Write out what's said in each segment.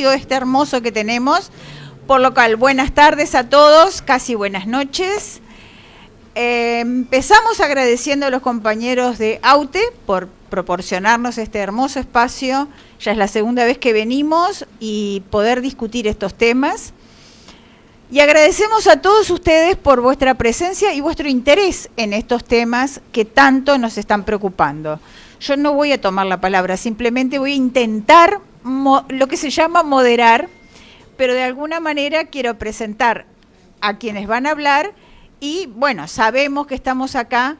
este hermoso que tenemos. Por lo cual, buenas tardes a todos, casi buenas noches. Eh, empezamos agradeciendo a los compañeros de AUTE por proporcionarnos este hermoso espacio. Ya es la segunda vez que venimos y poder discutir estos temas. Y agradecemos a todos ustedes por vuestra presencia y vuestro interés en estos temas que tanto nos están preocupando. Yo no voy a tomar la palabra, simplemente voy a intentar lo que se llama moderar, pero de alguna manera quiero presentar a quienes van a hablar y bueno, sabemos que estamos acá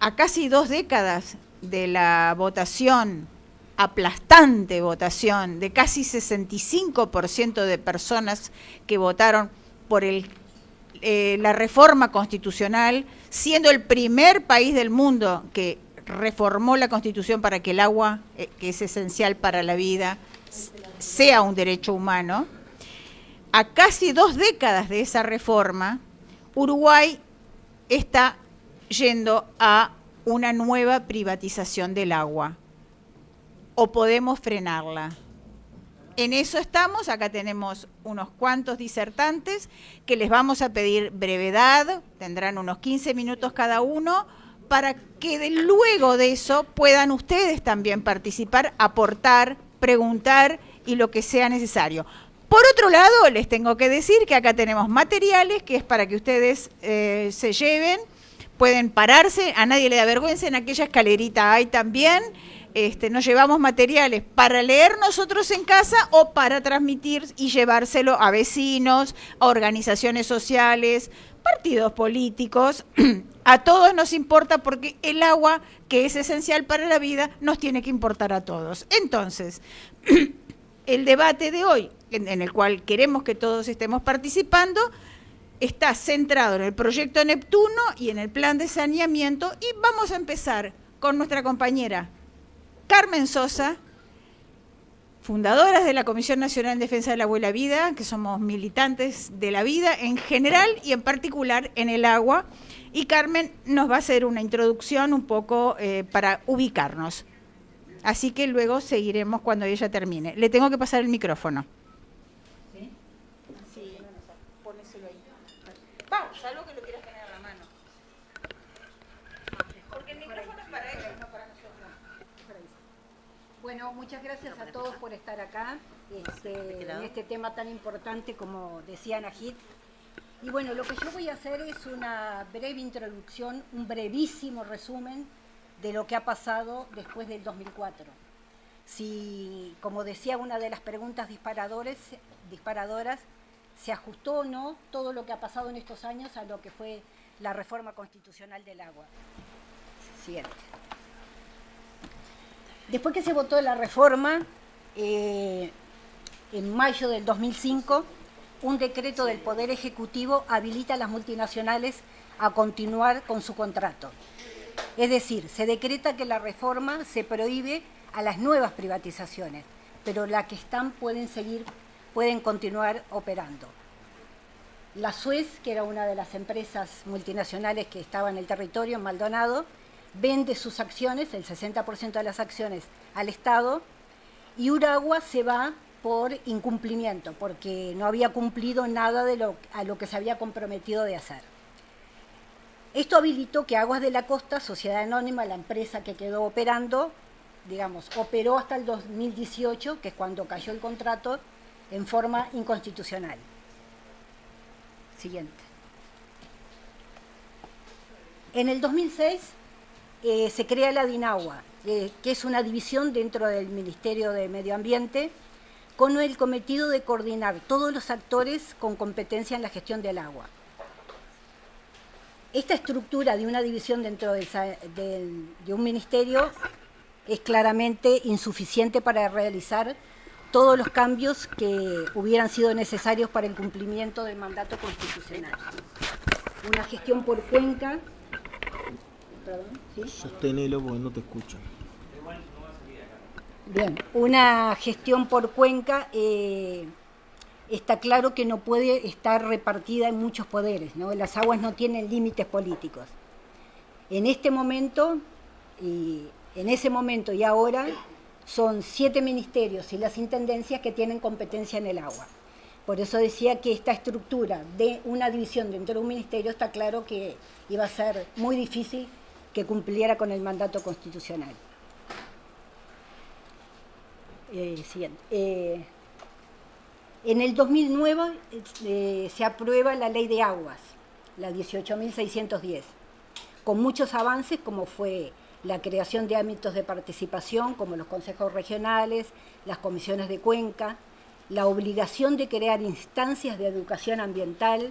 a casi dos décadas de la votación, aplastante votación, de casi 65% de personas que votaron por eh, la reforma constitucional, siendo el primer país del mundo que reformó la constitución para que el agua, eh, que es esencial para la vida, sea un derecho humano. A casi dos décadas de esa reforma, Uruguay está yendo a una nueva privatización del agua. O podemos frenarla. En eso estamos, acá tenemos unos cuantos disertantes que les vamos a pedir brevedad, tendrán unos 15 minutos cada uno, para que luego de eso puedan ustedes también participar, aportar, preguntar y lo que sea necesario. Por otro lado, les tengo que decir que acá tenemos materiales que es para que ustedes eh, se lleven, pueden pararse, a nadie le da vergüenza, en aquella escalerita hay también. Este, nos llevamos materiales para leer nosotros en casa o para transmitir y llevárselo a vecinos, a organizaciones sociales, partidos políticos. A todos nos importa porque el agua, que es esencial para la vida, nos tiene que importar a todos. Entonces, el debate de hoy en, el cual queremos que todos estemos participando, está centrado en el proyecto Neptuno y en el plan de saneamiento y vamos a empezar con nuestra compañera Carmen Sosa, fundadoras de la Comisión Nacional en Defensa de la Vida, que somos militantes de la vida en general y en particular en el agua. Y Carmen nos va a hacer una introducción un poco eh, para ubicarnos. Así que luego seguiremos cuando ella termine. Le tengo que pasar el micrófono. Bueno, muchas gracias a todos por estar acá este, en este tema tan importante como decía Najid. Y bueno, lo que yo voy a hacer es una breve introducción, un brevísimo resumen de lo que ha pasado después del 2004. Si, como decía una de las preguntas disparadores, disparadoras, se ajustó o no todo lo que ha pasado en estos años a lo que fue la reforma constitucional del agua. Siguiente. Después que se votó la reforma, eh, en mayo del 2005, un decreto del Poder Ejecutivo habilita a las multinacionales a continuar con su contrato. Es decir, se decreta que la reforma se prohíbe a las nuevas privatizaciones, pero las que están pueden seguir, pueden continuar operando. La Suez, que era una de las empresas multinacionales que estaba en el territorio, Maldonado, vende sus acciones, el 60% de las acciones, al Estado, y Uragua se va por incumplimiento, porque no había cumplido nada de lo, a lo que se había comprometido de hacer. Esto habilitó que Aguas de la Costa, Sociedad Anónima, la empresa que quedó operando, digamos, operó hasta el 2018, que es cuando cayó el contrato, en forma inconstitucional. Siguiente. En el 2006 eh, se crea la DINAGUA, eh, que es una división dentro del Ministerio de Medio Ambiente, con el cometido de coordinar todos los actores con competencia en la gestión del agua. Esta estructura de una división dentro de un ministerio es claramente insuficiente para realizar todos los cambios que hubieran sido necesarios para el cumplimiento del mandato constitucional. Una gestión por cuenca Sostenelo porque no te escucho. Bien, una gestión por cuenca eh, está claro que no puede estar repartida en muchos poderes, ¿no? Las aguas no tienen límites políticos. En este momento, y en ese momento y ahora, son siete ministerios y las intendencias que tienen competencia en el agua. Por eso decía que esta estructura de una división dentro de un ministerio está claro que iba a ser muy difícil que cumpliera con el mandato constitucional. Eh, siguiente. Eh, en el 2009 eh, se aprueba la ley de aguas, la 18.610, con muchos avances como fue la creación de ámbitos de participación como los consejos regionales, las comisiones de cuenca, la obligación de crear instancias de educación ambiental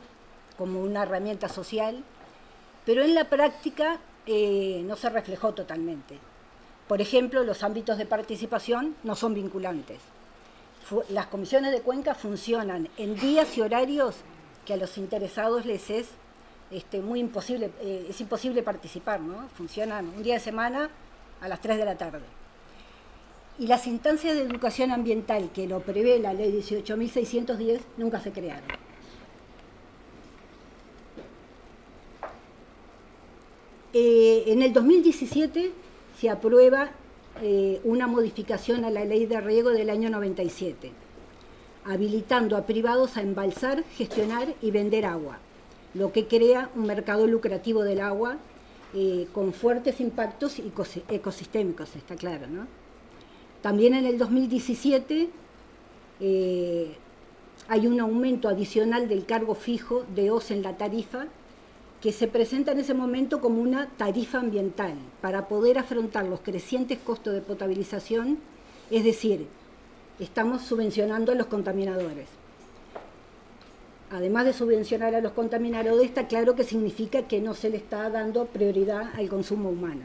como una herramienta social, pero en la práctica no se reflejó totalmente. Por ejemplo, los ámbitos de participación no son vinculantes. Las comisiones de cuenca funcionan en días y horarios que a los interesados les es este, muy imposible, eh, es imposible participar, ¿no? Funcionan un día de semana a las 3 de la tarde. Y las instancias de educación ambiental que lo prevé la ley 18.610 nunca se crearon. Eh, en el 2017 se aprueba eh, una modificación a la ley de riego del año 97, habilitando a privados a embalsar, gestionar y vender agua lo que crea un mercado lucrativo del agua eh, con fuertes impactos ecosistémicos, está claro. ¿no? También en el 2017 eh, hay un aumento adicional del cargo fijo de OS en la tarifa que se presenta en ese momento como una tarifa ambiental para poder afrontar los crecientes costos de potabilización, es decir, estamos subvencionando a los contaminadores además de subvencionar a los contaminadores, está claro que significa que no se le está dando prioridad al consumo humano.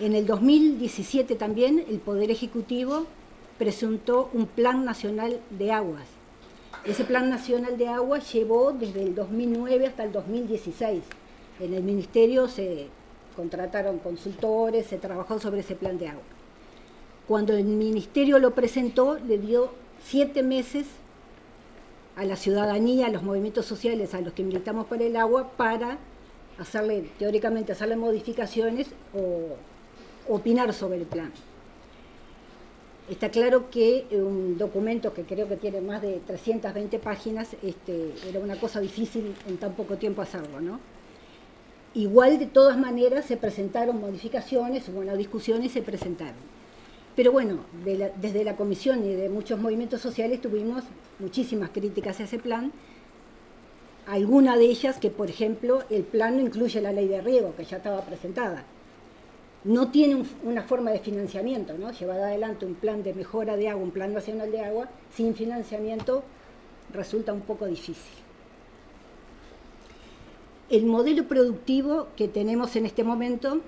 En el 2017 también el Poder Ejecutivo presentó un Plan Nacional de Aguas. Ese Plan Nacional de Aguas llevó desde el 2009 hasta el 2016. En el Ministerio se contrataron consultores, se trabajó sobre ese plan de agua. Cuando el Ministerio lo presentó, le dio siete meses a la ciudadanía, a los movimientos sociales a los que militamos por el agua para hacerle, teóricamente, hacerle modificaciones o opinar sobre el plan. Está claro que un documento que creo que tiene más de 320 páginas este, era una cosa difícil en tan poco tiempo hacerlo, ¿no? Igual, de todas maneras, se presentaron modificaciones, hubo una discusión y se presentaron. Pero bueno, desde la comisión y de muchos movimientos sociales tuvimos muchísimas críticas a ese plan, alguna de ellas que, por ejemplo, el plan no incluye la ley de riego, que ya estaba presentada. No tiene una forma de financiamiento, ¿no? Llevar adelante un plan de mejora de agua, un plan nacional de agua, sin financiamiento resulta un poco difícil. El modelo productivo que tenemos en este momento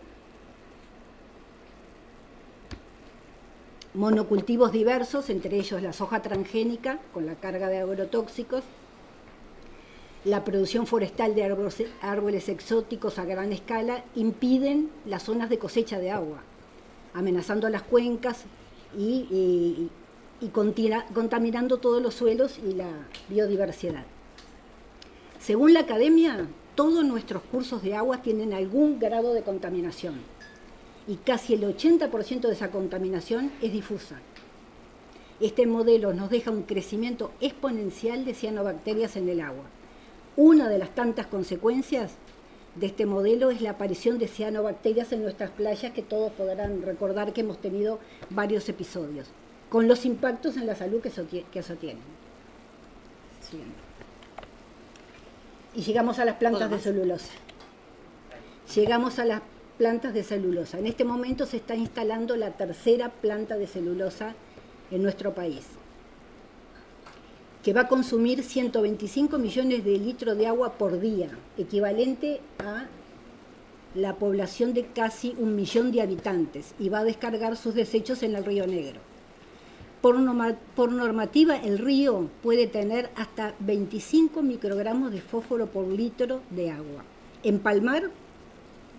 monocultivos diversos, entre ellos la soja transgénica con la carga de agrotóxicos, la producción forestal de árboles, exóticos a gran escala impiden las zonas de cosecha de agua, amenazando las cuencas y, contaminando todos los suelos y la biodiversidad. Según la academia, todos nuestros cursos de agua tienen algún grado de contaminación y casi el 80% de esa contaminación es difusa. Este modelo nos deja un crecimiento exponencial de cianobacterias en el agua. Una de las tantas consecuencias de este modelo es la aparición de cianobacterias en nuestras playas, que todos podrán recordar que hemos tenido varios episodios, con los impactos en la salud que eso, tiene. Y llegamos a las plantas de celulosa. Llegamos a las plantas de celulosa. En este momento se está instalando la tercera planta de celulosa en nuestro país, que va a consumir 125 millones de litros de agua por día, equivalente a la población de casi un millón de habitantes, y va a descargar sus desechos en el río Negro. Por, normativa, el río puede tener hasta 25 microgramos de fósforo por litro de agua. En Palmar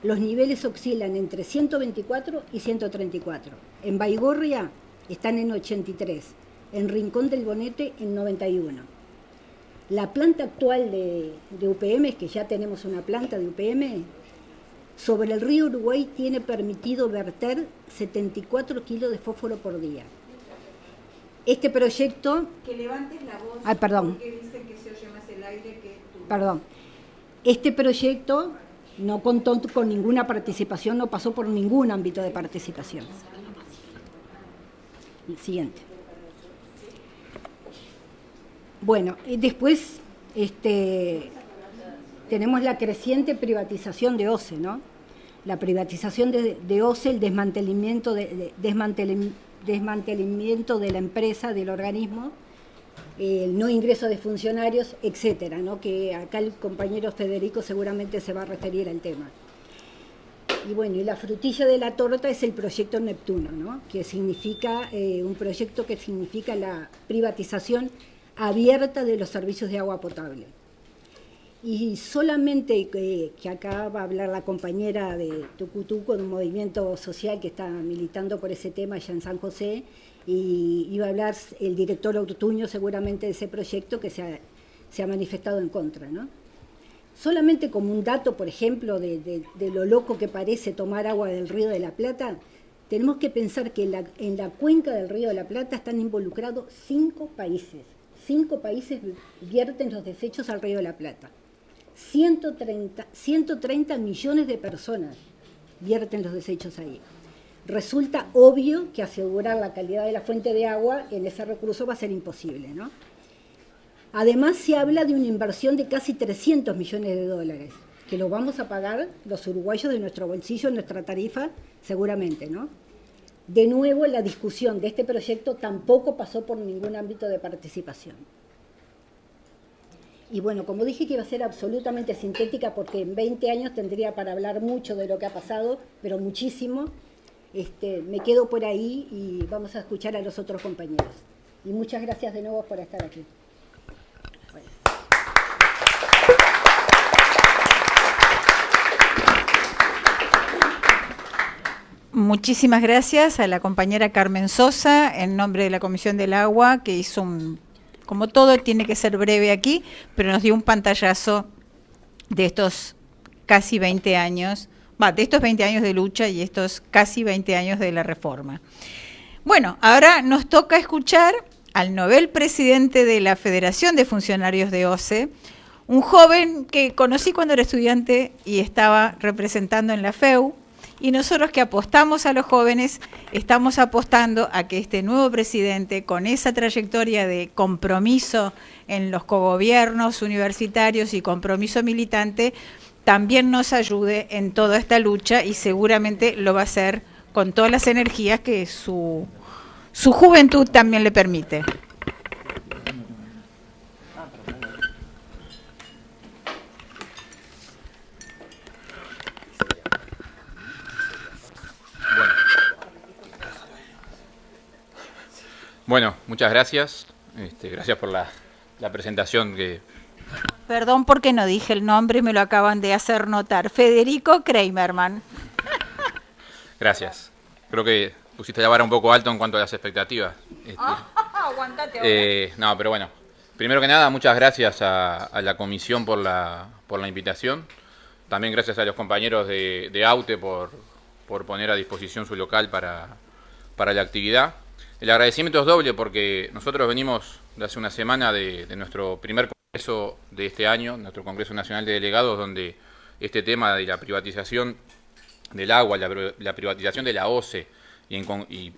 los niveles oscilan entre 124 y 134. En Baigorria están en 83, en Rincón del Bonete en 91. La planta actual de, UPM, que ya tenemos una planta de UPM, sobre el río Uruguay tiene permitido verter 74 kilos de fósforo por día. Este proyecto... Que levantes la voz. Ay, perdón. Porque dicen que se oye más el aire que tú. Perdón. Este proyecto no contó con ninguna participación, no pasó por ningún ámbito de participación. El siguiente. Bueno, y después este, tenemos la creciente privatización de OCE, ¿no? La privatización de, de OCE, el desmantelamiento de, la empresa, del organismo, el no ingreso de funcionarios, etcétera, ¿no? que acá el compañero Federico seguramente se va a referir al tema. Y bueno, y la frutilla de la torta es el proyecto Neptuno, ¿no? que significa eh, un proyecto que significa la privatización abierta de los servicios de agua potable. Y solamente que, que acá va a hablar la compañera de Tucutuco, de un movimiento social que está militando por ese tema allá en San José, y iba a hablar el director Ortuño seguramente de ese proyecto que se ha, manifestado en contra. ¿no? Solamente como un dato, por ejemplo, de, lo loco que parece tomar agua del río de la Plata, tenemos que pensar que en la cuenca del río de la Plata están involucrados cinco países. Cinco países vierten los desechos al río de la Plata. 130, 130 millones de personas vierten los desechos ahí. Resulta obvio que asegurar la calidad de la fuente de agua en ese recurso va a ser imposible, ¿no? Además se habla de una inversión de casi 300 millones de dólares, que lo vamos a pagar los uruguayos de nuestro bolsillo, nuestra tarifa, seguramente, ¿no? De nuevo, la discusión de este proyecto tampoco pasó por ningún ámbito de participación. Y bueno, como dije que iba a ser absolutamente sintética porque en 20 años tendría para hablar mucho de lo que ha pasado, pero muchísimo, este, me quedo por ahí y vamos a escuchar a los otros compañeros. Y muchas gracias de nuevo por estar aquí. Muchísimas gracias a la compañera Carmen Sosa, en nombre de la Comisión del Agua, que hizo un, como todo tiene que ser breve aquí, pero nos dio un pantallazo de estos casi 20 años, va, de estos 20 años de lucha y estos casi 20 años de la reforma. Bueno, ahora nos toca escuchar al novel presidente de la Federación de Funcionarios de OCE, un joven que conocí cuando era estudiante y estaba representando en la FEU, y nosotros que apostamos a los jóvenes, estamos apostando a que este nuevo presidente, con esa trayectoria de compromiso en los cogobiernos universitarios y compromiso militante, también nos ayude en toda esta lucha y seguramente lo va a hacer con todas las energías que su, su juventud también le permite. Bueno, muchas gracias. Este, gracias por la, la presentación que... Perdón porque no dije el nombre, me lo acaban de hacer notar. Federico Kramerman. Gracias. Creo que pusiste la vara un poco alto en cuanto a las expectativas. Este, Aguantate eh, no, pero bueno. Primero que nada, muchas gracias a, a la comisión por la, por la invitación. También gracias a los compañeros de, de AUTE por, por poner a disposición su local para, para la actividad. El agradecimiento es doble porque nosotros venimos de hace una semana de, nuestro primer congreso de este año, nuestro Congreso Nacional de Delegados, donde este tema de la privatización del agua, la, pri- la privatización de la OCE y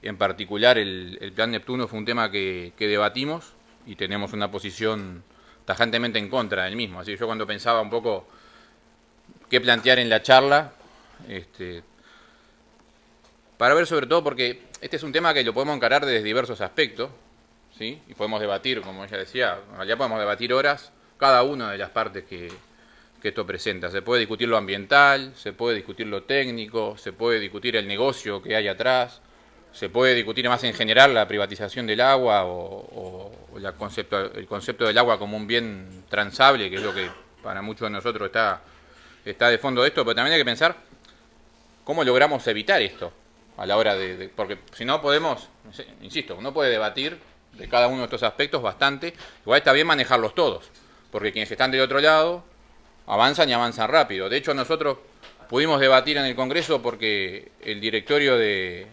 en, particular el, el Plan Neptuno fue un tema que, que debatimos y tenemos una posición tajantemente en contra del mismo. Así que yo cuando pensaba un poco qué plantear en la charla, este, para ver sobre todo porque este es un tema que lo podemos encarar desde diversos aspectos, ¿sí? Y podemos debatir, como ella decía, en podemos debatir horas cada una de las partes que, que esto presenta. Se puede discutir lo ambiental, se puede discutir lo técnico, se puede discutir el negocio que hay atrás, se puede discutir más en general la privatización del agua o, el concepto del agua como un bien transable, que es lo que para muchos de nosotros está, está de fondo de esto, pero también hay que pensar cómo logramos evitar esto a la hora de, porque si no podemos, insisto, uno puede debatir de cada uno de estos aspectos bastante, igual está bien manejarlos todos, porque quienes están del otro lado avanzan y avanzan rápido. De hecho, nosotros pudimos debatir en el Congreso porque el directorio de,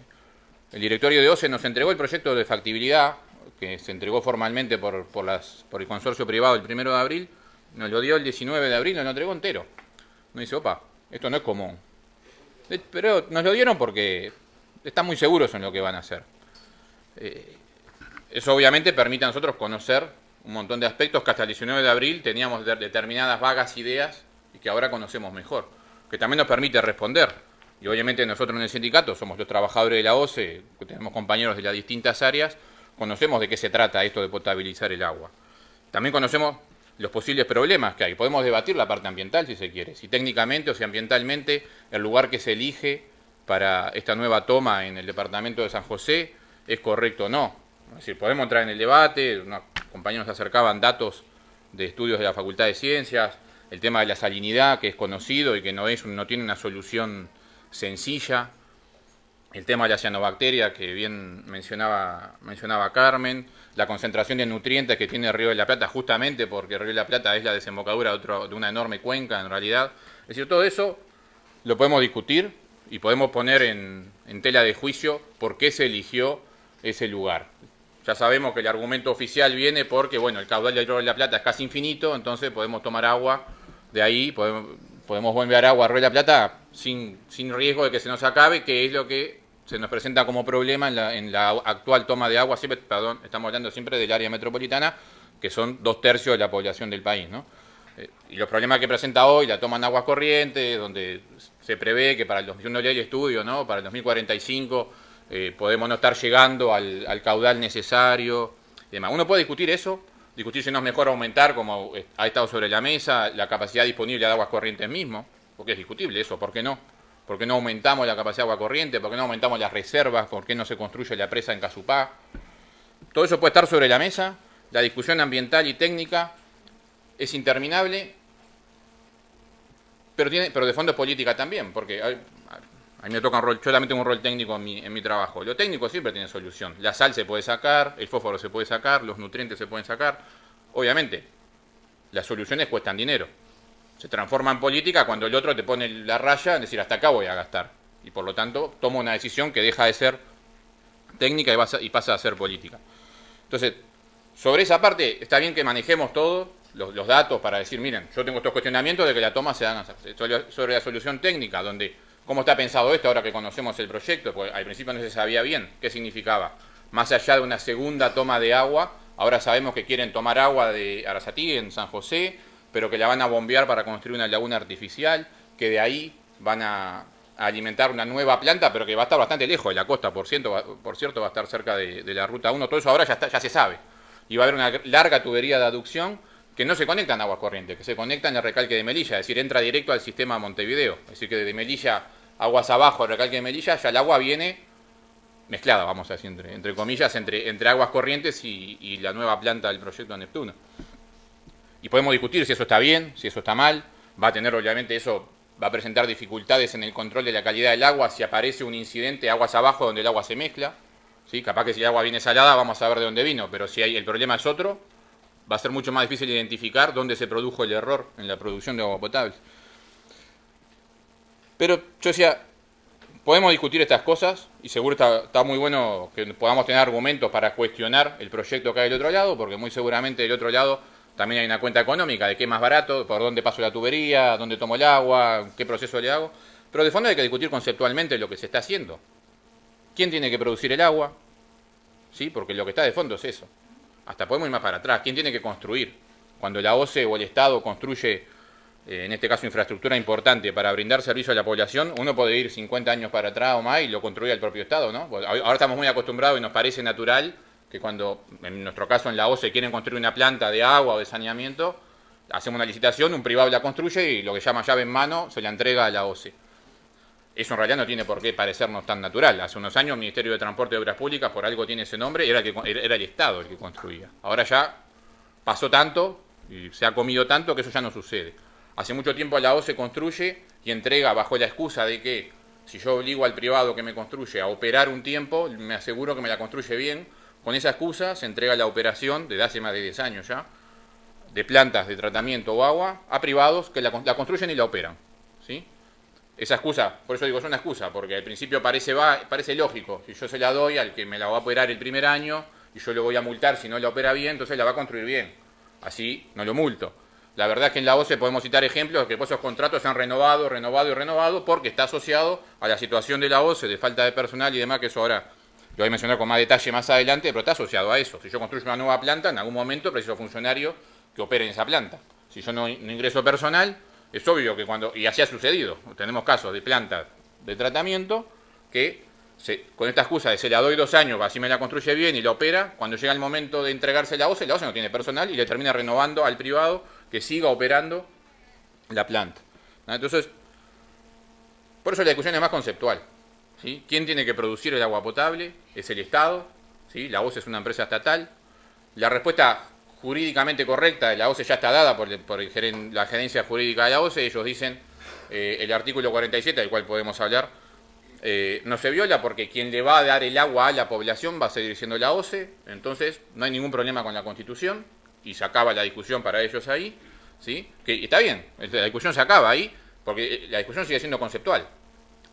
el directorio de OCE nos entregó el proyecto de factibilidad, que se entregó formalmente por, por, las, por el consorcio privado el 1 de abril, nos lo dio el 19 de abril, nos lo entregó entero. Nos dice, opa, esto no es común. Pero nos lo dieron porque están muy seguros en lo que van a hacer. Eh, eso obviamente permite a nosotros conocer un montón de aspectos que hasta el 19 de abril teníamos determinadas vagas ideas y que ahora conocemos mejor, que también nos permite responder. Y obviamente nosotros en el sindicato somos los trabajadores de la OCE, tenemos compañeros de las distintas áreas, conocemos de qué se trata esto de potabilizar el agua. También conocemos los posibles problemas que hay. Podemos debatir la parte ambiental si se quiere, si técnicamente o si ambientalmente el lugar que se elige para esta nueva toma en el departamento de San José es correcto o no. Es decir, podemos entrar en el debate, unos compañeros acercaban datos de estudios de la Facultad de Ciencias, el tema de la salinidad, que es conocido y que no, es, no tiene una solución sencilla, el tema de la cianobacteria, que bien mencionaba, mencionaba Carmen, la concentración de nutrientes que tiene el Río de la Plata, justamente porque el Río de la Plata es la desembocadura de, una enorme cuenca, en realidad. Es decir, todo eso lo podemos discutir y podemos poner en, tela de juicio por qué se eligió ese lugar. Ya sabemos que el argumento oficial viene porque, bueno, el caudal del Río de la Plata es casi infinito, entonces podemos tomar agua de ahí, podemos, podemos bombear agua a Río de la Plata sin, sin riesgo de que se nos acabe, que es lo que se nos presenta como problema en la, en la actual toma de agua, siempre, perdón, estamos hablando siempre del área metropolitana, que son dos tercios de la población del país, ¿no? Eh, y los problemas que presenta hoy, la toma en aguas corrientes, donde se prevé que para el 2001 el estudio, ¿no? Para el 2045 eh, podemos no estar llegando al, caudal necesario demás. Uno puede discutir eso, discutir si no es mejor aumentar, como ha estado sobre la mesa, la capacidad disponible de aguas corrientes mismo, porque es discutible eso, ¿por qué no? ¿Por qué no aumentamos la capacidad de agua corriente? ¿Por qué no aumentamos las reservas? ¿Por qué no se construye la presa en Casupá? Todo eso puede estar sobre la mesa. La discusión ambiental y técnica es interminable, pero, tiene, pero de fondo es política también, porque a mí me toca un rol, yo también tengo un rol técnico en mi, en mi trabajo. Lo técnico siempre tiene solución. La sal se puede sacar, el fósforo se puede sacar, los nutrientes se pueden sacar. Obviamente, las soluciones cuestan dinero. Se transforma en política cuando el otro te pone la raya, es decir, hasta acá voy a gastar. Y por lo tanto, toma una decisión que deja de ser técnica y, pasa a ser política. Entonces, sobre esa parte, está bien que manejemos todos los, datos para decir, miren, yo tengo estos cuestionamientos de que la toma se haga sobre la solución técnica, donde ¿Cómo está pensado esto ahora que conocemos el proyecto? Porque al principio no se sabía bien qué significaba. Más allá de una segunda toma de agua, ahora sabemos que quieren tomar agua de Arasatí en San José, pero que la van a bombear para construir una laguna artificial, que de ahí van a, alimentar una nueva planta, pero que va a estar bastante lejos de la costa, por cierto, por cierto va a estar cerca de, la ruta 1. Todo eso ahora ya, está, ya se sabe. Y va a haber una larga tubería de aducción que no se conecta en agua corriente, que se conecta en el recalque de Melilla, es decir, entra directo al sistema Montevideo. Es decir, que desde Melilla aguas abajo, el recalque de Melilla, ya el agua viene mezclada, vamos a decir, entre, comillas, entre, entre aguas corrientes y, la nueva planta del proyecto Neptuno. Y podemos discutir si eso está bien, si eso está mal, va a tener obviamente eso, va a presentar dificultades en el control de la calidad del agua si aparece un incidente aguas abajo donde el agua se mezcla. ¿sí? Capaz que si el agua viene salada vamos a ver de dónde vino, pero si hay, el problema es otro, va a ser mucho más difícil identificar dónde se produjo el error en la producción de agua potable. Pero yo decía, podemos discutir estas cosas y seguro está, muy bueno que podamos tener argumentos para cuestionar el proyecto que hay del otro lado, porque muy seguramente del otro lado también hay una cuenta económica de qué es más barato, por dónde paso la tubería, dónde tomo el agua, qué proceso le hago. Pero de fondo hay que discutir conceptualmente lo que se está haciendo. ¿Quién tiene que producir el agua? ¿Sí? Porque lo que está de fondo es eso. Hasta podemos ir más para atrás. ¿Quién tiene que construir? Cuando la OCE o el Estado construye eh, en este caso infraestructura importante para brindar servicio a la población, uno puede ir 50 años para atrás o más y lo construye el propio Estado, ¿no? Ahora estamos muy acostumbrados y nos parece natural que cuando, en nuestro caso en la OCE, quieren construir una planta de agua o de saneamiento, hacemos una licitación, un privado la construye y lo que llama llave en mano se la entrega a la OCE. Eso en realidad no tiene por qué parecernos tan natural. Hace unos años el Ministerio de Transporte y Obras Públicas, por algo tiene ese nombre, era, que, era el Estado el que construía. Ahora ya pasó tanto y se ha comido tanto que eso ya no sucede. Hace mucho tiempo la O se construye y entrega bajo la excusa de que si yo obligo al privado que me construye a operar un tiempo, me aseguro que me la construye bien. Con esa excusa se entrega la operación, desde hace más de 10 años ya, de plantas de tratamiento o agua a privados que la, construyen y la operan. ¿sí? Esa excusa, por eso digo, es una excusa, porque al principio parece, va, parece lógico, si yo se la doy al que me la va a operar el primer año y yo le voy a multar si no la opera bien, entonces la va a construir bien, así no lo multo. La verdad es que en la OCE podemos citar ejemplos de que esos contratos se han renovado, renovado y renovado porque está asociado a la situación de la OCE, de falta de personal y demás, que eso ahora lo voy a mencionar con más detalle más adelante, pero está asociado a eso. Si yo construyo una nueva planta, en algún momento preciso funcionario que opere en esa planta. Si yo no, no ingreso personal, es obvio que cuando, y así ha sucedido, tenemos casos de plantas de tratamiento que con esta excusa de se la doy dos años, así me la construye bien y la opera, cuando llega el momento de entregarse la OCE, la OCE no tiene personal y le termina renovando al privado que siga operando la planta. Entonces, por eso la discusión es más conceptual. ¿sí? ¿Quién tiene que producir el agua potable? Es el Estado, ¿sí? la OCE es una empresa estatal. La respuesta jurídicamente correcta, la OCE ya está dada por, la gerencia jurídica de la OCE, ellos dicen eh, el artículo 47, del cual podemos hablar, eh, no se viola porque quien le va a dar el agua a la población va a seguir siendo la OCE, entonces no hay ningún problema con la Constitución y se acaba la discusión para ellos ahí, ¿sí? que está bien, la discusión se acaba ahí porque eh, la discusión sigue siendo conceptual.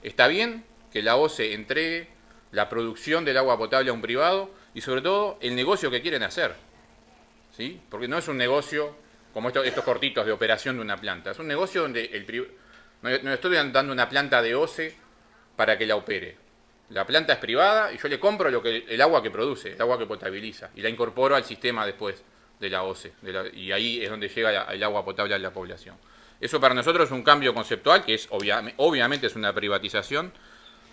Está bien que la OCE entregue la producción del agua potable a un privado y sobre todo el negocio que quieren hacer. ¿Sí? Porque no es un negocio como estos, estos cortitos de operación de una planta. Es un negocio donde el no, no estoy dando una planta de OCE para que la opere. La planta es privada y yo le compro lo que, el agua que produce, el agua que potabiliza, y la incorporo al sistema después de la OCE. y ahí es donde llega el agua potable a la población. Eso para nosotros es un cambio conceptual, que es obviamente es una privatización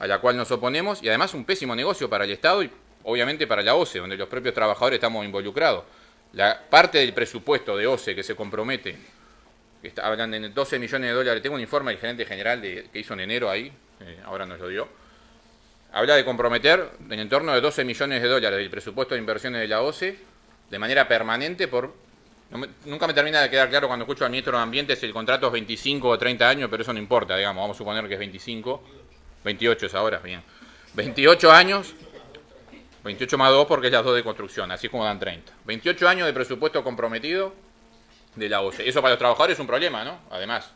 a la cual nos oponemos, y además un pésimo negocio para el Estado y obviamente para la OCE, donde los propios trabajadores estamos involucrados. La parte del presupuesto de OCE que se compromete, que está, hablando de 12 millones de dólares, tengo un informe del gerente general de, que hizo en enero ahí, eh, ahora nos lo dio, habla de comprometer en torno de 12 millones de dólares del presupuesto de inversiones de la OCE de manera permanente por... nunca me termina de quedar claro cuando escucho al ministro de Ambiente si el contrato es 25 o 30 años, pero eso no importa, digamos, vamos a suponer que es 25, 28 es ahora, bien. 28 años 28 más 2 porque es las 2 de construcción, así como dan 30. 28 años de presupuesto comprometido de la OCE. Eso para los trabajadores es un problema, ¿no? Además,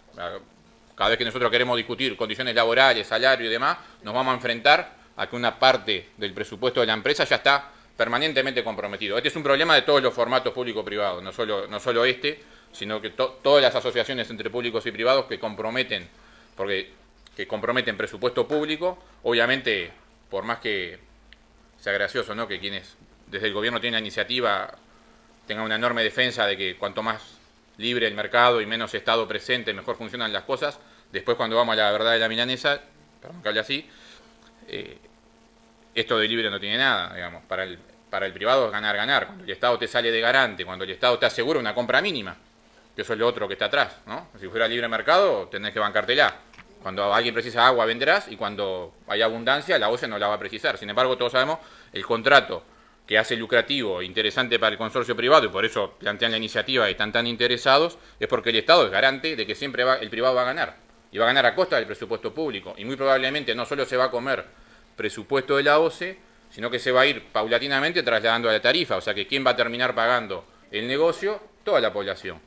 cada vez que nosotros queremos discutir condiciones laborales, salario y demás, nos vamos a enfrentar a que una parte del presupuesto de la empresa ya está permanentemente comprometido. Este es un problema de todos los formatos público-privados, no solo, no solo este, sino que todas las asociaciones entre públicos y privados que comprometen, porque que comprometen presupuesto público, obviamente, por más que gracioso, ¿no? Que quienes desde el gobierno tienen la iniciativa tengan una enorme defensa de que cuanto más libre el mercado y menos Estado presente, mejor funcionan las cosas. Después cuando vamos a la verdad de la milanesa, perdón que hable así, eh, esto de libre no tiene nada, digamos. Para el, para el privado es ganar, ganar. Cuando el Estado te sale de garante, cuando el Estado te asegura una compra mínima, que eso es lo otro que está atrás, ¿no? Si fuera libre mercado, tenés que bancártela. Cuando alguien precisa agua, venderás, y cuando hay abundancia, la OCE no la va a precisar. Sin embargo, todos sabemos, el contrato que hace lucrativo e interesante para el consorcio privado, y por eso plantean la iniciativa y están tan interesados, es porque el Estado es garante de que siempre va, el privado va a ganar. Y va a ganar a costa del presupuesto público. Y muy probablemente no solo se va a comer presupuesto de la OCE, sino que se va a ir paulatinamente trasladando a la tarifa. O sea que ¿quién va a terminar pagando el negocio? Toda la población.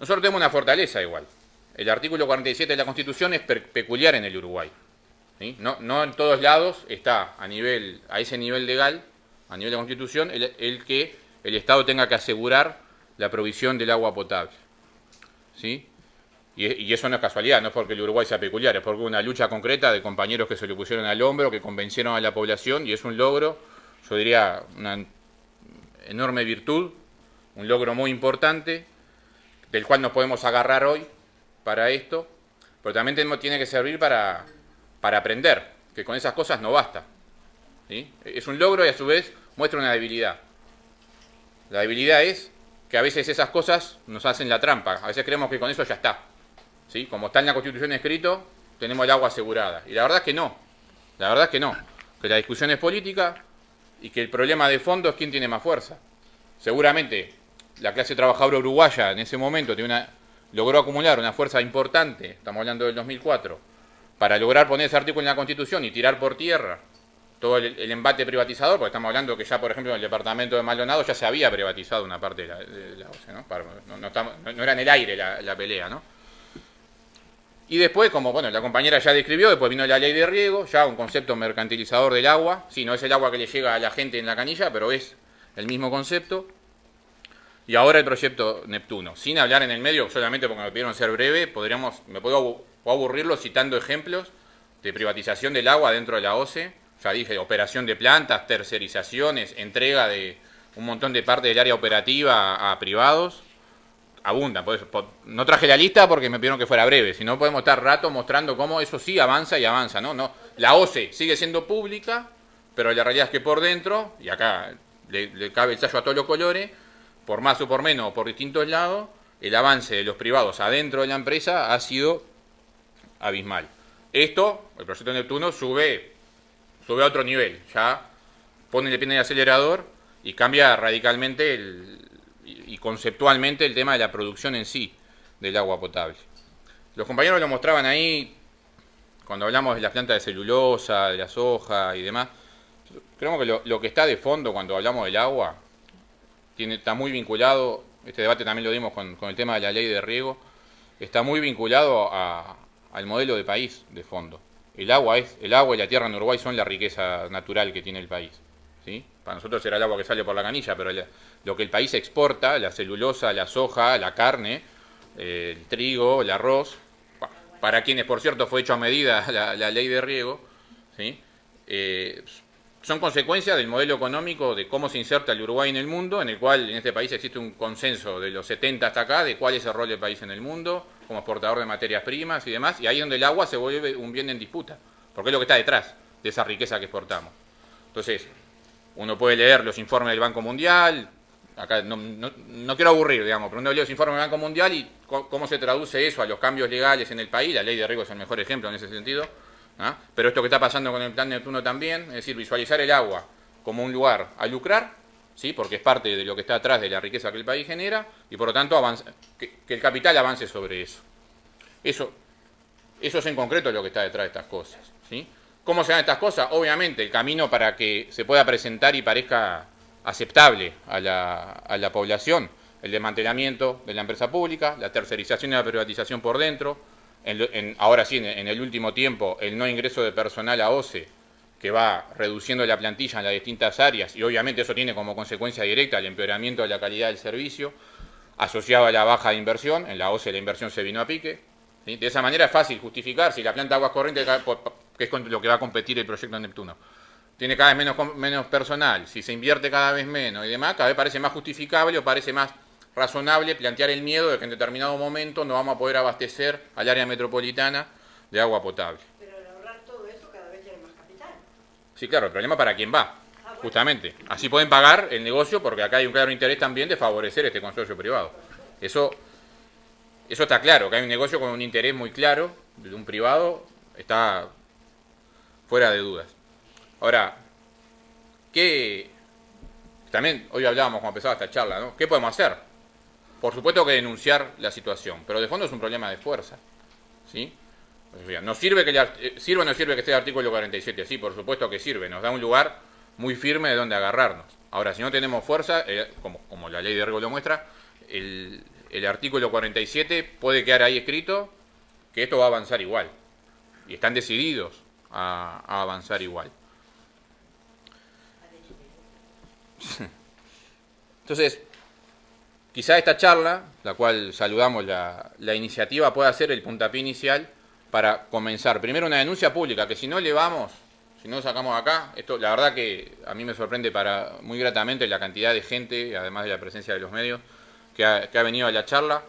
Nosotros tenemos una fortaleza igual. El artículo 47 de la Constitución es peculiar en el Uruguay. No, en todos lados está a, nivel, a ese nivel legal, a nivel de Constitución, el, que el Estado tenga que asegurar la provisión del agua potable. ¿Sí? Y, eso no es casualidad, no es porque el Uruguay sea peculiar, es porque una lucha concreta de compañeros que se le pusieron al hombro, que convencieron a la población, y es un logro, yo diría, una enorme virtud, un logro muy importante, del cual nos podemos agarrar hoy para esto, pero también tiene que servir para, para aprender, que con esas cosas no basta. Es un logro y a su vez muestra una debilidad. La debilidad es que a veces esas cosas nos hacen la trampa, a veces creemos que con eso ya está. ¿Sí? Como está en la Constitución escrito, tenemos el agua asegurada. Y la verdad es que no, la verdad es que no, que la discusión es política y que el problema de fondo es quién tiene más fuerza. Seguramente la clase trabajadora uruguaya en ese momento tiene una logró acumular una fuerza importante, estamos hablando del 2004, para lograr poner ese artículo en la Constitución y tirar por tierra todo el, embate privatizador, porque estamos hablando que ya, por ejemplo, en el departamento de Maldonado ya se había privatizado una parte de la, OCE, ¿no? ¿no? era en el aire la, pelea, ¿no? Y después, como bueno, la compañera ya describió, después vino la ley de riego, ya un concepto mercantilizador del agua. Sí, no es el agua que le llega a la gente en la canilla, pero es el mismo concepto. Y ahora el proyecto Neptuno. Sin hablar en el medio, solamente porque me pidieron ser breve, podríamos, me puedo aburrirlo citando ejemplos de privatización del agua dentro de la OCE. Ya dije, operación de plantas, tercerizaciones, entrega de un montón de parte del área operativa a privados. Abunda, no traje la lista porque me pidieron que fuera breve, si no podemos estar rato mostrando cómo eso sí avanza y avanza, ¿no? no La OCE sigue siendo pública, pero la realidad es que por dentro, y acá le, cabe el sallo a todos los colores, por más o por menos, o por distintos lados, el avance de los privados adentro de la empresa ha sido abismal. Esto, el proyecto Neptuno, sube, sube a otro nivel. Ya pone el pie en el acelerador y cambia radicalmente y conceptualmente el tema de la producción en sí del agua potable. Los compañeros lo mostraban ahí cuando hablamos de las plantas de celulosa, de la soja y demás. Creo que lo que está de fondo cuando hablamos del agua tiene, está muy vinculado, este debate también lo dimos con, el tema de la ley de riego, está muy vinculado al modelo de país de fondo. El agua, es, el agua y la tierra en Uruguay son la riqueza natural que tiene el país. ¿sí? Para nosotros será el agua que sale por la canilla, pero lo que el país exporta, la celulosa, la soja, la carne, el trigo, el arroz, para quienes por cierto fue hecho a medida la, ley de riego, ¿sí? Eh, son consecuencias del modelo económico de cómo se inserta el Uruguay en el mundo, en el cual en este país existe un consenso de los 70 hasta acá de cuál es el rol del país en el mundo, como exportador de materias primas y demás, y ahí es donde el agua se vuelve un bien en disputa, porque es lo que está detrás de esa riqueza que exportamos. Entonces, uno puede leer los informes del Banco Mundial, acá no, quiero aburrir, digamos, pero uno lee los informes del Banco Mundial y cómo se traduce eso a los cambios legales en el país, la ley de riego es el mejor ejemplo en ese sentido, ¿ah? Pero esto que está pasando con el plan Neptuno también, es decir, visualizar el agua como un lugar a lucrar, ¿sí? porque es parte de lo que está atrás de la riqueza que el país genera, y por lo tanto que, el capital avance sobre eso. Eso, eso es en concreto lo que está detrás de estas cosas. ¿Cómo se dan estas cosas? Obviamente, el camino para que se pueda presentar y parezca aceptable a la población, el desmantelamiento de la empresa pública, la tercerización y la privatización por dentro, ahora sí, en, el último tiempo, el no ingreso de personal a OCE, que va reduciendo la plantilla en las distintas áreas, y obviamente eso tiene como consecuencia directa el empeoramiento de la calidad del servicio, asociado a la baja de inversión, en la OCE la inversión se vino a pique. De esa manera es fácil justificar si la planta de aguas corrientes, que es lo que va a competir el proyecto Neptuno, tiene cada vez menos, menos personal, si se invierte cada vez menos y demás, cada vez parece más justificable o parece más razonable plantear el miedo de que en determinado momento no vamos a poder abastecer al área metropolitana de agua potable. Pero al ahorrar todo eso cada vez tiene más capital. Sí, claro, el problema para quién va, justamente. Así pueden pagar el negocio porque acá hay un claro interés también de favorecer este consorcio privado. Eso, eso está claro, que hay un negocio con un interés muy claro de un privado, está fuera de dudas. Ahora, ¿qué... También hoy hablábamos cuando empezaba esta charla, ¿no? ¿Qué podemos hacer? Por supuesto que denunciar la situación, pero de fondo es un problema de fuerza. ¿sí? ¿Nos sirve que eh, o no sirve que esté el artículo 47? Sí, por supuesto que sirve, nos da un lugar muy firme de donde agarrarnos. Ahora, si no tenemos fuerza, eh, como, la ley de riego lo muestra, el, artículo 47 puede quedar ahí escrito que esto va a avanzar igual. Y están decididos a, a avanzar igual. Entonces, Quizá esta charla, la cual saludamos la, iniciativa, pueda ser el puntapié inicial para comenzar. Primero una denuncia pública, que si no le vamos, si no sacamos acá, esto la verdad que a mí me sorprende para muy gratamente la cantidad de gente, además de la presencia de los medios, que ha, venido a la charla.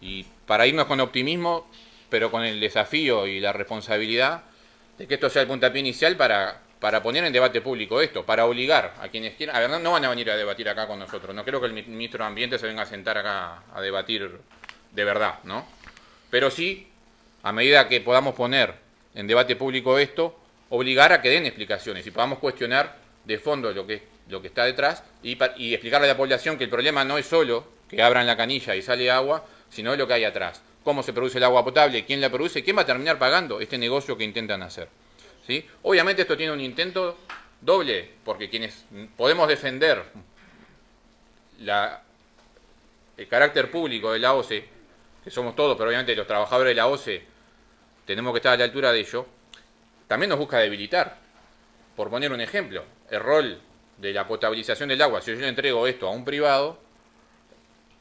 Y para irnos con optimismo, pero con el desafío y la responsabilidad de que esto sea el puntapié inicial para para poner en debate público esto, para obligar a quienes quieran. A ver, no, van a venir a debatir acá con nosotros. No creo que el ministro de Ambiente se venga a sentar acá a debatir de verdad, ¿no? Pero sí, a medida que podamos poner en debate público esto, obligar a que den explicaciones y podamos cuestionar de fondo lo que, lo que está detrás y, explicarle a la población que el problema no es solo que abran la canilla y sale agua, sino lo que hay atrás. Cómo se produce el agua potable, quién la produce, quién va a terminar pagando este negocio que intentan hacer. ¿sí? Obviamente esto tiene un intento doble, porque quienes podemos defender el carácter público de la OCE, que somos todos, pero obviamente los trabajadores de la OCE tenemos que estar a la altura de ello, también nos busca debilitar. Por poner un ejemplo, el rol de la potabilización del agua, si yo le entrego esto a un privado,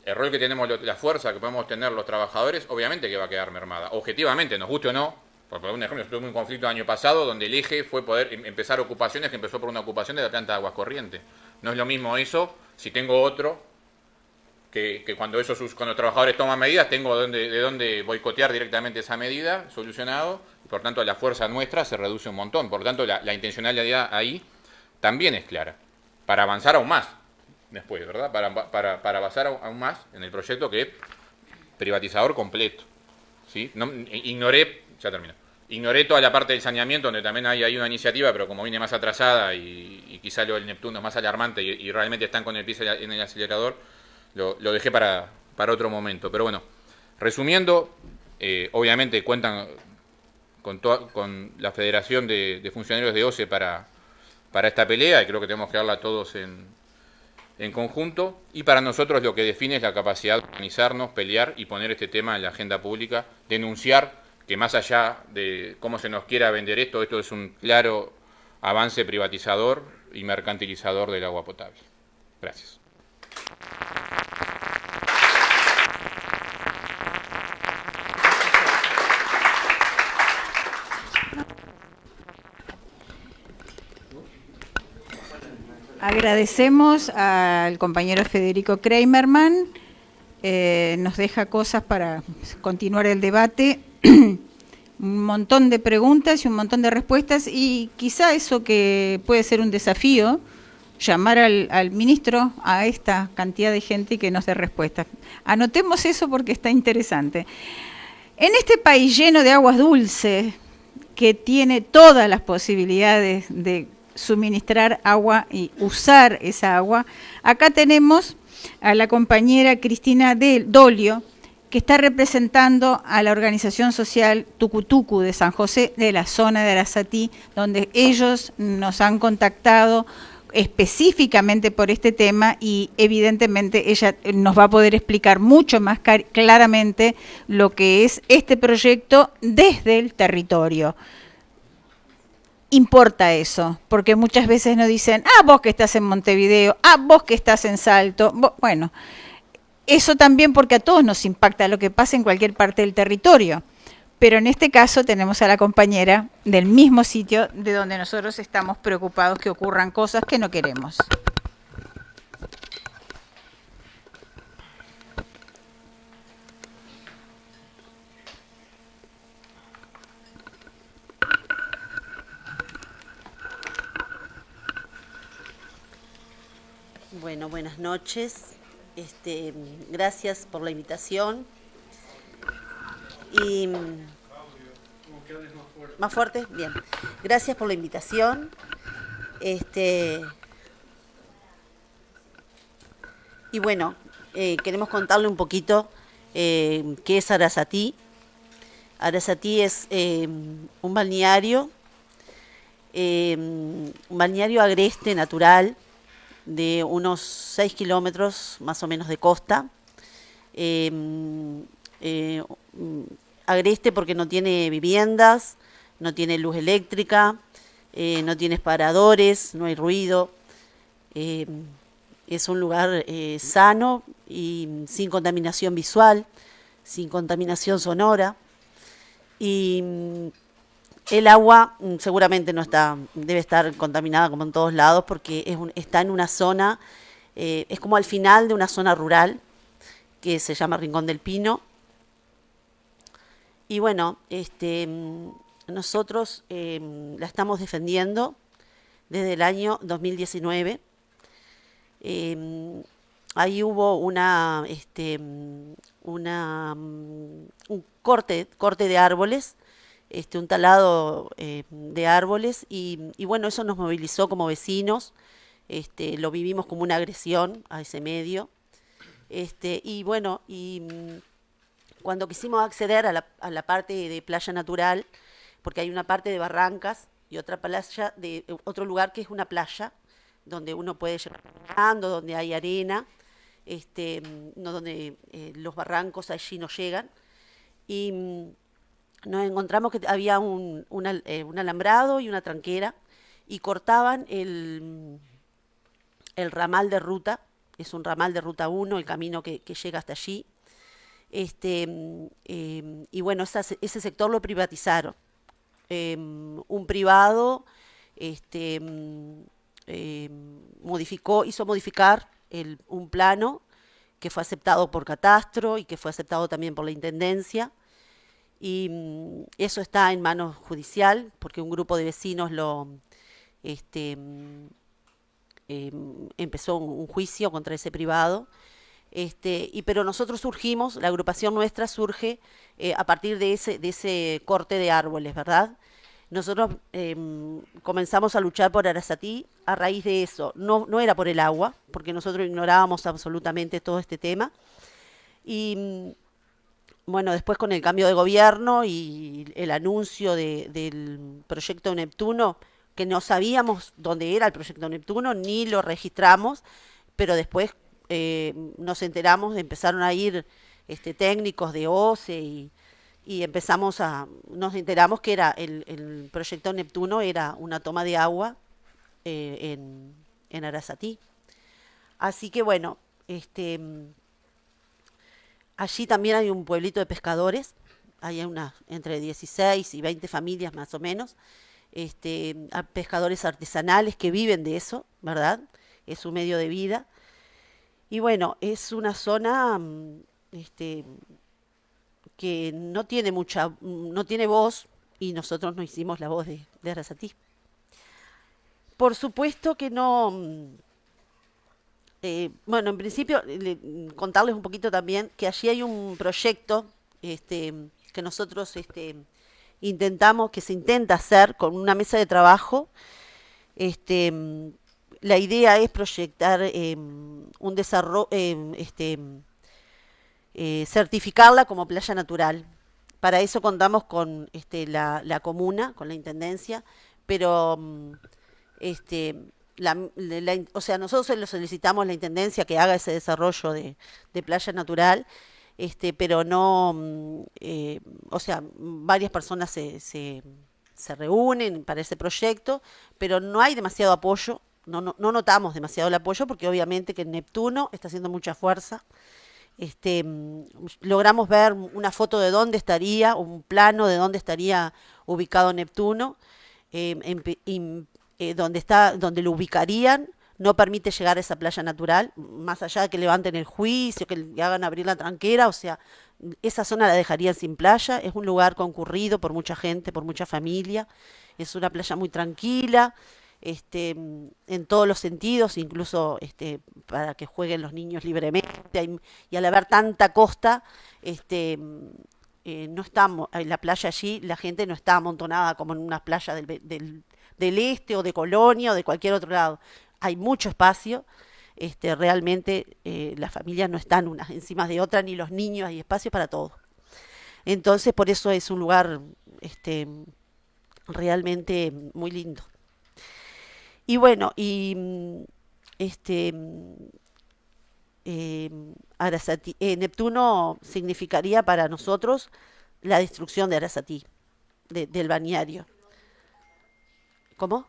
el rol que tenemos, la fuerza que podemos tener los trabajadores, obviamente que va a quedar mermada. Objetivamente, nos guste o no, por poner un ejemplo, estuve en un conflicto el año pasado donde el eje fue poder em, empezar ocupaciones que empezó por una ocupación de la planta de aguas corrientes. No es lo mismo eso si tengo otro que, cuando esos cuando los trabajadores toman medidas tengo de dónde boicotear directamente esa medida, solucionado, y por tanto la fuerza nuestra se reduce un montón. Por tanto, la, intencionalidad ahí también es clara, para avanzar aún más después, ¿verdad? Para, para, para avanzar aún más en el proyecto que es privatizador completo. ¿sí? No, ignoré, ya termino, ignoré toda la parte del saneamiento, donde también hay, hay una iniciativa, pero como viene más atrasada y, quizá lo del Neptuno es más alarmante y, realmente están con el piso en el acelerador, lo, dejé para, para, otro momento. Pero bueno, resumiendo, eh, obviamente cuentan con, con la Federación de, Funcionarios de OCE para, para esta pelea y creo que tenemos que darla todos en, en conjunto. Y para nosotros lo que define es la capacidad de organizarnos, pelear y poner este tema en la agenda pública, denunciar que más allá de cómo se nos quiera vender esto, esto es un claro avance privatizador y mercantilizador del agua potable. Gracias. Agradecemos al compañero Federico Kramerman, eh, nos deja cosas para continuar el debate, un montón de preguntas y un montón de respuestas y quizá eso que puede ser un desafío, llamar al, al ministro a esta cantidad de gente y que nos dé respuestas. Anotemos eso porque está interesante. En este país lleno de aguas dulces, que tiene todas las posibilidades de suministrar agua y usar esa agua. Acá tenemos a la compañera Cristina Del Dolio, que está representando a la organización social Tucutucu de San José de la zona de Arasatí, donde ellos nos han contactado específicamente por este tema y evidentemente ella nos va a poder explicar mucho más claramente lo que es este proyecto desde el territorio importa eso, porque muchas veces nos dicen, ah, vos que estás en Montevideo, ah, vos que estás en Salto, bueno, eso también porque a todos nos impacta lo que pasa en cualquier parte del territorio, pero en este caso tenemos a la compañera del mismo sitio de donde nosotros estamos preocupados que ocurran cosas que no queremos. Bueno, buenas noches. Este, gracias por la invitación. Y más fuerte, bien. Gracias por la invitación. Este y bueno, eh, queremos contarle un poquito eh, qué es Arasatí. Arasatí es eh, un balneario, un balneario agreste natural de unos 6 kilómetros más o menos de costa. Em, eh, agreste porque no tiene viviendas, no tiene luz eléctrica, eh, no tiene paradores, no hay ruido. Em, es un lugar eh, sano y sin contaminación visual, sin contaminación sonora. Y el agua mm, seguramente no está, debe estar contaminada como en todos lados porque es está en una zona, eh, es como al final de una zona rural que se llama Rincón del Pino. Y bueno, este, mm, nosotros em, la estamos defendiendo desde el año 2019. Em, ahí hubo una, este, mm, una, un corte, corte de árboles este, un talado eh, de árboles y, bueno, eso nos movilizó como vecinos, este, lo vivimos como una agresión a ese medio. Este, y bueno, y mm, cuando quisimos acceder a la, a la parte de playa natural, porque hay una parte de barrancas y otra playa de otro lugar que es una playa donde uno puede llegar caminando, donde hay arena, este, mm, no donde eh, los barrancos allí no llegan. Y mm, nos encontramos que había un, eh, un alambrado y una tranquera y cortaban el, el ramal de ruta, es un ramal de ruta 1, el camino que, llega hasta allí. Este, em, y bueno, ese sector lo privatizaron. Em, un privado este, em, modificó, hizo modificar el, un plano que fue aceptado por Catastro y que fue aceptado también por la Intendencia. Y mm, eso está en manos judicial, porque un grupo de vecinos lo este, mm, em, empezó un, juicio contra ese privado. Este, y, pero nosotros surgimos, la agrupación nuestra surge eh, a partir de ese, de ese corte de árboles, ¿verdad? Nosotros em, comenzamos a luchar por Arasatí a raíz de eso. No, no era por el agua, porque nosotros ignorábamos absolutamente todo este tema. Y bueno, después con el cambio de gobierno y el anuncio del proyecto Neptuno, que no sabíamos dónde era el proyecto Neptuno, ni lo registramos, pero después eh, nos enteramos, empezaron a ir este, técnicos de OCE y, empezamos a, nos enteramos que era el, proyecto Neptuno era una toma de agua eh, en, en. Así que bueno, este, allí también hay un pueblito de pescadores, hay entre 16 y 20 familias más o menos, este, pescadores artesanales que viven de eso, ¿verdad? Es su medio de vida. Y bueno, es una zona mm, este, que no tiene mucha, no tiene voz y nosotros no hicimos la voz de, de Arasatí. Por supuesto que no, mm, eh, bueno, en principio contarles un poquito también que allí hay un proyecto este, que nosotros este, intentamos, que se intenta hacer con una mesa de trabajo. Este, la idea es proyectar em, un desarrollo, em, este, eh, certificarla como playa natural. Para eso contamos con este, la, la comuna, con la intendencia, pero mm, este, o sea, nosotros le solicitamos a la intendencia que haga ese desarrollo de, playa natural, este, pero no, mm, eh, o sea, varias personas se, se, se, reúnen para ese proyecto, pero no hay demasiado apoyo, no, no, no notamos demasiado el apoyo porque obviamente que Neptuno está haciendo mucha fuerza. Este, mm, logramos ver una foto de dónde estaría, un plano de dónde estaría ubicado Neptuno, eh, eh, donde, está, donde lo ubicarían, no permite llegar a esa playa natural, más allá de que levanten el juicio, que le hagan abrir la tranquera, o sea, esa zona la dejarían sin playa, es un lugar concurrido por mucha gente, por mucha familia, es una playa muy tranquila, este, en todos los sentidos, incluso este, para que jueguen los niños libremente. Y al haber tanta costa, este, eh, no estamos, en la playa allí la gente no está amontonada como en una playa del, del, del, este o de Colonia o de cualquier otro lado. Hay mucho espacio, este, realmente eh, las familias no están unas encima de otras, ni los niños, hay espacio para todos. Entonces, por eso es un lugar este, realmente muy lindo. Y bueno, y mm, este mm, em, eh, Neptuno significaría para nosotros la destrucción de Arasatí, del bañario. ¿Cómo?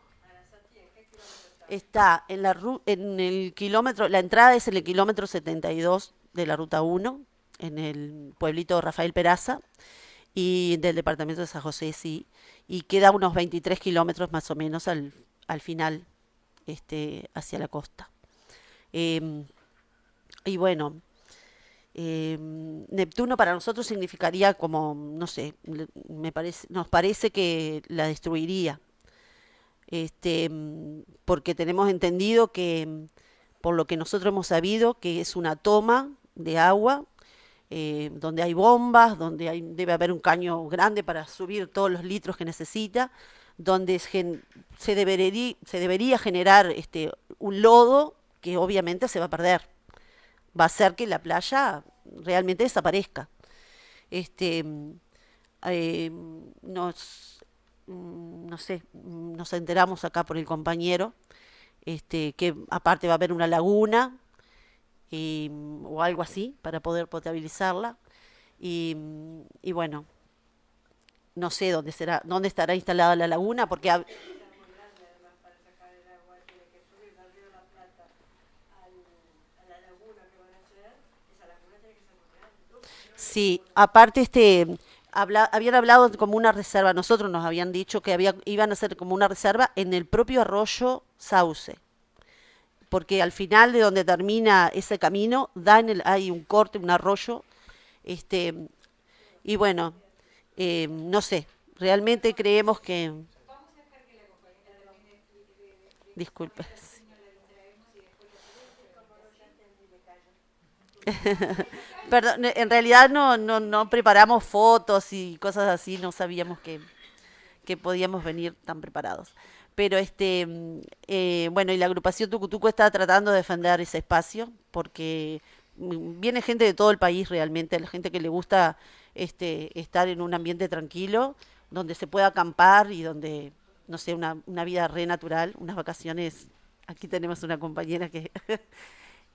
Está en, la, en el kilómetro, la entrada es en el kilómetro 72 de la ruta 1, en el pueblito Rafael Peraza, y del departamento de San José, sí, y queda unos 23 kilómetros más o menos al, al final este, hacia la costa. Em, y bueno, em, Neptuno para nosotros significaría como, no sé, me parece, nos parece que la destruiría. Este, porque tenemos entendido que, por lo que nosotros hemos sabido, que es una toma de agua, eh, donde hay bombas, donde debe haber un caño grande para subir todos los litros que necesita, donde se debería, generar este, un lodo que obviamente se va a perder. Va a hacer que la playa realmente desaparezca. Este, eh, nos, mm, no sé, nos enteramos acá por el compañero este, que aparte va a haber una laguna o algo así para poder potabilizarla. Y, y bueno, no sé dónde será, dónde estará instalada la laguna, porque Sí, aparte este habían hablado como una reserva, nosotros nos habían dicho que había, iban a ser como una reserva en el propio arroyo Sauce, porque al final de donde termina ese camino da el, hay un corte, un arroyo, este, y bueno, eh, no sé, realmente creemos que... Disculpe. Perdón, en realidad no, no, no preparamos fotos y cosas así, no sabíamos que, que podíamos venir tan preparados. Pero este, eh, bueno, y la agrupación Tucutuco está tratando de defender ese espacio porque mm, viene gente de todo el país realmente, la gente que le gusta este, estar en un ambiente tranquilo, donde se pueda acampar y donde, no sé, una, una vida re natural, unas vacaciones. Aquí tenemos una compañera que,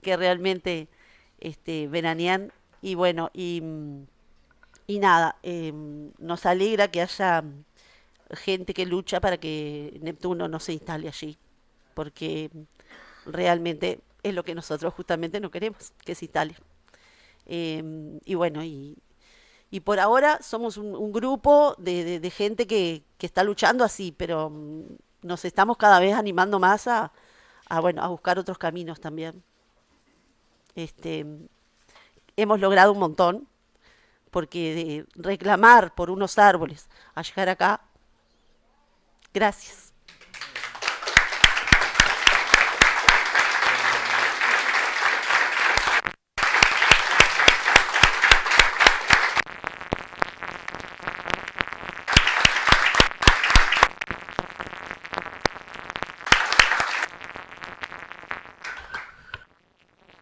que realmente este, y bueno, y, nada, eh, nos alegra que haya gente que lucha para que Neptuno no se instale allí, porque realmente es lo que nosotros justamente no queremos, que se instale. Eh, y bueno, y, y, por ahora somos un, grupo de, de, gente que, que, está luchando así, pero mm, nos estamos cada vez animando más a, a, bueno, a buscar otros caminos también. Este, hemos logrado un montón, porque de reclamar por unos árboles a llegar acá, gracias.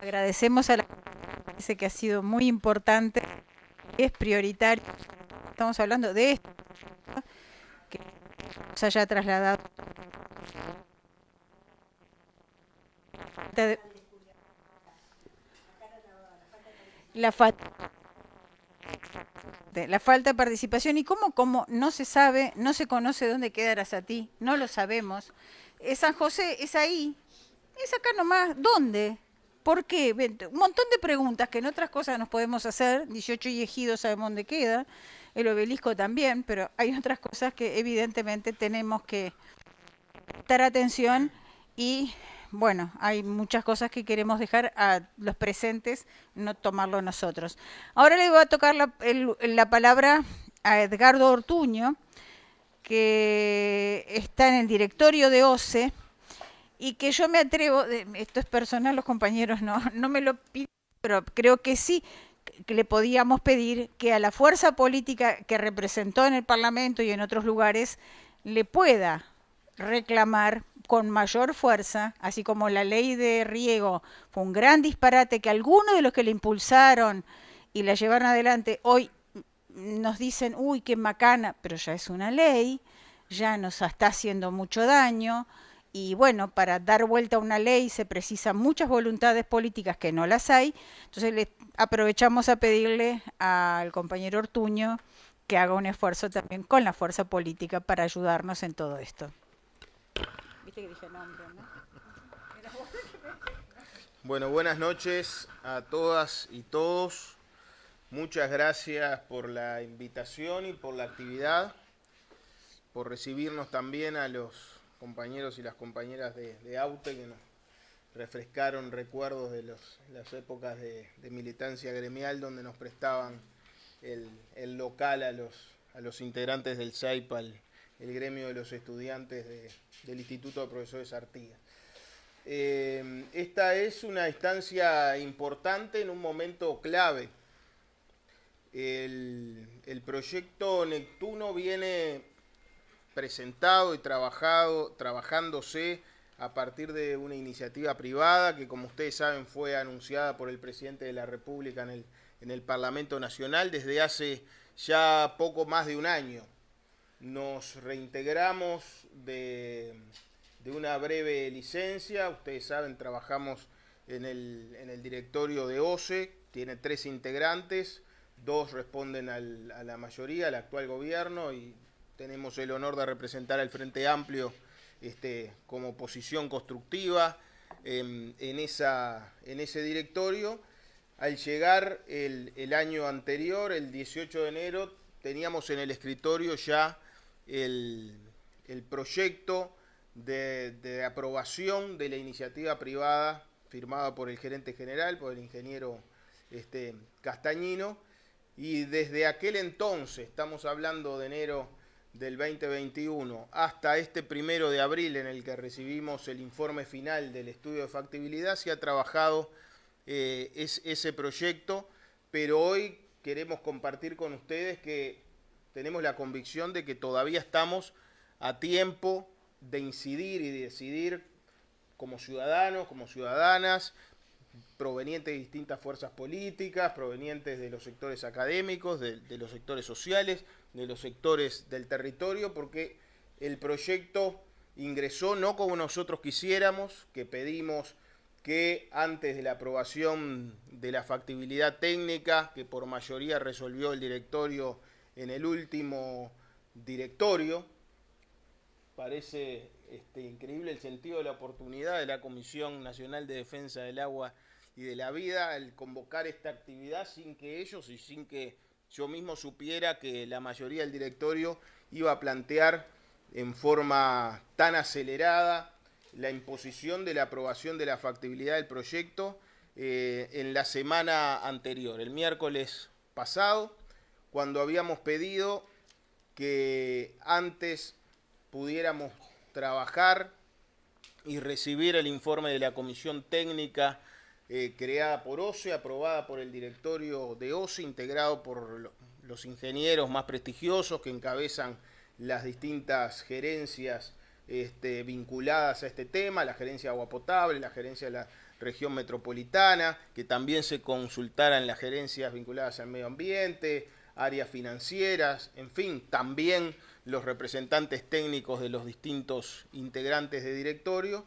Agradecemos a la Dice que ha sido muy importante, es prioritario. Estamos hablando de esto, que se haya trasladado. La falta la falta de participación y cómo, cómo no se sabe, no se conoce dónde queda ti no lo sabemos. San José es ahí, es acá nomás, ¿dónde? ¿Por qué? Un montón de preguntas que en otras cosas nos podemos hacer. 18 y ejidos sabemos dónde queda. El obelisco también, pero hay otras cosas que evidentemente tenemos que prestar atención y bueno, hay muchas cosas que queremos dejar a los presentes, no tomarlo nosotros. Ahora le voy a tocar la, la palabra a Edgardo Ortuño, que está en el directorio de OCE y que yo me atrevo, esto es personal, los compañeros no, no me lo piden, pero creo que sí, que le podíamos pedir que a la fuerza política que representó en el Parlamento y en otros lugares le pueda reclamar con mayor fuerza, así como la ley de riego fue un gran disparate que algunos de los que le impulsaron y la llevaron adelante hoy nos dicen, uy, qué macana, pero ya es una ley, ya nos está haciendo mucho daño, y bueno, para dar vuelta a una ley se precisan muchas voluntades políticas que no las hay. Entonces aprovechamos a pedirle al compañero Ortuño que haga un esfuerzo también con la fuerza política para ayudarnos en todo esto. Bueno, buenas noches a todas y todos. Muchas gracias por la invitación y por la actividad, por recibirnos también a los compañeros y las compañeras de, AUTE que nos refrescaron recuerdos de las épocas de, militancia gremial donde nos prestaban el, local a los, a los integrantes del SAIPAL, el gremio de los estudiantes del Instituto de Profesores Artigas. Eh, esta es una instancia importante en un momento clave. El proyecto Neptuno viene presentado y trabajado, trabajándose a partir de una iniciativa privada que, como ustedes saben, fue anunciada por el presidente de la República en el, en el Parlamento Nacional desde hace ya poco más de un año. Nos reintegramos de, de una breve licencia, ustedes saben, trabajamos en el, en el directorio de OCE, tiene tres integrantes, dos responden a la mayoría, al actual gobierno, y tenemos el honor de representar al Frente Amplio este, como posición constructiva em, en, esa, en ese directorio. Al llegar el, año anterior, el 18 de enero, teníamos en el escritorio ya el, proyecto de, aprobación de la iniciativa privada firmada por el gerente general, por el ingeniero este, Castañino, y desde aquel entonces, estamos hablando de enero del 2021 hasta este primero de abril en el que recibimos el informe final del estudio de factibilidad, se ha trabajado eh, es, ese proyecto, pero hoy queremos compartir con ustedes que tenemos la convicción de que todavía estamos a tiempo de incidir y de decidir como ciudadanos, como ciudadanas, provenientes de distintas fuerzas políticas, provenientes de los sectores académicos, de, los sectores sociales, de los sectores del territorio, porque el proyecto ingresó no como nosotros quisiéramos, que pedimos que antes de la aprobación de la factibilidad técnica, que por mayoría resolvió el directorio en el último directorio, parece este, increíble el sentido de la oportunidad de la Comisión Nacional de Defensa del Agua y de la vida el convocar esta actividad sin que ellos y sin que yo mismo supiera que la mayoría del directorio iba a plantear en forma tan acelerada la imposición de la aprobación de la factibilidad del proyecto eh, en la semana anterior, el miércoles pasado, cuando habíamos pedido que antes pudiéramos trabajar y recibir el informe de la comisión técnica eh, creada por OCE, aprobada por el directorio de OCE, integrado por los ingenieros más prestigiosos que encabezan las distintas gerencias este, vinculadas a este tema, la gerencia de agua potable, la gerencia de la región metropolitana, que también se consultaran las gerencias vinculadas al medio ambiente, áreas financieras, en fin, también los representantes técnicos de los distintos integrantes de directorio,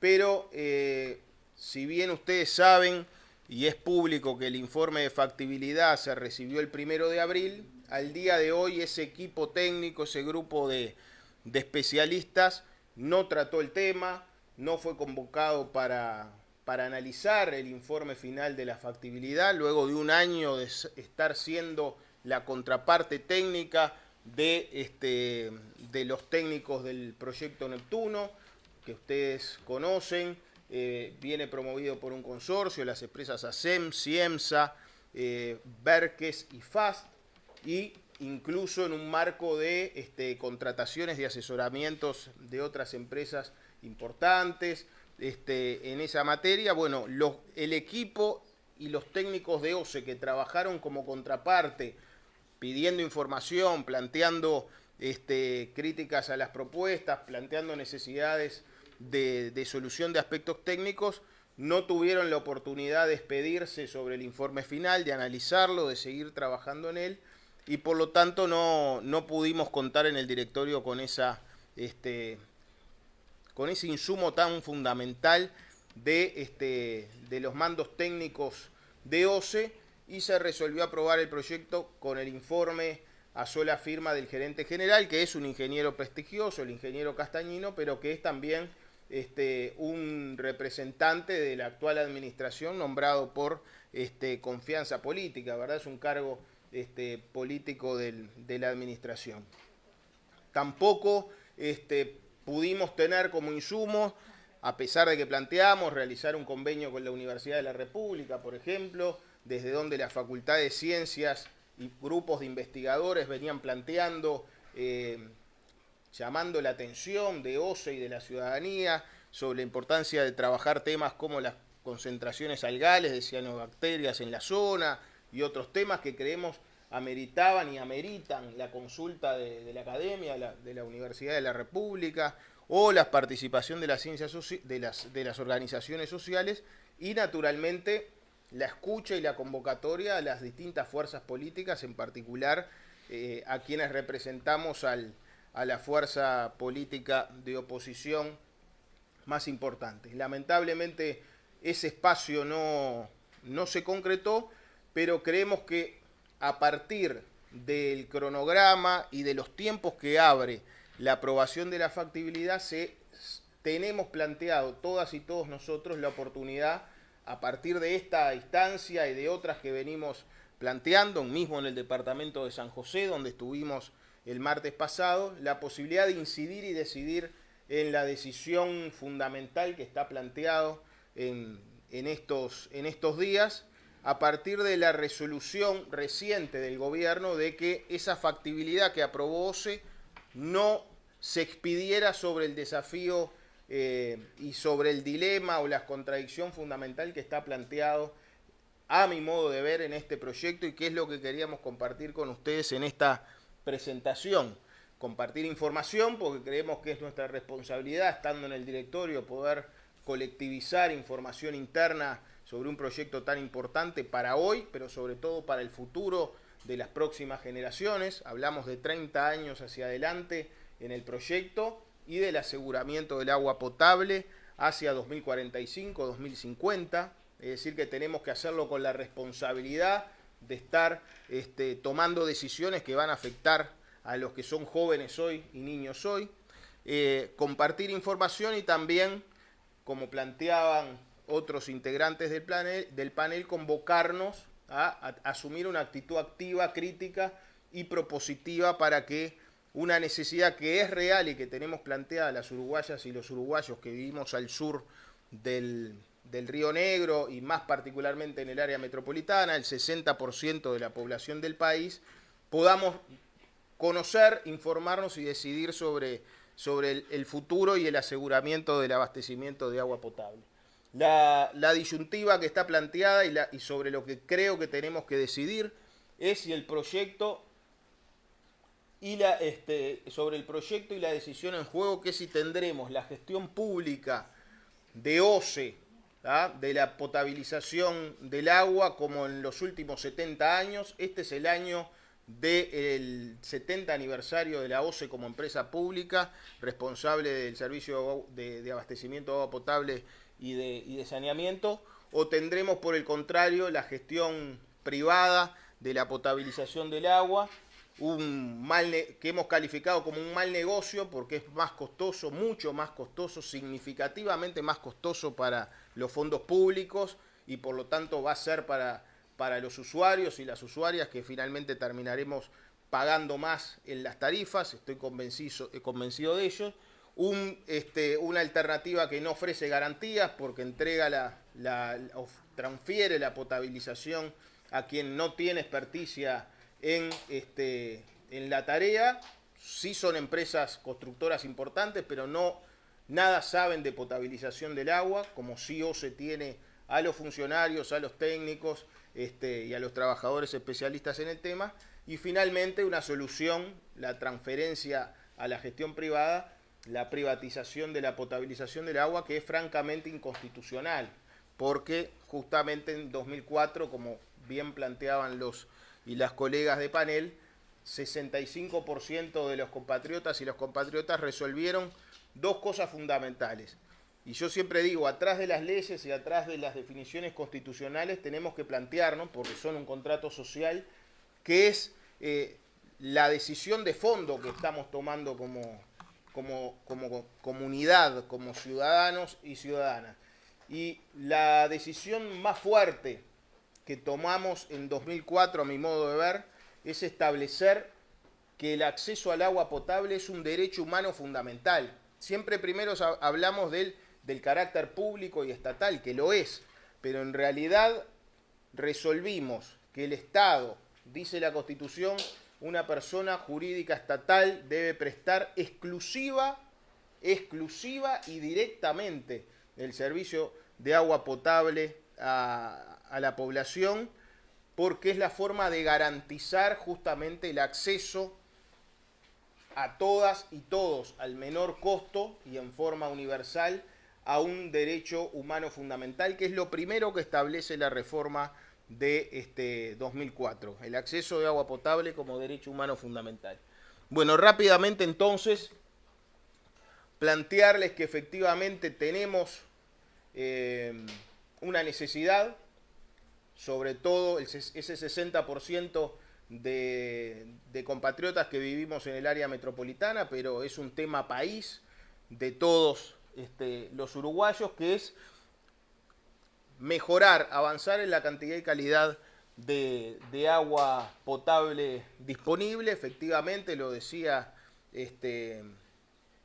pero eh, si bien ustedes saben y es público que el informe de factibilidad se recibió el primero de abril, al día de hoy ese equipo técnico, ese grupo de, especialistas no trató el tema, no fue convocado para, para analizar el informe final de la factibilidad, luego de un año de estar siendo la contraparte técnica de, este, de los técnicos del proyecto Neptuno, que ustedes conocen, eh, viene promovido por un consorcio, las empresas ASEM, CIEMSA, eh, Berques y FAST, y incluso en un marco de este, contrataciones de asesoramientos de otras empresas importantes este, en esa materia. Bueno, el equipo y los técnicos de OCE que trabajaron como contraparte, pidiendo información, planteando este, críticas a las propuestas, planteando necesidades de, solución de aspectos técnicos no tuvieron la oportunidad de expedirse sobre el informe final, de analizarlo, de seguir trabajando en él y por lo tanto no, no pudimos contar en el directorio con, esa, este, con ese insumo tan fundamental de, este, de los mandos técnicos de OCE y se resolvió aprobar el proyecto con el informe a sola firma del gerente general, que es un ingeniero prestigioso, el ingeniero Castañino, pero que es también este, un representante de la actual administración nombrado por este, confianza política, ¿verdad? Es un cargo este, político de la administración. Tampoco este, pudimos tener como insumo, a pesar de que planteamos realizar un convenio con la Universidad de la República, por ejemplo, desde donde la Facultad de Ciencias y grupos de investigadores venían planteando eh, llamando la atención de OCE y de la ciudadanía sobre la importancia de trabajar temas como las concentraciones algales de cianobacterias en la zona y otros temas que creemos ameritaban y ameritan la consulta de, la academia, de la Universidad de la República, o la participación de las ciencias de las, organizaciones sociales y naturalmente la escucha y la convocatoria a las distintas fuerzas políticas, en particular eh, a quienes representamos al, a la fuerza política de oposición más importante. Lamentablemente ese espacio no, no se concretó, pero creemos que a partir del cronograma y de los tiempos que abre la aprobación de la factibilidad, se, tenemos planteado todas y todos nosotros la oportunidad, a partir de esta instancia y de otras que venimos planteando, mismo en el departamento de San José, donde estuvimos el martes pasado, la posibilidad de incidir y decidir en la decisión fundamental que está planteado en, estos, en estos días, a partir de la resolución reciente del gobierno de que esa factibilidad que aprobó OCE no se expidiera sobre el desafío eh, y sobre el dilema o la contradicción fundamental que está planteado a mi modo de ver en este proyecto y qué es lo que queríamos compartir con ustedes en esta presentación. Compartir información porque creemos que es nuestra responsabilidad, estando en el directorio, poder colectivizar información interna sobre un proyecto tan importante para hoy, pero sobre todo para el futuro de las próximas generaciones. Hablamos de 30 años hacia adelante en el proyecto y del aseguramiento del agua potable hacia 2045, 2050. Es decir, que tenemos que hacerlo con la responsabilidad de estar este, tomando decisiones que van a afectar a los que son jóvenes hoy y niños hoy. Eh, compartir información y también, como planteaban otros integrantes del panel, del panel convocarnos a, asumir una actitud activa, crítica y propositiva para que una necesidad que es real y que tenemos planteada las uruguayas y los uruguayos que vivimos al sur del, del Río Negro y más particularmente en el área metropolitana, el 60% de la población del país, podamos conocer, informarnos y decidir sobre, sobre el, futuro y el aseguramiento del abastecimiento de agua potable. La, disyuntiva que está planteada y, la, y sobre lo que creo que tenemos que decidir es si el proyecto y la, este, sobre el proyecto y la decisión en juego, que si tendremos la gestión pública de OCE, de la potabilización del agua, como en los últimos 70 años. Este es el año del 70 aniversario de la OCE como empresa pública, responsable del servicio de, de abastecimiento de agua potable y de, saneamiento, o tendremos por el contrario la gestión privada de la potabilización del agua, un mal que hemos calificado como un mal negocio porque es más costoso, mucho más costoso, significativamente más costoso para los fondos públicos y por lo tanto va a ser para, para los usuarios y las usuarias que finalmente terminaremos pagando más en las tarifas, estoy convencido, convencido de ello este, una alternativa que no ofrece garantías porque entrega la, la, transfiere la potabilización a quien no tiene experticia en, este, en la tarea. Sí son empresas constructoras importantes, pero no nada saben de potabilización del agua, como sí o se tiene a los funcionarios, a los técnicos este, y a los trabajadores especialistas en el tema. Y finalmente una solución, la transferencia a la gestión privada, la privatización de la potabilización del agua, que es francamente inconstitucional, porque justamente en 2004, como bien planteaban los y las colegas de panel, 65% de los compatriotas y los compatriotas resolvieron dos cosas fundamentales. Y yo siempre digo, atrás de las leyes y atrás de las definiciones constitucionales tenemos que plantearnos, porque son un contrato social, que es eh, la decisión de fondo que estamos tomando como, como, comunidad, como ciudadanos y ciudadanas. Y la decisión más fuerte que tomamos en 2004, a mi modo de ver, es establecer que el acceso al agua potable es un derecho humano fundamental. Siempre primero hablamos del, carácter público y estatal, que lo es, pero en realidad resolvimos que el Estado, dice la Constitución, una persona jurídica estatal debe prestar exclusiva, exclusiva y directamente el servicio de agua potable a, a la población, porque es la forma de garantizar justamente el acceso a todas y todos al menor costo y en forma universal a un derecho humano fundamental, que es lo primero que establece la reforma de este 2004, el acceso de agua potable como derecho humano fundamental. Bueno, rápidamente entonces, plantearles que efectivamente tenemos eh, una necesidad sobre todo ese 60% de, compatriotas que vivimos en el área metropolitana, pero es un tema país de todos este, los uruguayos, que es mejorar, avanzar en la cantidad y calidad de, agua potable disponible. Efectivamente, lo decía este,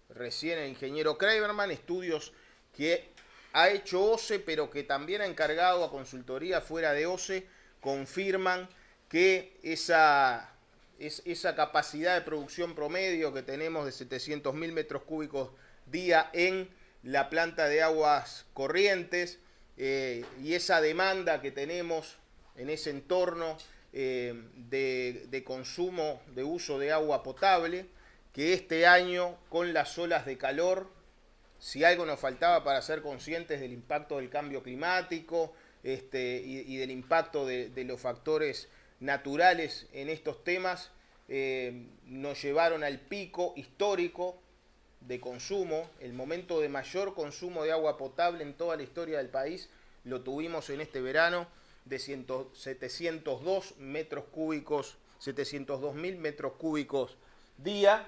recién el ingeniero Kramerman, estudios que ha hecho OCE, pero que también ha encargado a consultoría fuera de OCE, confirman que esa, esa capacidad de producción promedio que tenemos de 700 mil metros cúbicos día en la planta de aguas corrientes eh, y esa demanda que tenemos en ese entorno eh, de, de consumo, de uso de agua potable, que este año con las olas de calor si algo nos faltaba para ser conscientes del impacto del cambio climático este, y, del impacto de, los factores naturales en estos temas, eh, nos llevaron al pico histórico de consumo, el momento de mayor consumo de agua potable en toda la historia del país, lo tuvimos en este verano de 702 metros cúbicos, 702 mil metros cúbicos día,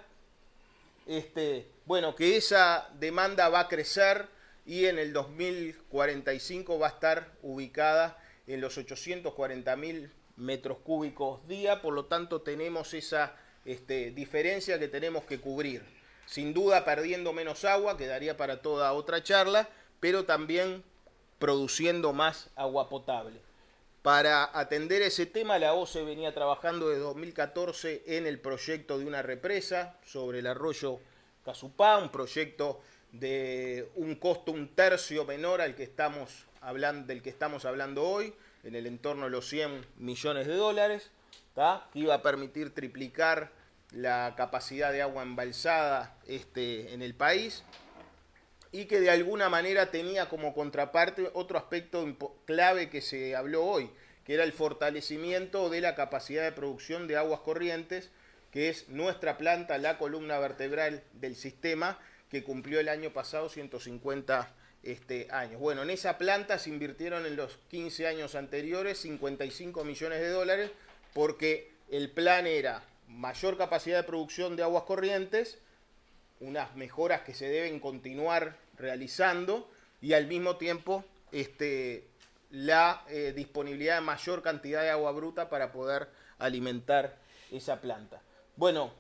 este, bueno, que esa demanda va a crecer y en el 2045 va a estar ubicada en los 840 mil metros cúbicos día, por lo tanto tenemos esa este, diferencia que tenemos que cubrir. Sin duda perdiendo menos agua, quedaría para toda otra charla, pero también produciendo más agua potable. Para atender ese tema, la OCE venía trabajando desde 2014 en el proyecto de una represa sobre el arroyo Casupá, un proyecto de un costo un tercio menor al que estamos hablando, del que estamos hablando hoy, en el entorno de los 100 millones de dólares, que iba a permitir triplicar la capacidad de agua embalsada este, en el país y que de alguna manera tenía como contraparte otro aspecto clave que se habló hoy, que era el fortalecimiento de la capacidad de producción de aguas corrientes, que es nuestra planta, la columna vertebral del sistema, que cumplió el año pasado 150 este, años. Bueno, en esa planta se invirtieron en los 15 años anteriores 55 millones de dólares porque el plan era mayor capacidad de producción de aguas corrientes, unas mejoras que se deben continuar realizando y al mismo tiempo este, la eh, disponibilidad de mayor cantidad de agua bruta para poder alimentar esa planta. Bueno,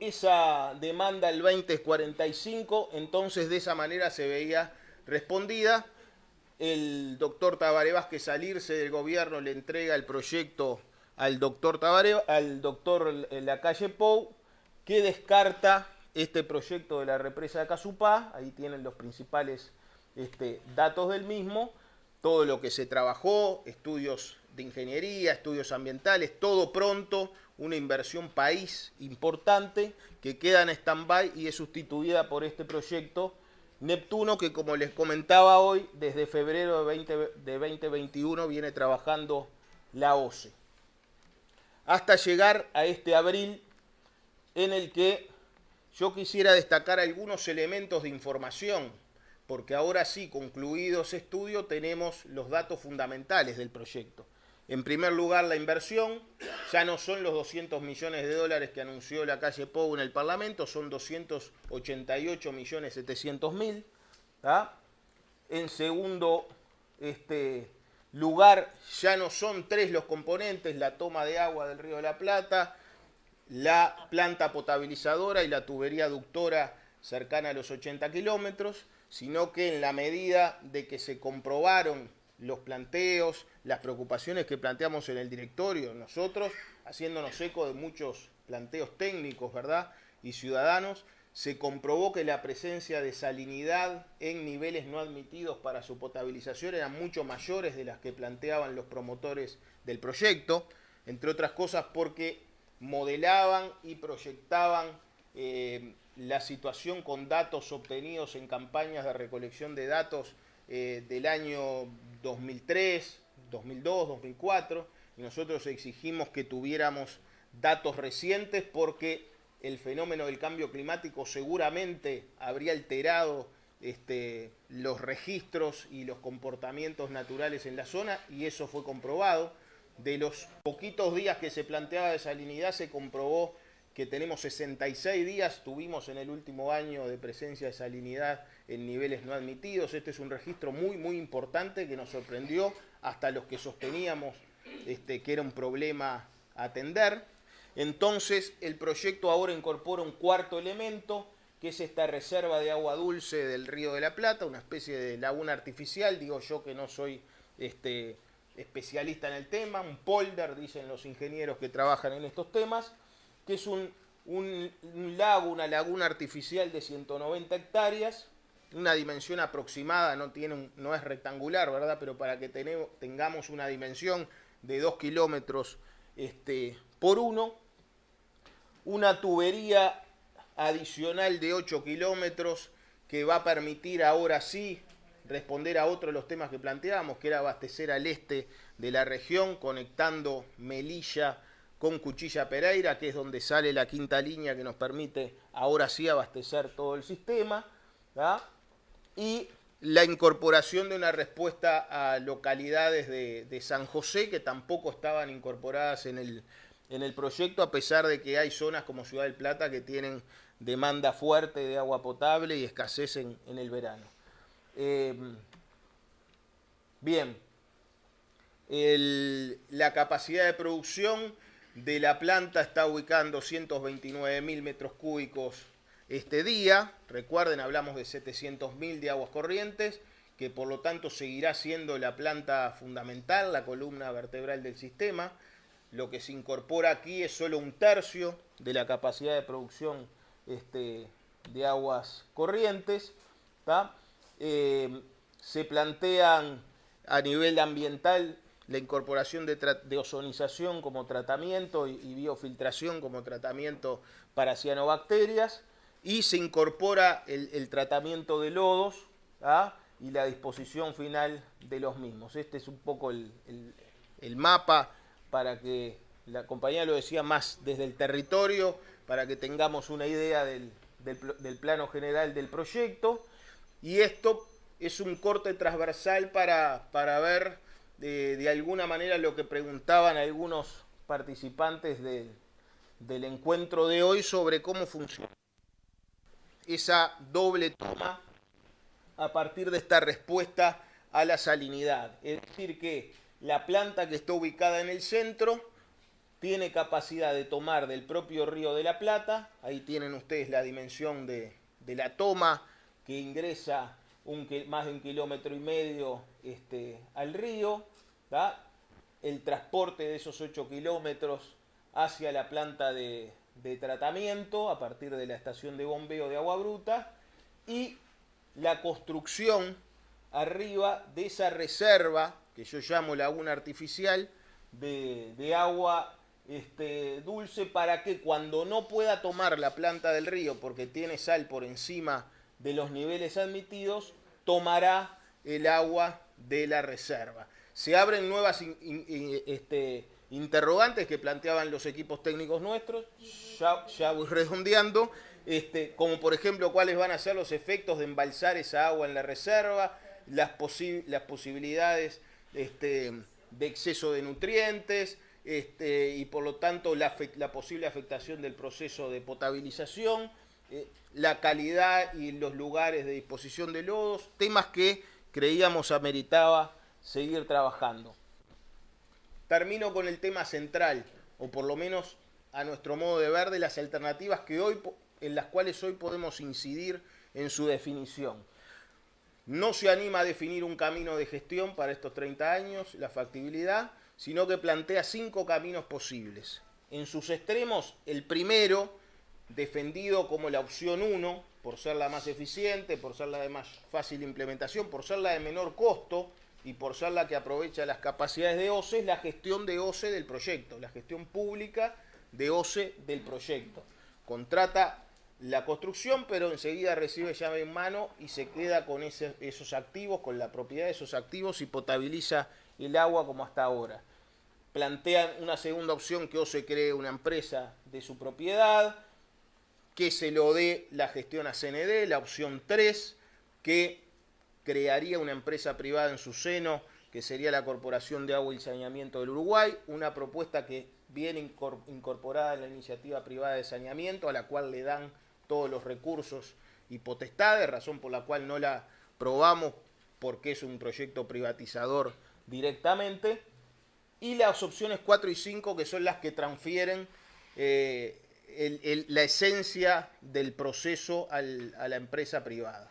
esa demanda el 2045, entonces de esa manera se veía respondida. El doctor Tabaré Vázquez salirse del gobierno le entrega el proyecto al doctor Tabaré, al doctor Lacalle Pou, que descarta este proyecto de la represa de Casupá, ahí tienen los principales este, datos del mismo, todo lo que se trabajó, estudios de ingeniería, estudios ambientales, todo pronto, una inversión país importante que queda en stand-by y es sustituida por este proyecto Neptuno que como les comentaba hoy, desde febrero de, de 2021 viene trabajando la OCE. Hasta llegar a este abril en el que yo quisiera destacar algunos elementos de información, porque ahora sí, concluido ese estudio, tenemos los datos fundamentales del proyecto. En primer lugar, la inversión, ya no son los 200 millones de dólares que anunció la calle Pou en el Parlamento, son 288 millones 700 mil. En segundo este, lugar, ya no son tres los componentes, la toma de agua del Río de la Plata, la planta potabilizadora y la tubería aductora cercana a los 80 kilómetros, sino que en la medida de que se comprobaron los planteos, las preocupaciones que planteamos en el directorio, nosotros, haciéndonos eco de muchos planteos técnicos, ¿verdad? Y ciudadanos, se comprobó que la presencia de salinidad en niveles no admitidos para su potabilización eran mucho mayores de las que planteaban los promotores del proyecto, entre otras cosas porque modelaban y proyectaban eh, la situación con datos obtenidos en campañas de recolección de datos eh, del año 2003, 2002, 2004, y nosotros exigimos que tuviéramos datos recientes porque el fenómeno del cambio climático seguramente habría alterado este, los registros y los comportamientos naturales en la zona y eso fue comprobado. De los poquitos días que se planteaba salinidad se comprobó que tenemos 66 días, tuvimos en el último año de presencia de salinidad en niveles no admitidos. Este es un registro muy, muy importante que nos sorprendió hasta los que sosteníamos este, que era un problema atender. Entonces, el proyecto ahora incorpora un cuarto elemento, que es esta reserva de agua dulce del Río de la Plata, una especie de laguna artificial, digo yo que no soy este, especialista en el tema, un polder, dicen los ingenieros que trabajan en estos temas, que es un, lago, una laguna artificial de 190 hectáreas, una dimensión aproximada, no, tiene no es rectangular, ¿verdad? Pero para que tengamos una dimensión de 2 kilómetros este, por uno, una tubería adicional de 8 kilómetros que va a permitir ahora sí responder a otro de los temas que planteábamos, que era abastecer al este de la región, conectando Melilla con Cuchilla Pereira, que es donde sale la quinta línea que nos permite ahora sí abastecer todo el sistema, y la incorporación de una respuesta a localidades de, San José que tampoco estaban incorporadas en el, en el proyecto, a pesar de que hay zonas como Ciudad del Plata que tienen demanda fuerte de agua potable y escasez en, el verano. Eh, bien, la capacidad de producción de la planta está ubicando 229 mil metros cúbicos este día. Recuerden, hablamos de 700 mil de aguas corrientes, que por lo tanto seguirá siendo la planta fundamental, la columna vertebral del sistema. Lo que se incorpora aquí es solo un tercio de la capacidad de producción este, de aguas corrientes. Eh, se plantean a nivel ambiental la incorporación de, ozonización como tratamiento y, biofiltración como tratamiento para cianobacterias y se incorpora el, tratamiento de lodos y la disposición final de los mismos. Este es un poco el mapa para que la compañía lo decía más desde el territorio, para que tengamos una idea del, plano general del proyecto. Y esto es un corte transversal para, ver de, alguna manera lo que preguntaban algunos participantes del encuentro de hoy sobre cómo funciona esa doble toma a partir de esta respuesta a la salinidad. Es decir, que la planta que está ubicada en el centro tiene capacidad de tomar del propio río de la Plata, ahí tienen ustedes la dimensión de, la toma que ingresa un, más de un kilómetro y medio este, al río, el transporte de esos 8 kilómetros hacia la planta de, de tratamiento a partir de la estación de bombeo de agua bruta y la construcción arriba de esa reserva que yo llamo laguna artificial, de, agua este, dulce para que cuando no pueda tomar la planta del río porque tiene sal por encima de los niveles admitidos, tomará el agua de la reserva. Se abren nuevas este, interrogantes que planteaban los equipos técnicos nuestros, ya, voy redondeando, este, como por ejemplo cuáles van a ser los efectos de embalsar esa agua en la reserva, las, las posibilidades este, de exceso de nutrientes este, y por lo tanto la, posible afectación del proceso de potabilización, eh, la calidad y los lugares de disposición de lodos, temas que creíamos ameritaba seguir trabajando. Termino con el tema central, o por lo menos a nuestro modo de ver, de las alternativas que hoy, en las cuales hoy podemos incidir en su definición. No se anima a definir un camino de gestión para estos 30 años, la factibilidad, sino que plantea cinco caminos posibles. En sus extremos, el primero, defendido como la opción 1, por ser la más eficiente, por ser la de más fácil implementación, por ser la de menor costo y por ser la que aprovecha las capacidades de OCE, es la gestión de OCE del proyecto, la gestión pública de OCE del proyecto. Contrata la construcción, pero enseguida recibe llave en mano y se queda con esos activos, con la propiedad de esos activos y potabiliza el agua como hasta ahora. Plantean una segunda opción que o se cree una empresa de su propiedad, que se lo dé la gestión a CND, la opción 3, que crearía una empresa privada en su seno, que sería la Corporación de Agua y Saneamiento del Uruguay, una propuesta que viene incorporada en la iniciativa privada de saneamiento, a la cual le dan todos los recursos y potestades, razón por la cual no la probamos porque es un proyecto privatizador directamente, y las opciones 4 y 5 que son las que transfieren eh, la esencia del proceso a la empresa privada.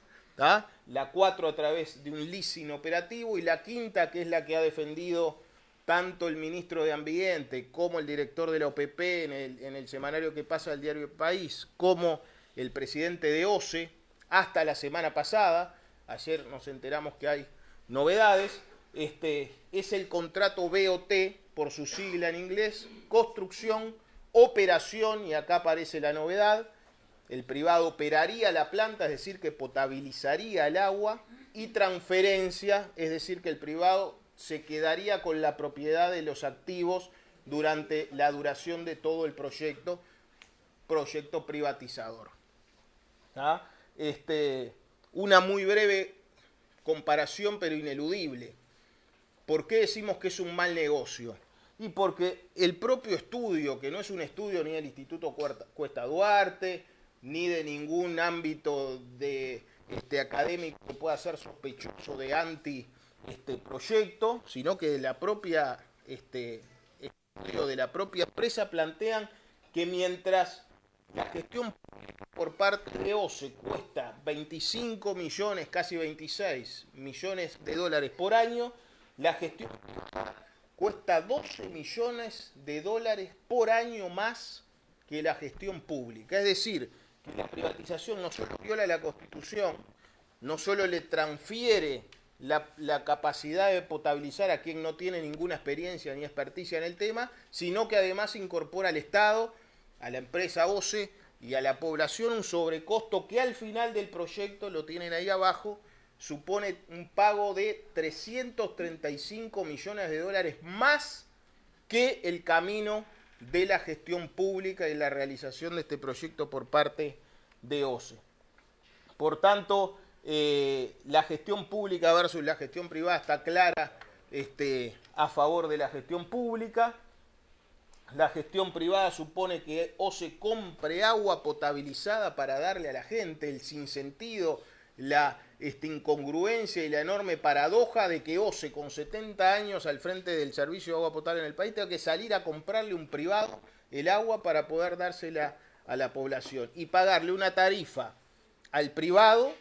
La 4 a través de un leasing operativo y la quinta que es la que ha defendido tanto el ministro de Ambiente como el director de la OPP en el, semanario que pasa al diario País, como el presidente de OCE, hasta la semana pasada, ayer nos enteramos que hay novedades, este, es el contrato BOT, por su sigla en inglés, construcción, operación, y acá aparece la novedad, el privado operaría la planta, es decir, que potabilizaría el agua, y transferencia, es decir, que el privado se quedaría con la propiedad de los activos durante la duración de todo el proyecto, proyecto privatizador. Este, una muy breve comparación, pero ineludible. ¿Por qué decimos que es un mal negocio? Y porque el propio estudio, que no es un estudio ni del Instituto Cuesta Duarte, ni de ningún ámbito de, este, académico que pueda ser sospechoso de anti este proyecto, sino que de la propia este, de la propia empresa plantean que mientras la gestión por parte de OCE cuesta 25 millones, casi 26 millones de dólares por año, la gestión cuesta 12 millones de dólares por año más que la gestión pública. Es decir, la privatización no solo viola la Constitución, no solo le transfiere la, capacidad de potabilizar a quien no tiene ninguna experiencia ni experticia en el tema, sino que además incorpora al Estado, a la empresa OCE y a la población un sobrecosto que al final del proyecto, lo tienen ahí abajo, supone un pago de 335 millones de dólares más que el camino de la gestión pública y la realización de este proyecto por parte de OCE. Por tanto, eh, la gestión pública versus la gestión privada está clara este, a favor de la gestión pública. La gestión privada supone que OCE compre agua potabilizada para darle a la gente el sinsentido, la esta incongruencia y la enorme paradoja de que OCE con 70 años al frente del servicio de agua potable en el país tenga que salir a comprarle un privado el agua para poder dársela a la población y pagarle una tarifa al privado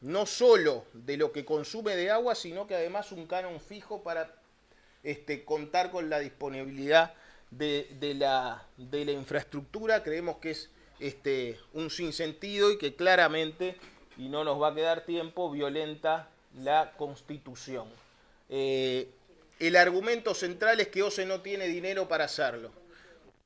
no solo de lo que consume de agua, sino que además un canon fijo para este, contar con la disponibilidad de, la, de la infraestructura. Creemos que es este, un sinsentido y que claramente y no nos va a quedar tiempo, violenta la Constitución. Eh, el argumento central es que OCE no tiene dinero para hacerlo.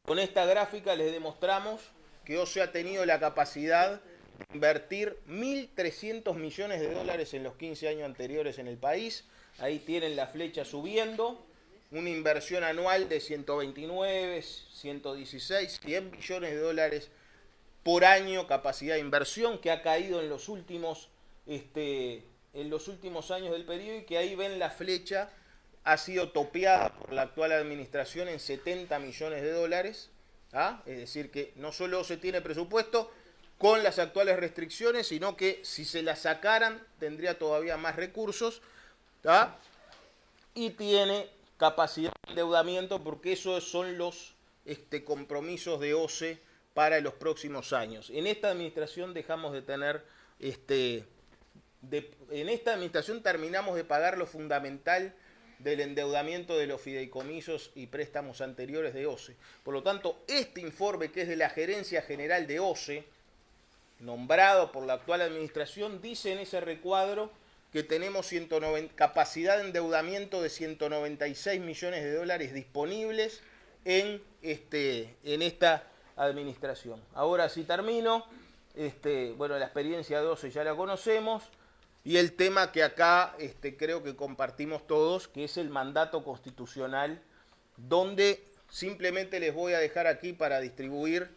Con esta gráfica les demostramos que OCE ha tenido la capacidad de invertir 1.300 millones de dólares en los 15 años anteriores en el país. Ahí tienen la flecha subiendo. Una inversión anual de 129, 116, 100 millones de dólares por año capacidad de inversión que ha caído en los últimos, este, en los últimos años del periodo y que ahí ven la flecha, ha sido topeada por la actual administración en 70 millones de dólares. ¿ah? Es decir, que no solo se tiene presupuesto con las actuales restricciones, sino que si se las sacaran tendría todavía más recursos. ¿ah? Y tiene capacidad de endeudamiento porque esos son los este, compromisos de OCE para los próximos años. En esta administración dejamos de tener, este, en esta administración terminamos de pagar lo fundamental del endeudamiento de los fideicomisos y préstamos anteriores de OCE. Por lo tanto, este informe que es de la Gerencia General de OCE, nombrado por la actual administración, dice en ese recuadro que tenemos 190, capacidad de endeudamiento de 196 millones de dólares disponibles en, este, en esta administración. Ahora sí termino. Este, bueno, la experiencia 12 ya la conocemos. Y el tema que acá este, creo que compartimos todos, que es el mandato constitucional, donde simplemente les voy a dejar aquí para distribuir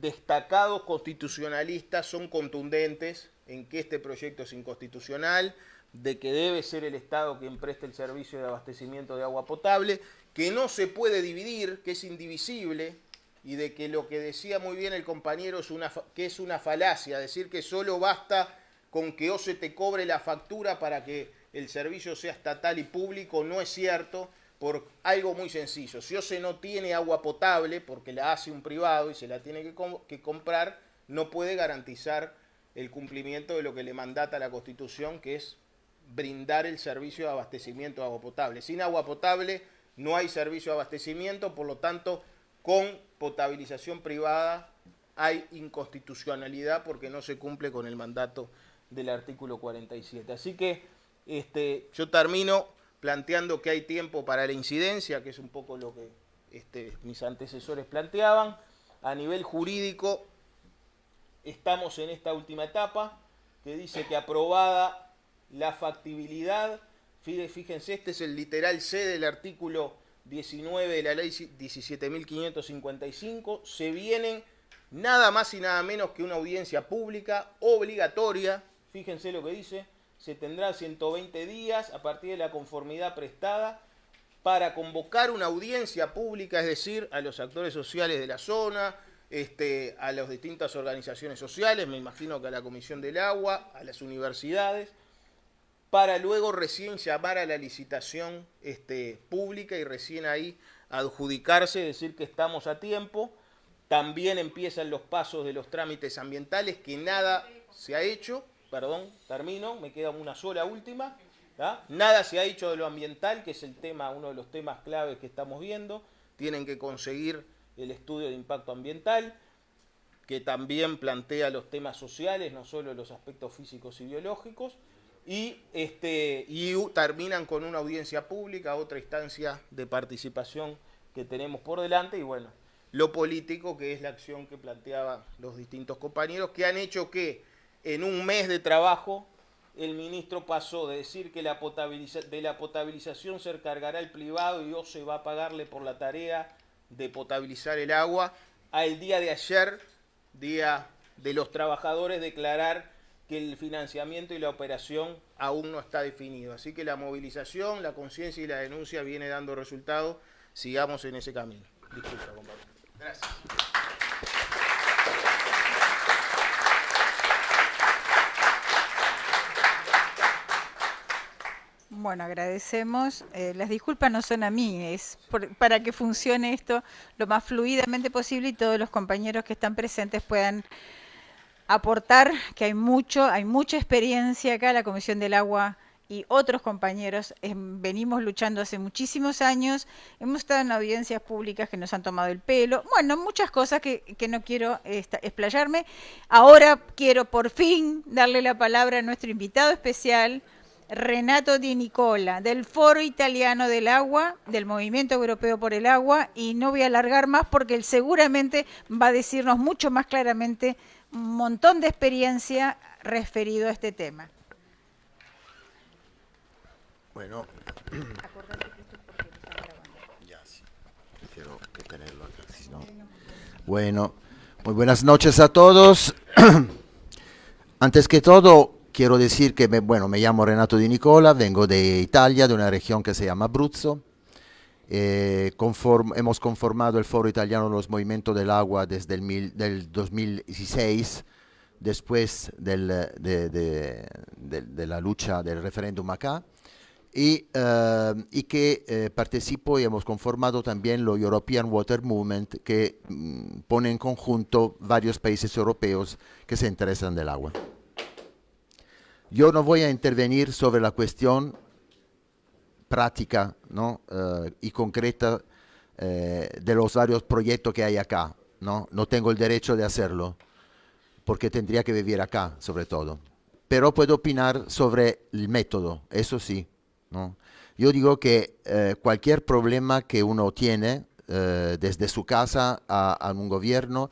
destacados constitucionalistas, son contundentes, en que este proyecto es inconstitucional, de que debe ser el Estado quien preste el servicio de abastecimiento de agua potable, que no se puede dividir, que es indivisible, y de que lo que decía muy bien el compañero es una, que es una falacia, decir que solo basta con que OCE te cobre la factura para que el servicio sea estatal y público, no es cierto, por algo muy sencillo. Si OCE no tiene agua potable, porque la hace un privado y se la tiene que, que comprar, no puede garantizar el cumplimiento de lo que le mandata la Constitución, que es brindar el servicio de abastecimiento de agua potable. Sin agua potable no hay servicio de abastecimiento, por lo tanto, con potabilización privada hay inconstitucionalidad porque no se cumple con el mandato del artículo 47. Así que este, yo termino planteando que hay tiempo para la incidencia, que es un poco lo que este, mis antecesores planteaban. A nivel jurídico, estamos en esta última etapa, que dice que aprobada la factibilidad, fíjense, este es el literal C del artículo 19 de la ley 17.555, se vienen nada más y nada menos que una audiencia pública obligatoria, fíjense lo que dice, se tendrá 120 días a partir de la conformidad prestada para convocar una audiencia pública, es decir, a los actores sociales de la zona, este, a las distintas organizaciones sociales, me imagino que a la Comisión del Agua, a las universidades, para luego recién llamar a la licitación este, pública y recién ahí adjudicarse, decir que estamos a tiempo. También empiezan los pasos de los trámites ambientales, que nada se ha hecho, perdón, termino, me queda una sola última. Nada se ha hecho de lo ambiental, que es el tema, uno de los temas claves que estamos viendo. Tienen que conseguir el estudio de impacto ambiental, que también plantea los temas sociales, no solo los aspectos físicos y biológicos y, este, y terminan con una audiencia pública, otra instancia de participación que tenemos por delante y bueno, lo político que es la acción que planteaban los distintos compañeros que han hecho que en un mes de trabajo el ministro pasó de decir que la de la potabilización se encargará el privado y o se va a pagarle por la tarea de potabilizar el agua, al día de ayer, día de los trabajadores, declarar que el financiamiento y la operación aún no está definido. Así que la movilización, la conciencia y la denuncia viene dando resultados. Sigamos en ese camino. Disculpa, compañero. Gracias. Bueno, agradecemos. Eh, las disculpas no son a mí, es para que funcione esto lo más fluidamente posible y todos los compañeros que están presentes puedan aportar que hay mucho, hay mucha experiencia acá, la Comisión del Agua y otros compañeros venimos luchando hace muchísimos años, hemos estado en audiencias públicas que nos han tomado el pelo, bueno, muchas cosas que, no quiero explayarme. Ahora quiero por fin darle la palabra a nuestro invitado especial, Renato Di Nicola, del Foro Italiano del Agua, del Movimiento Europeo por el Agua, y no voy a alargar más porque él seguramente va a decirnos mucho más claramente montón de experiencia referido a este tema. Bueno, tenerlo acá, si no. Bueno, muy buenas noches a todos. Antes que todo, quiero decir que, me, bueno, me llamo Renato Di Nicola, vengo de Italia, de una región que se llama Abruzzo. Eh, hemos conformado el Foro Italiano de los Movimientos del Agua desde el del 2016, después del, de, la lucha del referéndum acá, y, eh, y que eh, participo y hemos conformado también lo European Water Movement, que mm, pone en conjunto varios países europeos que se interesan del agua. Yo no voy a intervenir sobre la cuestión práctica ¿no? Eh, y concreta eh, de los varios proyectos que hay acá. ¿no? no tengo el derecho de hacerlo, porque tendría que vivir acá, sobre todo. Pero puedo opinar sobre el método, eso sí. ¿no? Yo digo que eh, cualquier problema que uno tiene desde su casa a, a, un gobierno,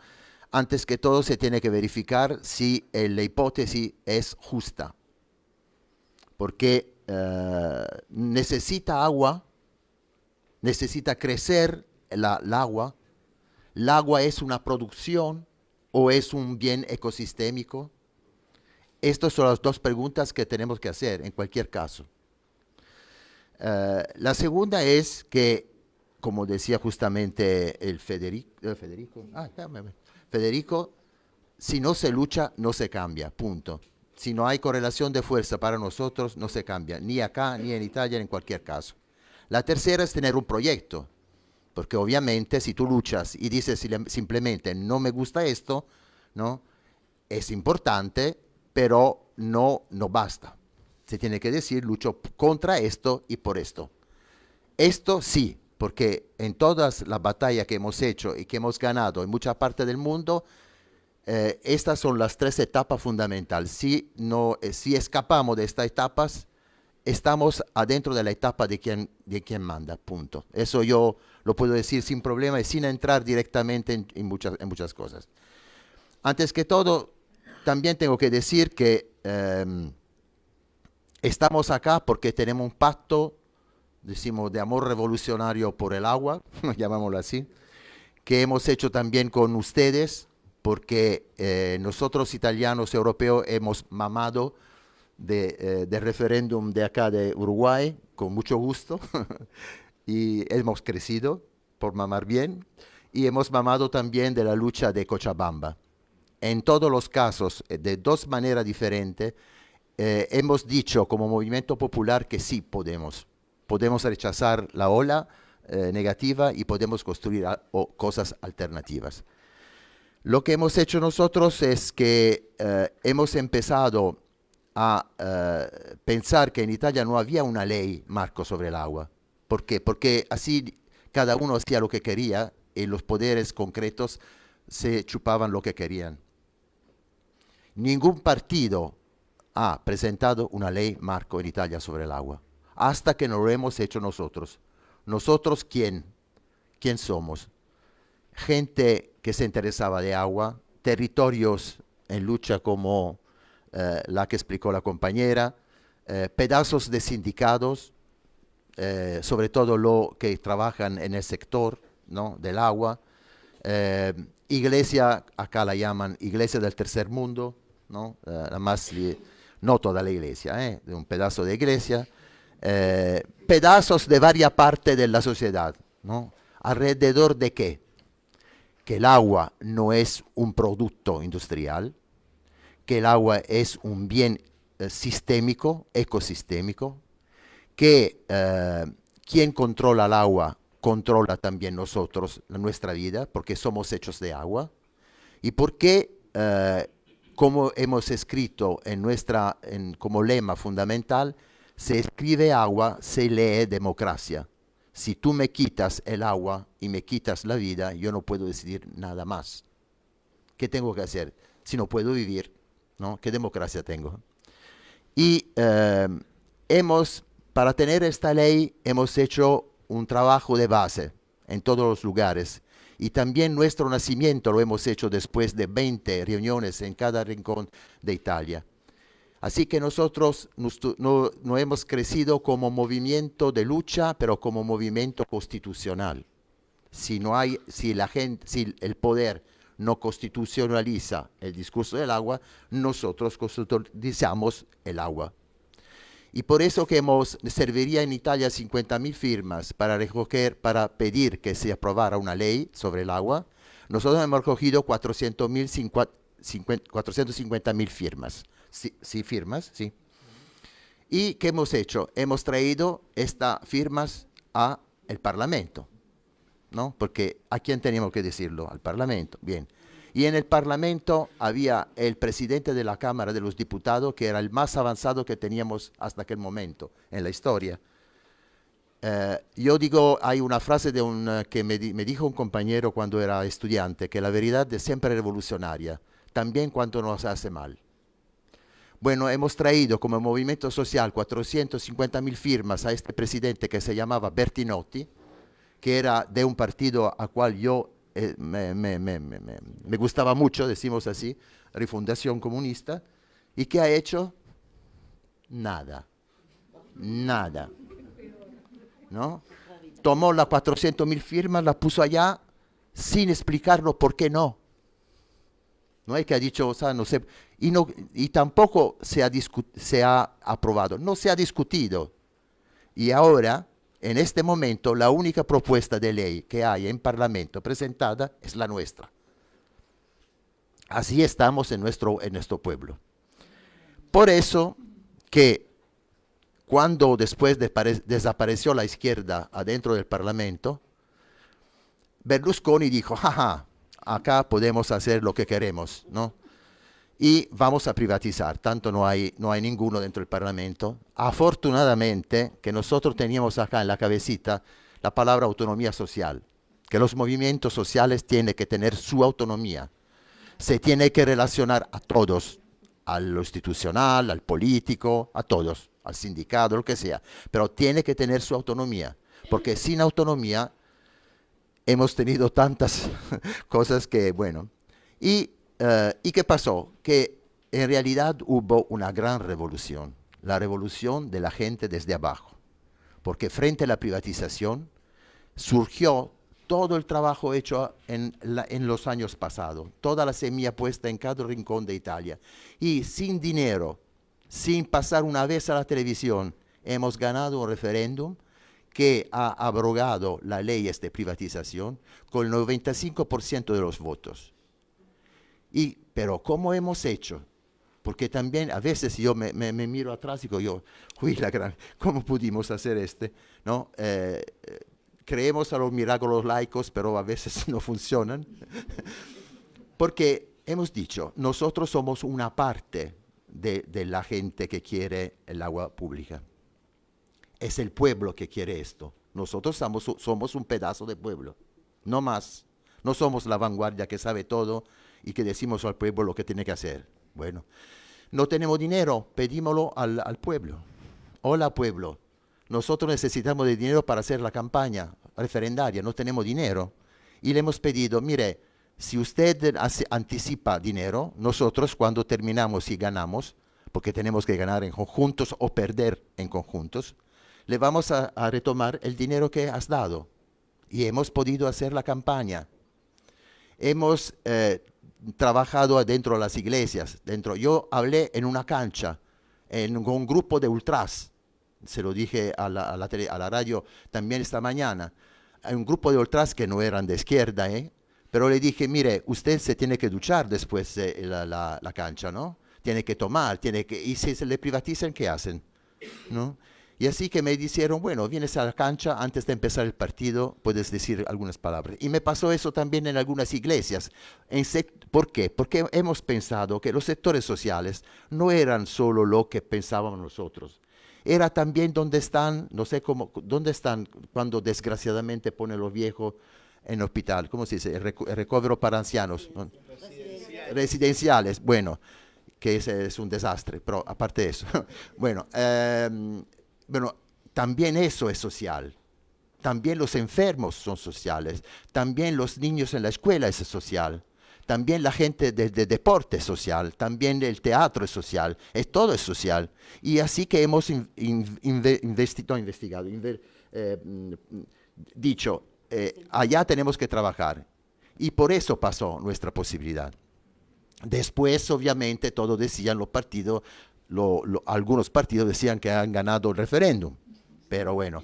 antes que todo se tiene que verificar si la hipótesis es justa. Porque eh, necesita agua, necesita crecer el agua. El agua es una producción o es un bien ecosistémico. Estas son las dos preguntas que tenemos que hacer en cualquier caso. Eh, la segunda es que, como decía justamente el Federico, eh, Federico, ah, Federico, si no se lucha, no se cambia, punto. Si no hay correlación de fuerza para nosotros, no se cambia, ni acá, ni en Italia, ni en cualquier caso. La tercera es tener un proyecto, porque obviamente si tú luchas y dices simplemente no me gusta esto, ¿no? es importante, pero no, no basta. Se tiene que decir lucho contra esto y por esto. Esto sí, porque en todas las batallas que hemos hecho y que hemos ganado en mucha parte del mundo, eh, estas son las tres etapas fundamentales. Si, no, eh, si escapamos de estas etapas, estamos adentro de la etapa de quien, de quien manda, punto. Eso yo lo puedo decir sin problema y sin entrar directamente en, muchas, en muchas cosas. Antes que todo, también tengo que decir que em, estamos acá porque tenemos un pacto, decimos, de amor revolucionario por el agua, llamámoslo así, que hemos hecho también con ustedes, porque eh, nosotros italianos europeos hemos mamado de, eh, referéndum de acá de Uruguay, con mucho gusto, y hemos crecido por mamar bien, y hemos mamado también de la lucha de Cochabamba. En todos los casos, eh, de dos maneras diferentes, hemos dicho como movimiento popular que sí podemos. Podemos rechazar la ola negativa y podemos construir cosas alternativas. Lo que hemos hecho nosotros es que hemos empezado a eh, pensar que en Italia no había una ley marco sobre el agua. ¿Por qué? Porque así cada uno hacía lo que quería y los poderes concretos se chupaban lo que querían. Ningún partido ha presentado una ley marco en Italia sobre el agua, hasta que no lo hemos hecho nosotros. ¿Nosotros quién? ¿Quién somos? Gente que se interesaba de agua, territorios en lucha como eh, la que explicó la compañera, eh, pedazos de sindicados, eh, sobre todo los que trabajan en el sector ¿no? del agua, iglesia, acá la llaman iglesia del tercer mundo, no, más no toda la iglesia, de un pedazo de iglesia, pedazos de varias partes de la sociedad, ¿no? alrededor de qué? Que el agua no es un producto industrial, que el agua es un bien eh, sistémico, ecosistémico, que eh, quien controla el agua controla también nosotros nuestra vida, porque somos hechos de agua, y porque, eh, como hemos escrito en nuestra, como lema fundamental, se escribe agua, se lee democracia. Si tú me quitas el agua y me quitas la vida, yo no puedo decidir nada más. ¿Qué tengo que hacer? Si no puedo vivir, ¿no? ¿Qué democracia tengo? Y eh, hemos, para tener esta ley, hemos hecho un trabajo de base en todos los lugares. Y también nuestro nacimiento lo hemos hecho después de 20 reuniones en cada rincón de Italia. Así que nosotros no, hemos crecido como movimiento de lucha, pero como movimiento constitucional. Si no hay, si la gente, si el poder no constitucionaliza el discurso del agua, nosotros constitucionalizamos el agua. Y por eso que hemos, serviría en Italia 50.000 firmas para recoger, para pedir que se aprobara una ley sobre el agua. Nosotros hemos recogido 450.000 firmas. Sí, sí, firmas, sí. ¿Y qué hemos hecho? Hemos traído estas firmas al Parlamento. ¿no? Porque ¿a quién teníamos que decirlo? Al Parlamento, bien. Y en el Parlamento había el presidente de la Cámara de los Diputados, que era el más avanzado que teníamos hasta aquel momento en la historia. Eh, yo digo, hay una frase de un, eh, que me, dijo un compañero cuando era estudiante, que la verdad es siempre revolucionaria, también cuando nos hace mal. Bueno, hemos traído como movimiento social 450 mil firmas a este presidente que se llamaba Bertinotti, que era de un partido a cual yo eh, me, gustaba mucho, decimos así, Refundación Comunista, y ¿qué ha hecho? Nada, nada. ¿No? Tomó las 400 mil firmas, las puso allá sin explicarlo por qué no. No es que ha dicho, o sea, no sé, y, tampoco se ha, se ha aprobado, no se ha discutido. Y ahora, en este momento, la única propuesta de ley que hay en Parlamento presentada es la nuestra. Así estamos en nuestro, en nuestro pueblo. Por eso que cuando después de desapareció la izquierda adentro del Parlamento, Berlusconi dijo, jaja, acá podemos hacer lo que queremos, ¿no? Y vamos a privatizar, tanto no hay, no hay ninguno dentro del Parlamento. Afortunadamente, que nosotros teníamos acá en la cabecita la palabra autonomía social, que los movimientos sociales tienen que tener su autonomía. Se tiene que relacionar a todos, a lo institucional, al político, a todos, al sindicato, lo que sea, pero tiene que tener su autonomía, porque sin autonomía hemos tenido tantas cosas que, bueno. Y, uh, ¿Y qué pasó? Que en realidad hubo una gran revolución, la revolución de la gente desde abajo, porque frente a la privatización surgió todo el trabajo hecho en, los años pasados, toda la semilla puesta en cada rincón de Italia. Y sin dinero, sin pasar una vez a la televisión, hemos ganado un referéndum que ha abrogado las leyes de privatización con el 95% de los votos. Y, pero ¿cómo hemos hecho? Porque también a veces yo me, me, me miro atrás y digo, yo, uy, la gran, ¿cómo pudimos hacer este? ¿No? Eh, creemos a los milagros laicos, pero a veces no funcionan. Porque hemos dicho, nosotros somos una parte de, de la gente que quiere el agua pública es el pueblo que quiere esto. Nosotros somos, somos un pedazo de pueblo, no más. No somos la vanguardia que sabe todo y que decimos al pueblo lo que tiene que hacer. Bueno, no tenemos dinero, pedímoslo al, al pueblo. Hola pueblo, nosotros necesitamos de dinero para hacer la campaña referendaria, no tenemos dinero. Y le hemos pedido, mire, si usted hace, anticipa dinero, nosotros cuando terminamos y ganamos, porque tenemos que ganar en conjuntos o perder en conjuntos, le vamos a, a, retomar el dinero que has dado. Y hemos podido hacer la campaña. Hemos eh, trabajado adentro de las iglesias. Dentro. Yo hablé en una cancha, en un grupo de ultras. Se lo dije a la, tele, a la radio también esta mañana. Hay un grupo de ultras que no eran de izquierda, ¿eh? pero le dije, mire, usted se tiene que duchar después de la, la, la cancha, ¿no? Tiene que tomar, tiene que... Y si se le privatizan, ¿qué hacen? ¿No? Y así que me dijeron, bueno, vienes a la cancha, antes de empezar el partido puedes decir algunas palabras. Y me pasó eso también en algunas iglesias. En ¿Por qué? Porque hemos pensado que los sectores sociales no eran solo lo que pensábamos nosotros. Era también donde están, no sé cómo, dónde están cuando desgraciadamente ponen los viejos en hospital, ¿cómo se dice? El recobro para ancianos. ¿no? Residenciales. Residenciales. Bueno, que ese es un desastre, pero aparte de eso. bueno, eh, bueno, también eso es social. También los enfermos son sociales. También los niños en la escuela es social. También la gente de, de deporte es social. También el teatro es social. Es, todo es social. Y así que hemos in, in, investido, investigado, eh, dicho, eh, allá tenemos que trabajar. Y por eso pasó nuestra posibilidad. Después, obviamente, todos decían los partidos, lo, lo, algunos partidos decían que han ganado el referéndum, pero bueno.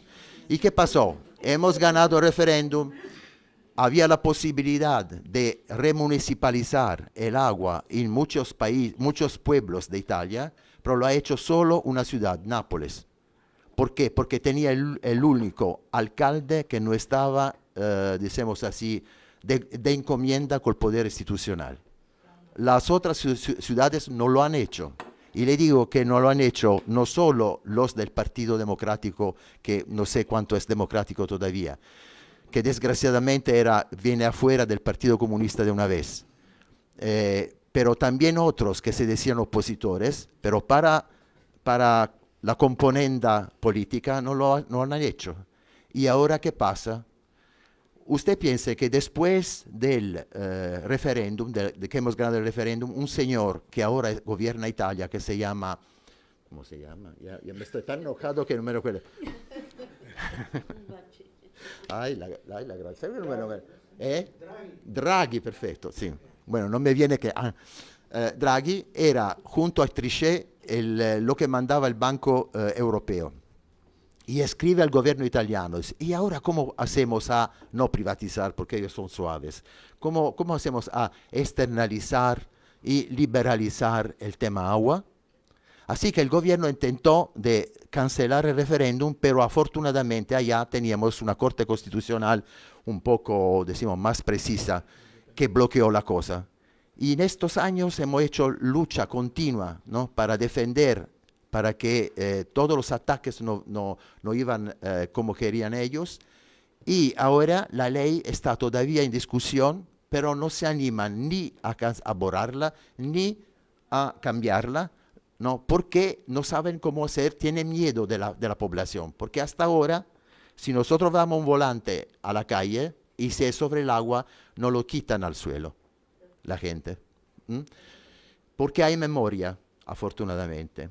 ¿Y qué pasó? Hemos ganado el referéndum, había la posibilidad de remunicipalizar el agua en muchos, países, muchos pueblos de Italia, pero lo ha hecho solo una ciudad, Nápoles. ¿Por qué? Porque tenía el, el único alcalde que no estaba, uh, decimos así, de, de encomienda con el poder institucional. Las otras ciudades no lo han hecho. Y le digo que no lo han hecho no solo los del Partido Democrático, que no sé cuánto es democrático todavía, que desgraciadamente era, viene afuera del Partido Comunista de una vez, eh, pero también otros que se decían opositores, pero para, para la componenda política no lo, no lo han hecho. ¿Y ahora qué pasa? Usted piense que después del eh, referéndum, de, de, que hemos ganado el referéndum, un señor que ahora gobierna Italia, que se llama, ¿cómo se llama? Ya, ya me estoy tan enojado que no me recuerdo. ay, la, la, la gracia. ¿Eh? Draghi. Draghi, perfecto, sí. Bueno, no me viene que... Ah, eh, Draghi era junto a Trichet el, lo que mandaba el Banco eh, Europeo y escribe al gobierno italiano, ¿y ahora cómo hacemos a no privatizar, porque ellos son suaves? ¿Cómo, cómo hacemos a externalizar y liberalizar el tema agua? Así que el gobierno intentó de cancelar el referéndum, pero afortunadamente allá teníamos una corte constitucional un poco, decimos, más precisa que bloqueó la cosa. Y en estos años hemos hecho lucha continua ¿no? para defender, para que eh, todos los ataques no, no, no iban eh, como querían ellos. Y ahora la ley está todavía en discusión, pero no se animan ni a, borrarla ni a cambiarla, ¿no? porque no saben cómo hacer, tienen miedo de la, de la población. Porque hasta ahora, si nosotros damos un volante a la calle y si es sobre el agua, no lo quitan al suelo la gente. Porque hay memoria, afortunadamente.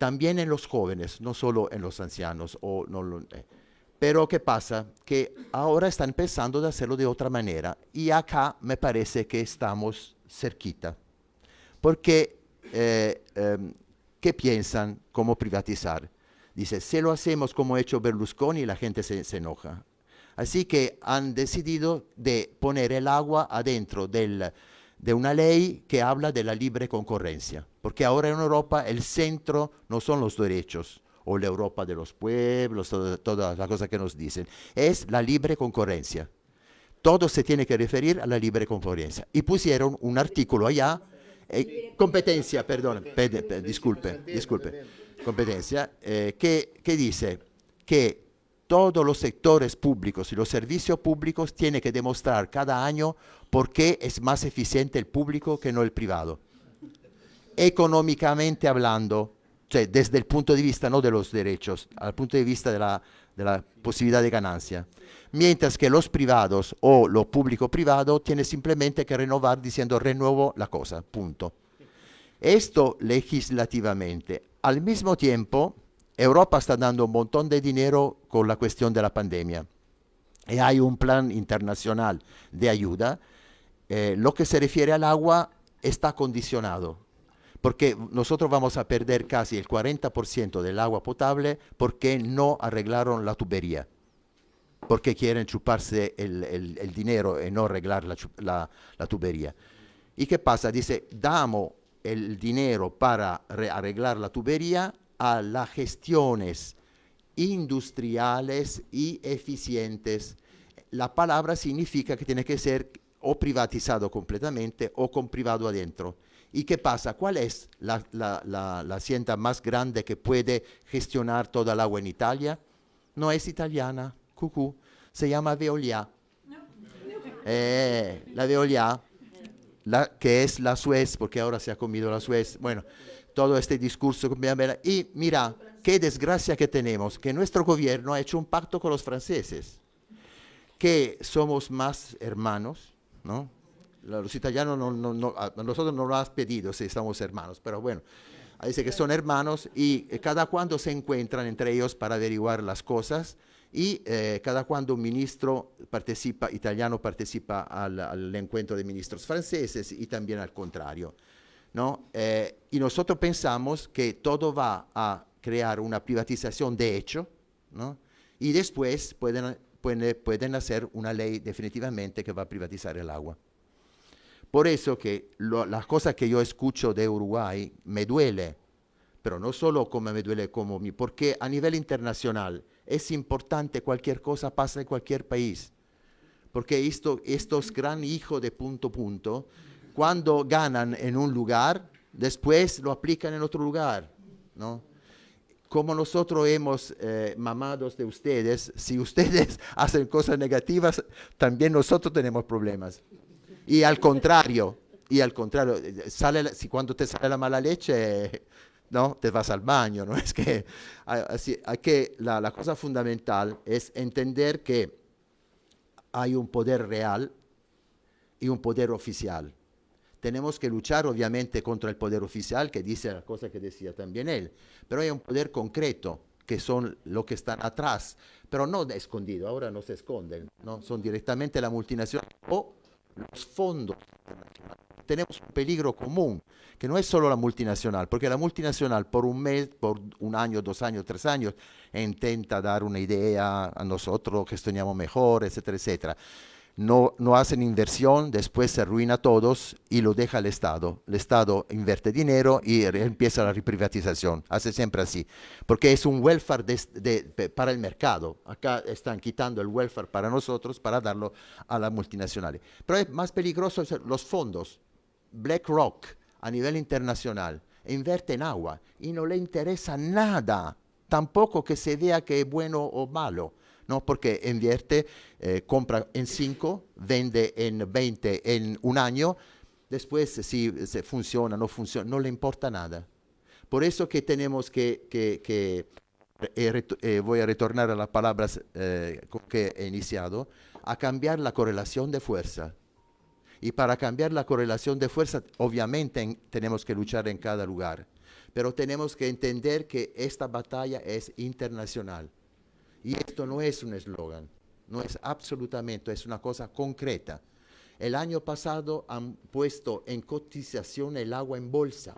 También en los jóvenes, no solo en los ancianos. O no eh. Pero ¿qué pasa? Que ahora están pensando de hacerlo de otra manera. Y acá me parece que estamos cerquita. Porque, eh, em, ¿qué piensan? ¿Cómo privatizar? Dice, si lo hacemos como ha hecho Berlusconi, la gente se, se enoja. Así que han decidido de poner el agua adentro del, de una ley que habla de la libre concurrencia, porque ahora en Europa el centro no son los derechos o la Europa de los pueblos, todas las cosas que nos dicen, es la libre concurrencia. Todo se tiene que referir a la libre concurrencia. Y pusieron un artículo allá, eh, competencia, perdón, disculpe, disculpe, competencia, eh, que, que dice que todos los sectores públicos y los servicios públicos tienen que demostrar cada año por qué es más eficiente el público que no el privado. Económicamente hablando, desde el punto de vista no de los derechos, al punto de vista de la, posibilidad de ganancia. Mientras que los privados o lo público-privado tiene simplemente que renovar diciendo renuevo la cosa, punto. Esto legislativamente. Al mismo tiempo, Europa está dando un montón de dinero con la cuestión de la pandemia y hay un plan internacional de ayuda. Eh, lo que se refiere al agua está condicionado, porque nosotros vamos a perder casi el 40% del agua potable porque no arreglaron la tubería, porque quieren chuparse el, dinero y no arreglar la, la, tubería. ¿Y qué pasa? Dice, damos el dinero para arreglar la tubería a las gestiones industriales y eficientes. La palabra significa que tiene que ser o privatizado completamente o con privado adentro. ¿Y qué pasa? ¿Cuál es la, la, hacienda más grande que puede gestionar toda el agua en Italia? No es italiana, cucú, se llama Veolia. Eh, la Veolia, la, que es la Suez, porque ahora se ha comido la Suez. Bueno, todo este discurso. Y mira, qué desgracia que tenemos, que nuestro gobierno ha hecho un pacto con los franceses, que somos más hermanos, ¿no? Los italianos, no, no, no, nosotros no lo has pedido si estamos hermanos, pero bueno, dice que son hermanos y cada cuando se encuentran entre ellos para averiguar las cosas y eh, cada cuando un ministro participa, italiano participa al, al encuentro de ministros franceses y también al contrario. ¿no? Eh, y nosotros pensamos que todo va a crear una privatización de hecho, ¿no? y después pueden, pueden, pueden, hacer una ley definitivamente que va a privatizar el agua. Por eso que lo, las cosas que yo escucho de Uruguay me duele, pero no solo como me duele como mí, porque a nivel internacional es importante cualquier cosa pasa en cualquier país, porque esto, estos gran hijos de punto punto cuando ganan en un lugar, después lo aplican en otro lugar, ¿no? Como nosotros hemos eh, mamados de ustedes, si ustedes hacen cosas negativas, también nosotros tenemos problemas. Y al contrario, y al contrario, sale, si cuando te sale la mala leche, no, te vas al baño, ¿no? Es que, así, que la, la cosa fundamental es entender que hay un poder real y un poder oficial tenemos que luchar obviamente contra el poder oficial, que dice la cosa que decía también él, pero hay un poder concreto, que son los que están atrás, pero no escondido, ahora no se esconden, ¿no? son directamente la multinacional o los fondos tenemos un peligro común, que no es solo la multinacional, porque la multinacional por un mes, por un año, dos años, tres años, intenta dar una idea a nosotros, que mejor, etcétera, etcétera no, hacen inversión, después se arruina todos y lo deja el Estado. El Estado invierte dinero y empieza la reprivatización. Hace siempre así. Porque es un welfare para el mercado. Acá están quitando el welfare para nosotros para darlo a las multinacionales. Pero es más peligroso los fondos. BlackRock a nivel internacional invierte en agua y no le interesa nada. Tampoco que se vea que es bueno o malo ¿no? porque invierte, eh, compra en 5, vende en 20 en un año, después si, funciona o no funciona, no le importa nada. Por eso que tenemos que, que, eh, eh, voy a retornar a las palabras que he iniciado, a cambiar la correlación de fuerza. Y para cambiar la correlación de fuerza, obviamente tenemos que luchar en cada lugar, pero tenemos que entender que esta batalla es internacional y esto no es un eslogan, no es absolutamente, es una cosa concreta. El año pasado han puesto en cotización el agua en bolsa.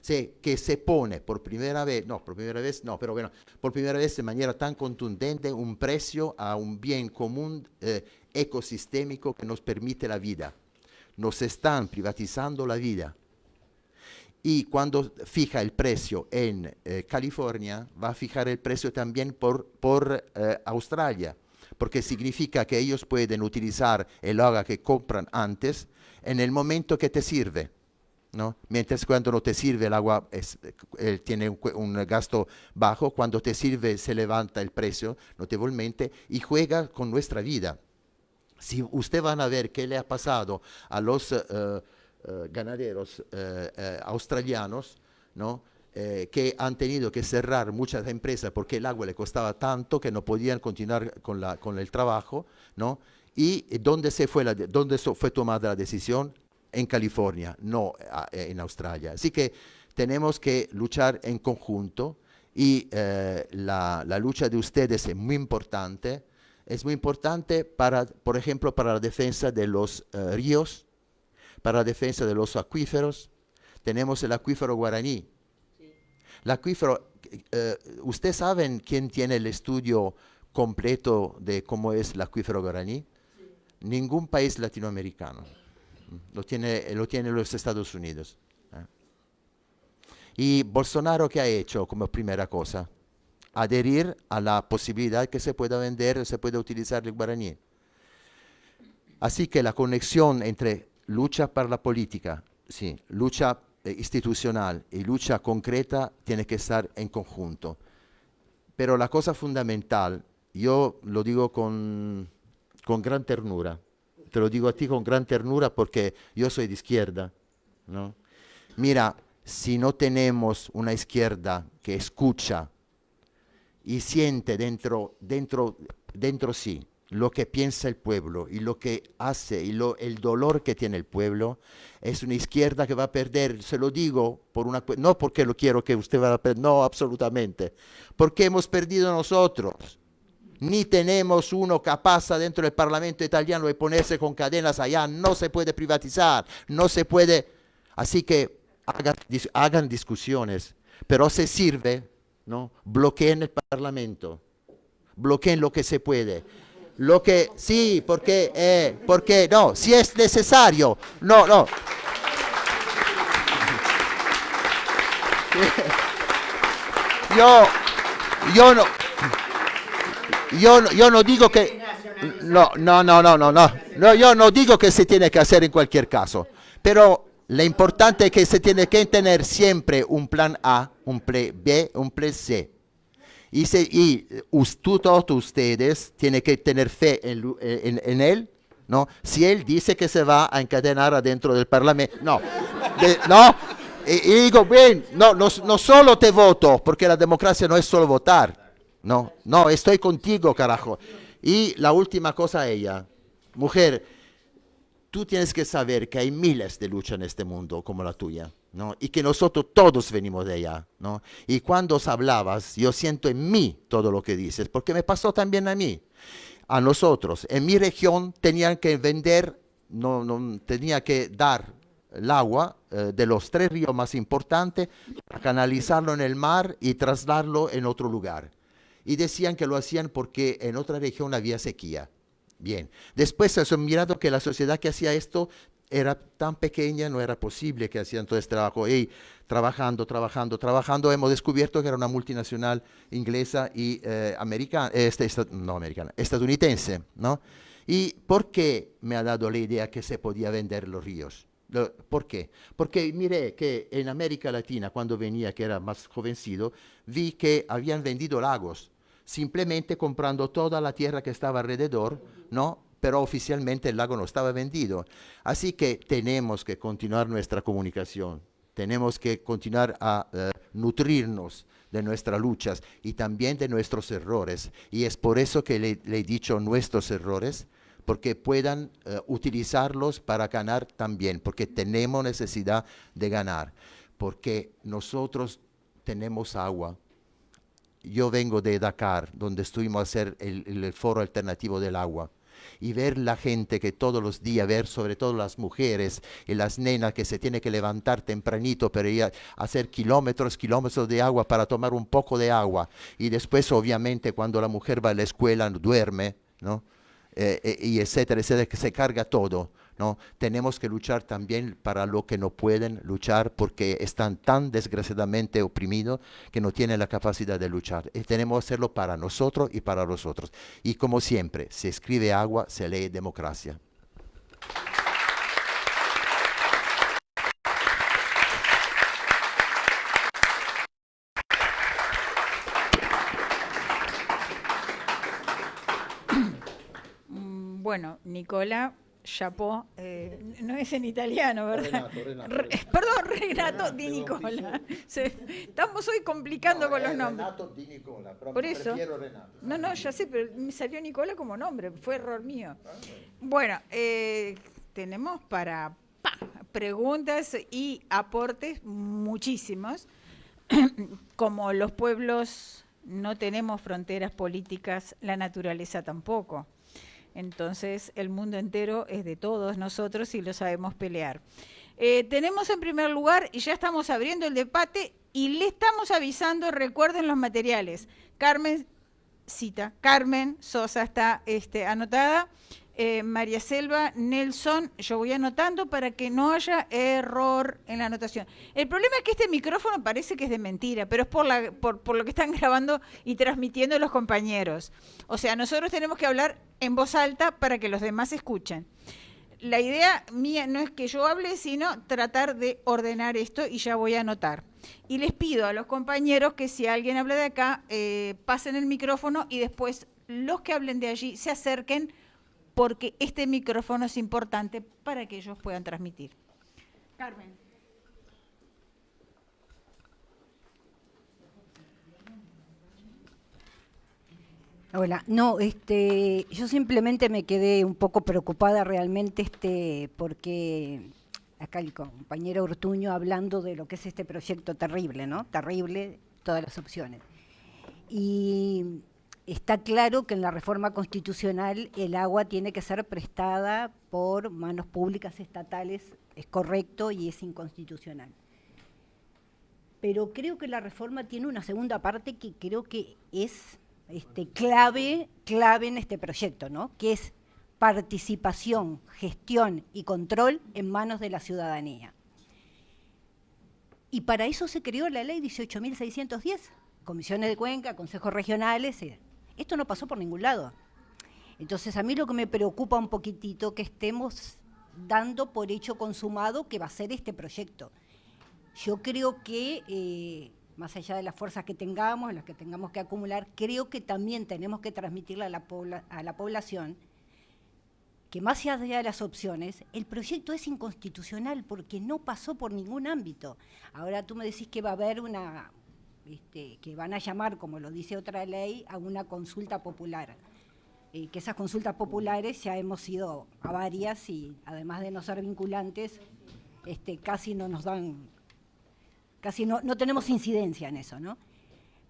Sí, que se pone por primera vez, no, por primera vez, no, pero bueno, por primera vez de manera tan contundente un precio a un bien común eh, ecosistémico que nos permite la vida. Nos están privatizando la vida y cuando fija el precio en eh, California, va a fijar el precio también por, por eh, Australia, porque significa que ellos pueden utilizar el agua que compran antes en el momento que te sirve. ¿no? Mientras cuando no te sirve el agua eh, tiene un, un, gasto bajo, cuando te sirve se levanta el precio notablemente y juega con nuestra vida. Si usted van a ver qué le ha pasado a los eh, ganaderos eh, eh, australianos, ¿no? que han tenido que cerrar muchas empresas porque el agua le costaba tanto que no podían continuar con, la, con el trabajo, ¿no? ¿Y dónde, se fue, la, dónde fue tomada la decisión? En California, no en Australia. Así que tenemos que luchar en conjunto y la, la, lucha de ustedes es muy importante. Es muy importante, para, por ejemplo, para la defensa de los ríos, para la defensa de los acuíferos. Tenemos el acuífero guaraní. El acuífero, eh, ¿ustedes saben quién tiene el estudio completo de cómo es el acuífero guaraní? Ningún país latinoamericano. Lo tiene, lo tiene los Estados Unidos. ¿eh? Y Bolsonaro, ¿qué ha hecho como primera cosa? Adherir a la posibilidad que se pueda vender, se pueda utilizar el guaraní. Así que la conexión entre lucha para la política, sí, lucha eh, institucional y lucha concreta tiene que estar en conjunto. Pero la cosa fundamental, yo lo digo con, con gran ternura, te lo digo a ti con gran ternura porque yo soy de izquierda, ¿no? Mira, si no tenemos una izquierda que escucha y siente dentro, dentro, dentro sí lo que piensa el pueblo y lo que hace y lo, el dolor que tiene el pueblo, es una izquierda que va a perder, se lo digo, por una, no porque lo quiero que usted vaya a perder, no, absolutamente, porque hemos perdido nosotros. Ni tenemos uno capaz dentro del Parlamento italiano de ponerse con cadenas allá, no se puede privatizar, no se puede... Así que hagan, hagan discusiones, pero se sirve, ¿no? bloqueen el Parlamento, bloqueen lo que se puede lo que sí, porque, eh, porque no, si es necesario, no, no. Yo, yo no, yo, yo no digo que, no, no, no, no, no, no, yo no digo que se tiene que hacer en cualquier caso, pero lo importante es que se tiene que tener siempre un plan A, un plan B, un plan C. Y, se, y todos ustedes tienen que tener fe en, él, ¿no? Si él dice que se va a encadenar adentro del Parlamento, no, no, y, digo, bien, no, no, no solo te voto, porque la democracia no es solo votar, no, no, estoy contigo, carajo. Y la última cosa a ella, mujer, tú tienes que saber que hay miles de luchas en este mundo como la tuya. ¿No? y que nosotros todos venimos de allá. ¿no? Y cuando os hablabas, yo siento en mí todo lo que dices, porque me pasó también a mí. A nosotros, en mi región, tenían que vender no, no tenía que dar el agua eh, de los tres ríos más importantes para canalizarlo en el mar y trasladarlo en otro lugar. Y decían que lo hacían porque en otra región había sequía. Bien, después se han mirado que la sociedad que hacía esto era tan pequeña, no era posible que hacían todo este trabajo. Y trabajando, trabajando, trabajando, hemos descubierto que era una multinacional inglesa y eh, americana, este, no americana, estadounidense, ¿no? ¿Y por qué me ha dado la idea que se podía vender los ríos? ¿Por qué? Porque miré que en América Latina, cuando venía, que era más jovencito, vi que habían vendido lagos, simplemente comprando toda la tierra que estaba alrededor, ¿no? Pero oficialmente el lago no estaba vendido. Así que tenemos que continuar nuestra comunicación, tenemos que continuar a eh, nutrirnos de nuestras luchas y también de nuestros errores. Y es por eso que le, he dicho nuestros errores, porque puedan eh, utilizarlos para ganar también, porque tenemos necesidad de ganar, porque nosotros tenemos agua. Yo vengo de Dakar, donde estuvimos a hacer el foro alternativo del agua y ver la gente que todos los días, ver sobre todo las mujeres y las nenas que se tienen que levantar tempranito para ir a hacer kilómetros, kilómetros de agua para tomar un poco de agua. Y después, obviamente, cuando la mujer va a la escuela, duerme, ¿no? Eh, eh, y etcétera, etcétera, que se carga todo. ¿No? Tenemos que luchar también para lo que no pueden luchar porque están tan desgraciadamente oprimidos que no tienen la capacidad de luchar. Y tenemos que hacerlo para nosotros y para los otros. Y como siempre, se escribe agua, se lee democracia. Bueno, Nicola, chapó, eh, no es en italiano, ¿verdad? Renato, perdón, Renato Di Nicola. estamos hoy complicando con los nombres. Renato Di Nicola, Por eso. Renato. No, no, ya sé, pero me salió Nicola como nombre, fue error mío. Ah, bueno, eh, tenemos para preguntas y aportes muchísimos. como los pueblos no tenemos fronteras políticas, la naturaleza tampoco. Entonces el mundo entero es de todos nosotros y lo sabemos pelear. Eh, tenemos en primer lugar, y ya estamos abriendo el debate, y le estamos avisando, recuerden los materiales. Carmen, cita, Carmen Sosa está este, anotada. Eh, María Selva, Nelson, yo voy anotando para que no haya error en la anotación. El problema es que este micrófono parece que es de mentira, pero es por, la, por, lo que están grabando y transmitiendo los compañeros. O sea, nosotros tenemos que hablar en voz alta para que los demás escuchen. La idea mía no es que yo hable, sino tratar de ordenar esto y ya voy a anotar. Y les pido a los compañeros que si alguien habla de acá, eh, pasen el micrófono y después los que hablen de allí se acerquen porque este micrófono es importante para que ellos puedan transmitir. Carmen. Hola, no, este, yo simplemente me quedé un poco preocupada realmente, este, porque acá el compañero Ortuño hablando de lo que es este proyecto terrible, ¿no? Terrible, todas las opciones. Y está claro que en la reforma constitucional el agua tiene que ser prestada por manos públicas estatales, es correcto y es inconstitucional. Pero creo que la reforma tiene una segunda parte que creo que es este, clave, clave en este proyecto, ¿no? que es participación, gestión y control en manos de la ciudadanía. Y para eso se creó la ley 18.610, comisiones de cuenca, consejos regionales, eh, esto no pasó por ningún lado. Entonces a mí lo que me preocupa un poquitito que estemos dando por hecho consumado que va a ser este proyecto. Yo creo que, eh, más allá de las fuerzas que tengamos, las que tengamos que acumular, creo que también tenemos que transmitirle a la, a la población que más allá de las opciones, el proyecto es inconstitucional porque no pasó por ningún ámbito. Ahora tú me decís que va a haber una, este, que van a llamar, como lo dice otra ley, a una consulta popular. Eh, que esas consultas populares ya hemos ido a varias y además de no ser vinculantes, este, casi no nos dan, casi no, tenemos incidencia en eso, ¿no?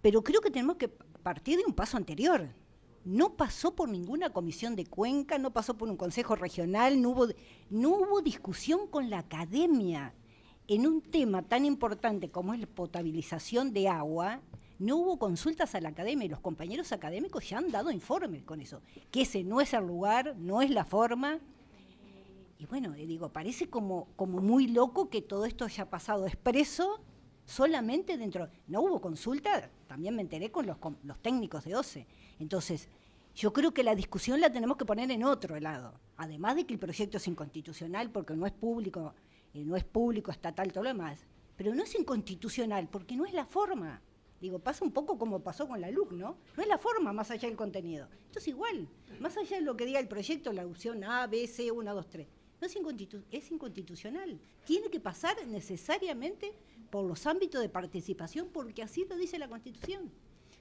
Pero creo que tenemos que partir de un paso anterior, no pasó por ninguna comisión de Cuenca, no pasó por un consejo regional, no hubo, no hubo discusión con la academia. En un tema tan importante como es la potabilización de agua, no hubo consultas a la academia y los compañeros académicos ya han dado informes con eso, que ese no es el lugar, no es la forma. Y bueno, digo, parece como, muy loco que todo esto haya pasado expreso solamente dentro. No hubo consulta, también me enteré con los, los técnicos de OCE. Entonces, yo creo que la discusión la tenemos que poner en otro lado. Además de que el proyecto es inconstitucional porque no es público, no es público, estatal, todo lo demás. Pero no es inconstitucional porque no es la forma. Digo, pasa un poco como pasó con la LUC, ¿no? No es la forma más allá del contenido. Esto es igual. Más allá de lo que diga el proyecto, la opción A, B, C, 1, 2, 3. No es, es inconstitucional. Tiene que pasar necesariamente por los ámbitos de participación porque así lo dice la Constitución.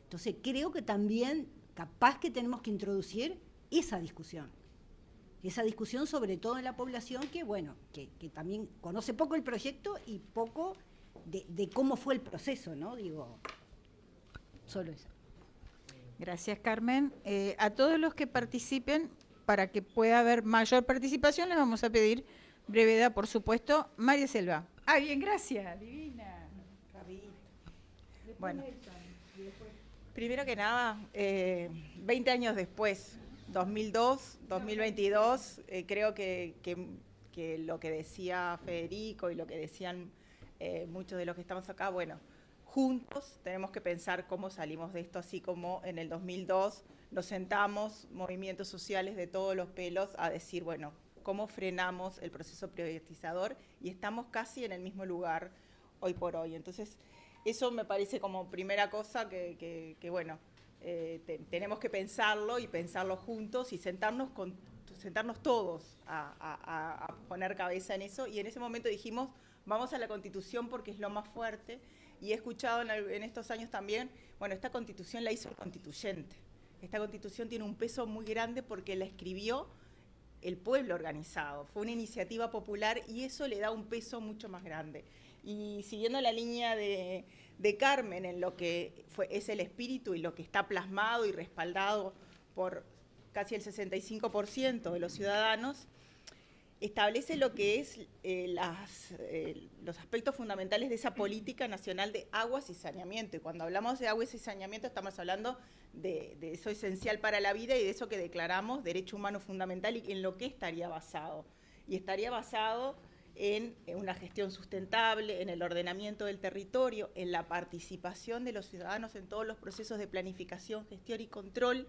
Entonces creo que también capaz que tenemos que introducir esa discusión. Esa discusión sobre todo en la población que, bueno, que, también conoce poco el proyecto y poco de, de cómo fue el proceso, ¿no? Digo, Solo eso. Gracias, Carmen. Eh, a todos los que participen, para que pueda haber mayor participación, les vamos a pedir brevedad, por supuesto. María Selva. Ah, bien, gracias. Divina. Bueno, primero que nada, eh, 20 años después, 2002, 2022, eh, creo que, lo que decía Federico y lo que decían eh, muchos de los que estamos acá, bueno, juntos tenemos que pensar cómo salimos de esto, así como en el 2002 nos sentamos, movimientos sociales de todos los pelos, a decir, bueno, cómo frenamos el proceso privatizador y estamos casi en el mismo lugar hoy por hoy. Entonces, eso me parece como primera cosa que, bueno, eh, tenemos que pensarlo y pensarlo juntos y sentarnos con sentarnos todos a, a poner cabeza en eso y en ese momento dijimos, vamos a la Constitución porque es lo más fuerte y he escuchado en, estos años también, bueno, esta constitución la hizo el constituyente. Esta constitución tiene un peso muy grande porque la escribió el pueblo organizado, fue una iniciativa popular y eso le da un peso mucho más grande. Y siguiendo la línea de, Carmen en lo que fue, es el espíritu y lo que está plasmado y respaldado por casi el 65% de los ciudadanos, establece lo que es eh, eh, los aspectos fundamentales de esa política nacional de aguas y saneamiento. Y cuando hablamos de aguas y saneamiento estamos hablando de, eso esencial para la vida y de eso que declaramos derecho humano fundamental y en lo que estaría basado. Y estaría basado en, en una gestión sustentable, en el ordenamiento del territorio, en la participación de los ciudadanos en todos los procesos de planificación, gestión y control,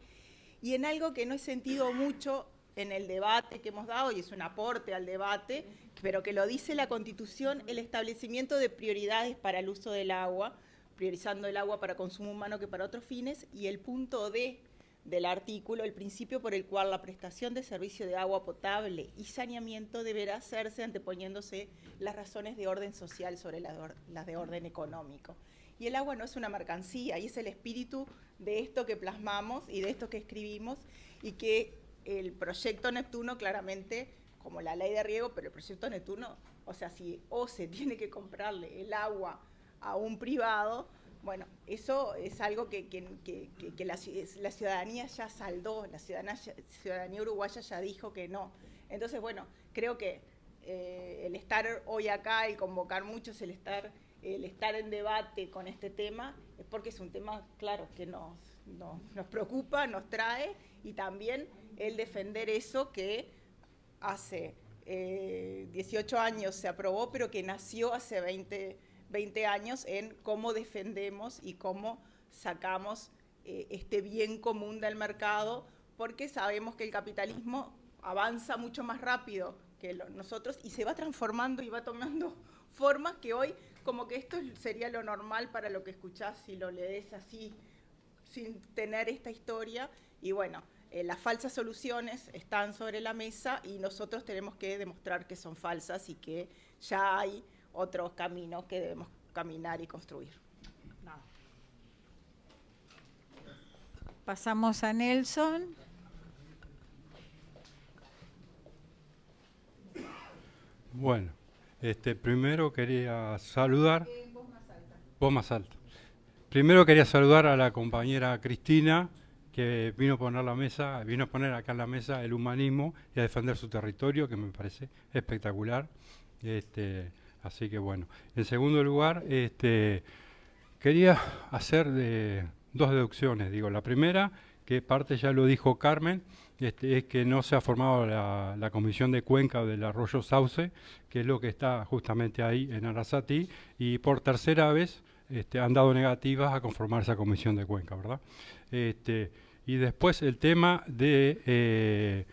y en algo que no he sentido mucho en el debate que hemos dado, y es un aporte al debate, pero que lo dice la Constitución, el establecimiento de prioridades para el uso del agua, priorizando el agua para consumo humano que para otros fines, y el punto D del artículo, el principio por el cual la prestación de servicio de agua potable y saneamiento deberá hacerse anteponiéndose las razones de orden social sobre las de orden económico. Y el agua no es una mercancía, y es el espíritu de esto que plasmamos y de esto que escribimos, y que el proyecto Neptuno claramente, como la ley de riego, pero el proyecto Neptuno, o sea, si OCE tiene que comprarle el agua a un privado, bueno, eso es algo que, la, ciudadanía ya saldó, la ciudadanía, uruguaya ya dijo que no. Entonces, bueno, creo que eh, el estar hoy acá, el convocar muchos, el estar, el estar en debate con este tema, es porque es un tema, claro, que nos, nos preocupa, nos trae y también el defender eso que hace 18 eh, años se aprobó, pero que nació hace 20, 20 años en cómo defendemos y cómo sacamos eh, este bien común del mercado, porque sabemos que el capitalismo avanza mucho más rápido que nosotros y se va transformando y va tomando formas que hoy como que esto sería lo normal para lo que escuchás si lo lees así sin tener esta historia y bueno, eh, las falsas soluciones están sobre la mesa y nosotros tenemos que demostrar que son falsas y que ya hay otros caminos que debemos caminar y construir. Pasamos a Nelson. Bueno, este, primero quería saludar. voz más alta. Primero quería saludar a la compañera Cristina que vino a poner la mesa, vino a poner acá en la mesa el humanismo y a defender su territorio, que me parece espectacular. Este, así que bueno. En segundo lugar, este, quería hacer dos deducciones. Digo, la primera, que parte ya lo dijo Carmen, este, es que no se ha formado la, comisión de cuenca del arroyo Sauce, que es lo que está justamente ahí en Arasati, y por tercera vez este, han dado negativas a conformar esa comisión de cuenca, ¿verdad? Este, y después el tema de eh,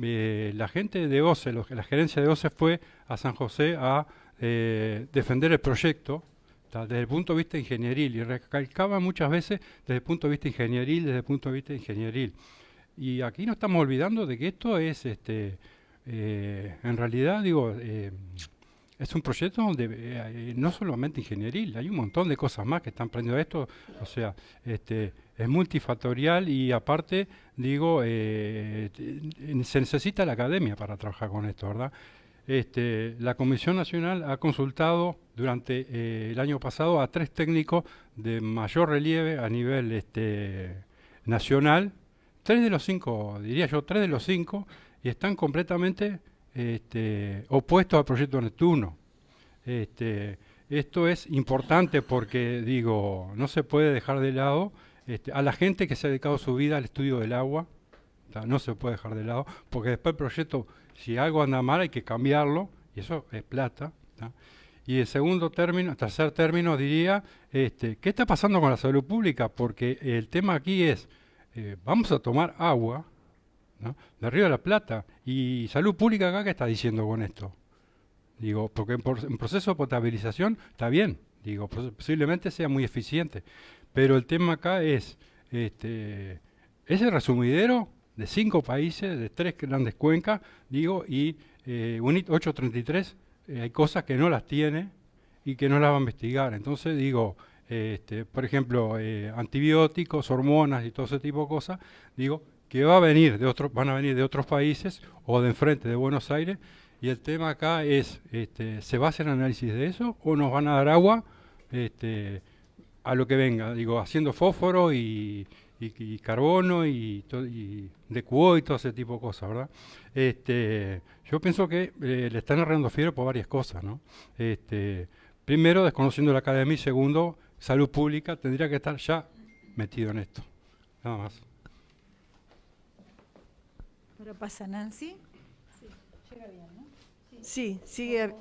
eh, la gente de OCE, la gerencia de OCE fue a San José a eh, defender el proyecto desde el punto de vista ingenieril y recalcaba muchas veces desde el punto de vista ingenieril, desde el punto de vista ingenieril. Y aquí no estamos olvidando de que esto es, este, en realidad, digo, es un proyecto donde eh, no solamente ingenieril, hay un montón de cosas más que están prendiendo esto, o sea, este, es multifactorial y aparte, digo, se necesita la academia para trabajar con esto, ¿verdad? Este, la Comisión Nacional ha consultado durante el año pasado a tres técnicos de mayor relieve a nivel este, nacional tres de los cinco, diría yo, tres de los cinco, y están completamente este, opuestos al proyecto Neptuno. Este, esto es importante porque, digo, no se puede dejar de lado este, a la gente que se ha dedicado su vida al estudio del agua, no se puede dejar de lado, porque después el proyecto, si algo anda mal, hay que cambiarlo, y eso es plata. Y el segundo término, tercer término, diría, este, ¿qué está pasando con la salud pública? Porque el tema aquí es, eh, vamos a tomar agua de Río de la Plata. ¿Y Salud Pública acá qué está diciendo con esto? Digo, porque en, proceso de potabilización está bien, digo, posiblemente sea muy eficiente. Pero el tema acá es, este, ese resumidero de cinco países, de tres grandes cuencas, digo, y eh, UNIT 833, eh, hay cosas que no las tiene y que no las va a investigar. Entonces, digo, este, por ejemplo, eh, antibióticos, hormonas y todo ese tipo de cosas, digo, que va a venir de otros, van a venir de otros países o de enfrente de Buenos Aires, y el tema acá es, este, ¿se va a hacer análisis de eso o nos van a dar agua este, a lo que venga? Digo, haciendo fósforo y, carbono y, de cuo y todo ese tipo de cosas, ¿verdad? Este, yo pienso que eh, le están arreglando fiebre por varias cosas, ¿no? Este, primero, desconociendo la academia y segundo, salud pública tendría que estar ya metido en esto. Nada más. Ahora pasa Nancy. Sí, llega bien, ¿no? Sí, sigue.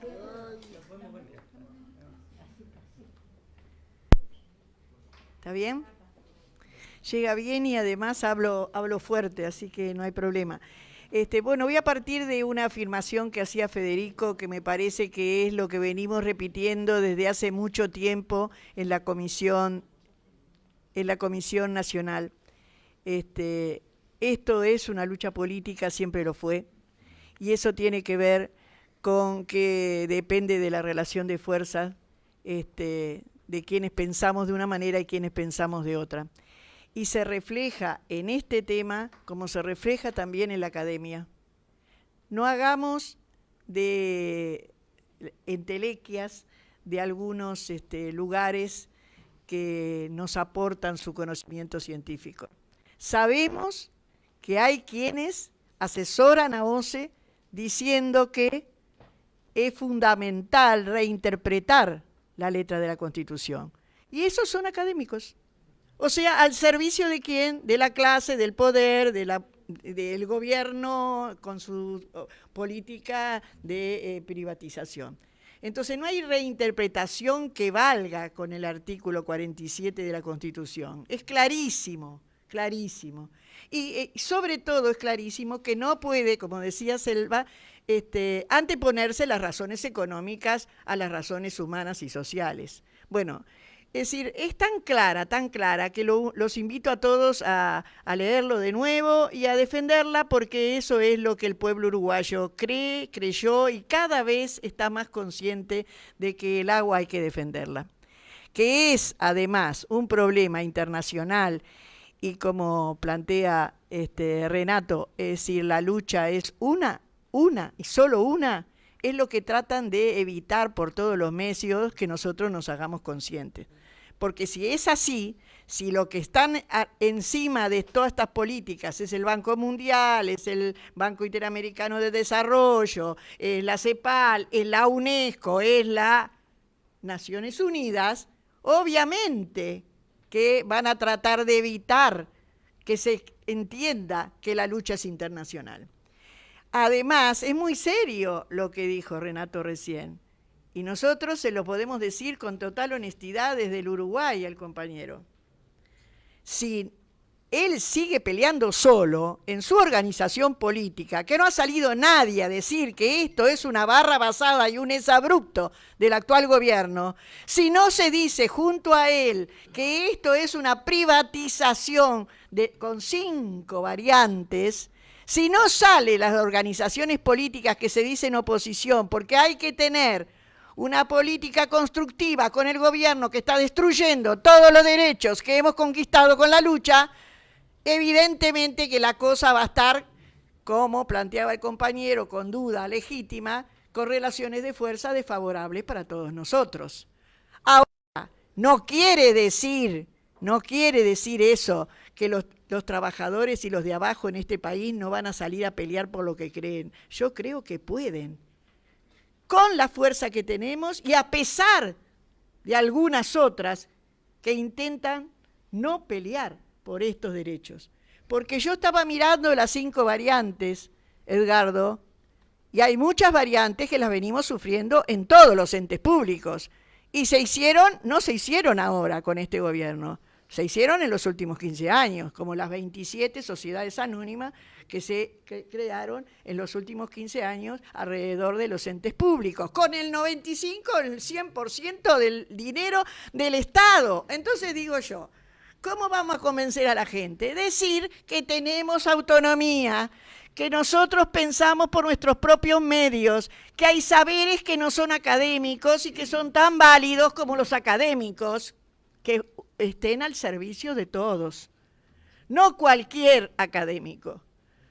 ¿Está bien? Llega bien y además hablo, hablo fuerte, así que no hay problema. Este, bueno, voy a partir de una afirmación que hacía Federico, que me parece que es lo que venimos repitiendo desde hace mucho tiempo en la Comisión, en la Comisión Nacional. Este, esto es una lucha política, siempre lo fue, y eso tiene que ver con que depende de la relación de fuerzas este, de quienes pensamos de una manera y quienes pensamos de otra y se refleja en este tema como se refleja también en la academia. No hagamos de entelequias de algunos este, lugares que nos aportan su conocimiento científico. Sabemos que hay quienes asesoran a OCE diciendo que es fundamental reinterpretar la letra de la Constitución. Y esos son académicos. O sea, al servicio de quién? De la clase, del poder, de la, del gobierno con su política de eh, privatización. Entonces no hay reinterpretación que valga con el artículo 47 de la Constitución. Es clarísimo, clarísimo. Y eh, sobre todo es clarísimo que no puede, como decía Selva, este, anteponerse las razones económicas a las razones humanas y sociales. Bueno, es decir, es tan clara, tan clara, que los invito a todos a, leerlo de nuevo y a defenderla porque eso es lo que el pueblo uruguayo cree, creyó y cada vez está más consciente de que el agua hay que defenderla. Que es además un problema internacional y como plantea este Renato, es decir, la lucha es una, una y solo una, es lo que tratan de evitar por todos los medios que nosotros nos hagamos conscientes. Porque si es así, si lo que están encima de todas estas políticas es el Banco Mundial, es el Banco Interamericano de Desarrollo, es la CEPAL, es la UNESCO, es la Naciones Unidas, obviamente que van a tratar de evitar que se entienda que la lucha es internacional. Además, es muy serio lo que dijo Renato recién, y nosotros se lo podemos decir con total honestidad desde el Uruguay al compañero él sigue peleando solo en su organización política, que no ha salido nadie a decir que esto es una barra basada y un exabrupto del actual gobierno, si no se dice junto a él que esto es una privatización de, con cinco variantes, si no sale las organizaciones políticas que se dicen oposición, porque hay que tener una política constructiva con el gobierno que está destruyendo todos los derechos que hemos conquistado con la lucha, evidentemente que la cosa va a estar, como planteaba el compañero, con duda legítima, con relaciones de fuerza desfavorables para todos nosotros. Ahora, no quiere decir, no quiere decir eso, que los, los trabajadores y los de abajo en este país no van a salir a pelear por lo que creen. Yo creo que pueden con la fuerza que tenemos y a pesar de algunas otras que intentan no pelear por estos derechos. Porque yo estaba mirando las cinco variantes, Edgardo, y hay muchas variantes que las venimos sufriendo en todos los entes públicos. Y se hicieron, no se hicieron ahora con este gobierno, se hicieron en los últimos 15 años, como las 27 sociedades anónimas que se crearon en los últimos 15 años alrededor de los entes públicos, con el 95, el 100% del dinero del Estado. Entonces digo yo, ¿cómo vamos a convencer a la gente? Decir que tenemos autonomía, que nosotros pensamos por nuestros propios medios, que hay saberes que no son académicos y que son tan válidos como los académicos, que estén al servicio de todos. No cualquier académico.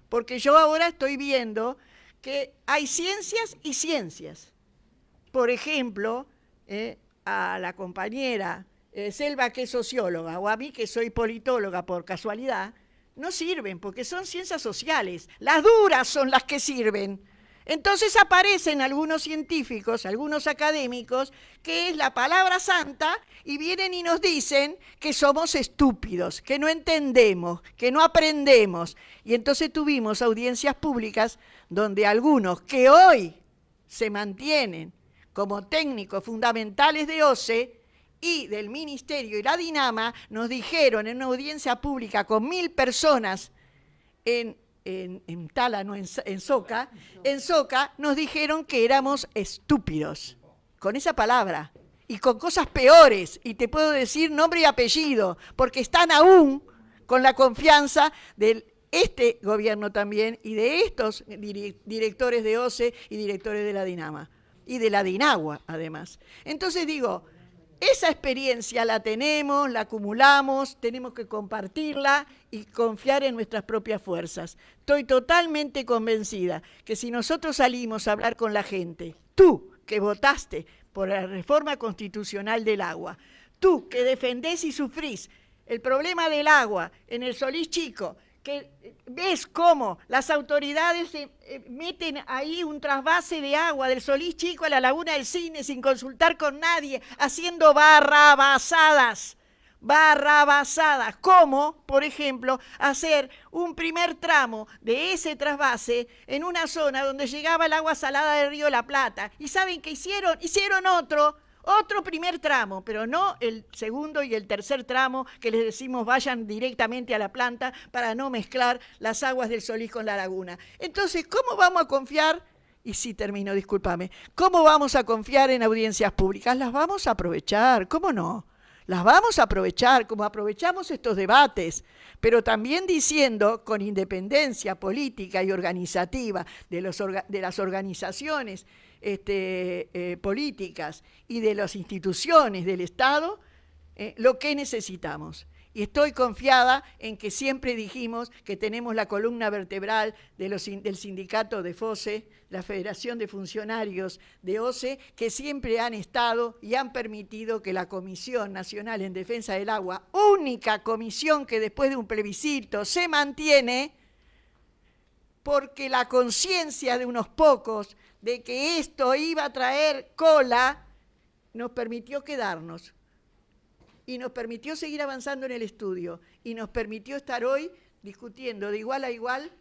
Porque yo ahora estoy viendo que hay ciencias y ciencias. Por ejemplo, eh, a la compañera eh, Selva, que es socióloga, o a mí, que soy politóloga por casualidad, no sirven porque son ciencias sociales. Las duras son las que sirven. Entonces aparecen algunos científicos, algunos académicos, que es la palabra santa, y vienen y nos dicen que somos estúpidos, que no entendemos, que no aprendemos. Y entonces tuvimos audiencias públicas donde algunos que hoy se mantienen como técnicos fundamentales de OCE y del Ministerio y la Dinama nos dijeron en una audiencia pública con mil personas en en, Tala, no en, Soca, en Soca nos dijeron que éramos estúpidos, con esa palabra, y con cosas peores, y te puedo decir nombre y apellido, porque están aún con la confianza de este gobierno también y de estos directores de OCE y directores de la Dinama, y de la Dinagua además. Entonces digo, esa experiencia la tenemos, la acumulamos, tenemos que compartirla y confiar en nuestras propias fuerzas. Estoy totalmente convencida que si nosotros salimos a hablar con la gente, tú que votaste por la reforma constitucional del agua, tú que defendés y sufrís el problema del agua en el Solís Chico, ves cómo las autoridades meten ahí un trasvase de agua del Solís Chico a la Laguna del Cine sin consultar con nadie, haciendo barrabasadas, barrabasadas, como, por ejemplo, hacer un primer tramo de ese trasvase en una zona donde llegaba el agua salada del río La Plata. ¿Y saben qué hicieron? Hicieron otro otro primer tramo, pero no el segundo y el tercer tramo que les decimos vayan directamente a la planta para no mezclar las aguas del Solís con la laguna. Entonces, ¿cómo vamos a confiar? Y sí termino, discúlpame. ¿Cómo vamos a confiar en audiencias públicas? Las vamos a aprovechar, ¿cómo no? Las vamos a aprovechar como aprovechamos estos debates, pero también diciendo con independencia política y organizativa de, de las organizaciones este, eh, políticas y de las instituciones del Estado, eh, lo que necesitamos. y estoy confiada en que siempre dijimos que tenemos la columna vertebral del sindicato de FOSE, la Federación de Funcionarios de OCE, que siempre han estado y han permitido que la Comisión Nacional en Defensa del Agua, única comisión que después de un plebiscito se mantiene, porque la conciencia de unos pocos de que esto iba a traer cola, nos permitió quedarnos y nos permitió seguir avanzando en el estudio y nos permitió estar hoy discutiendo de igual a igual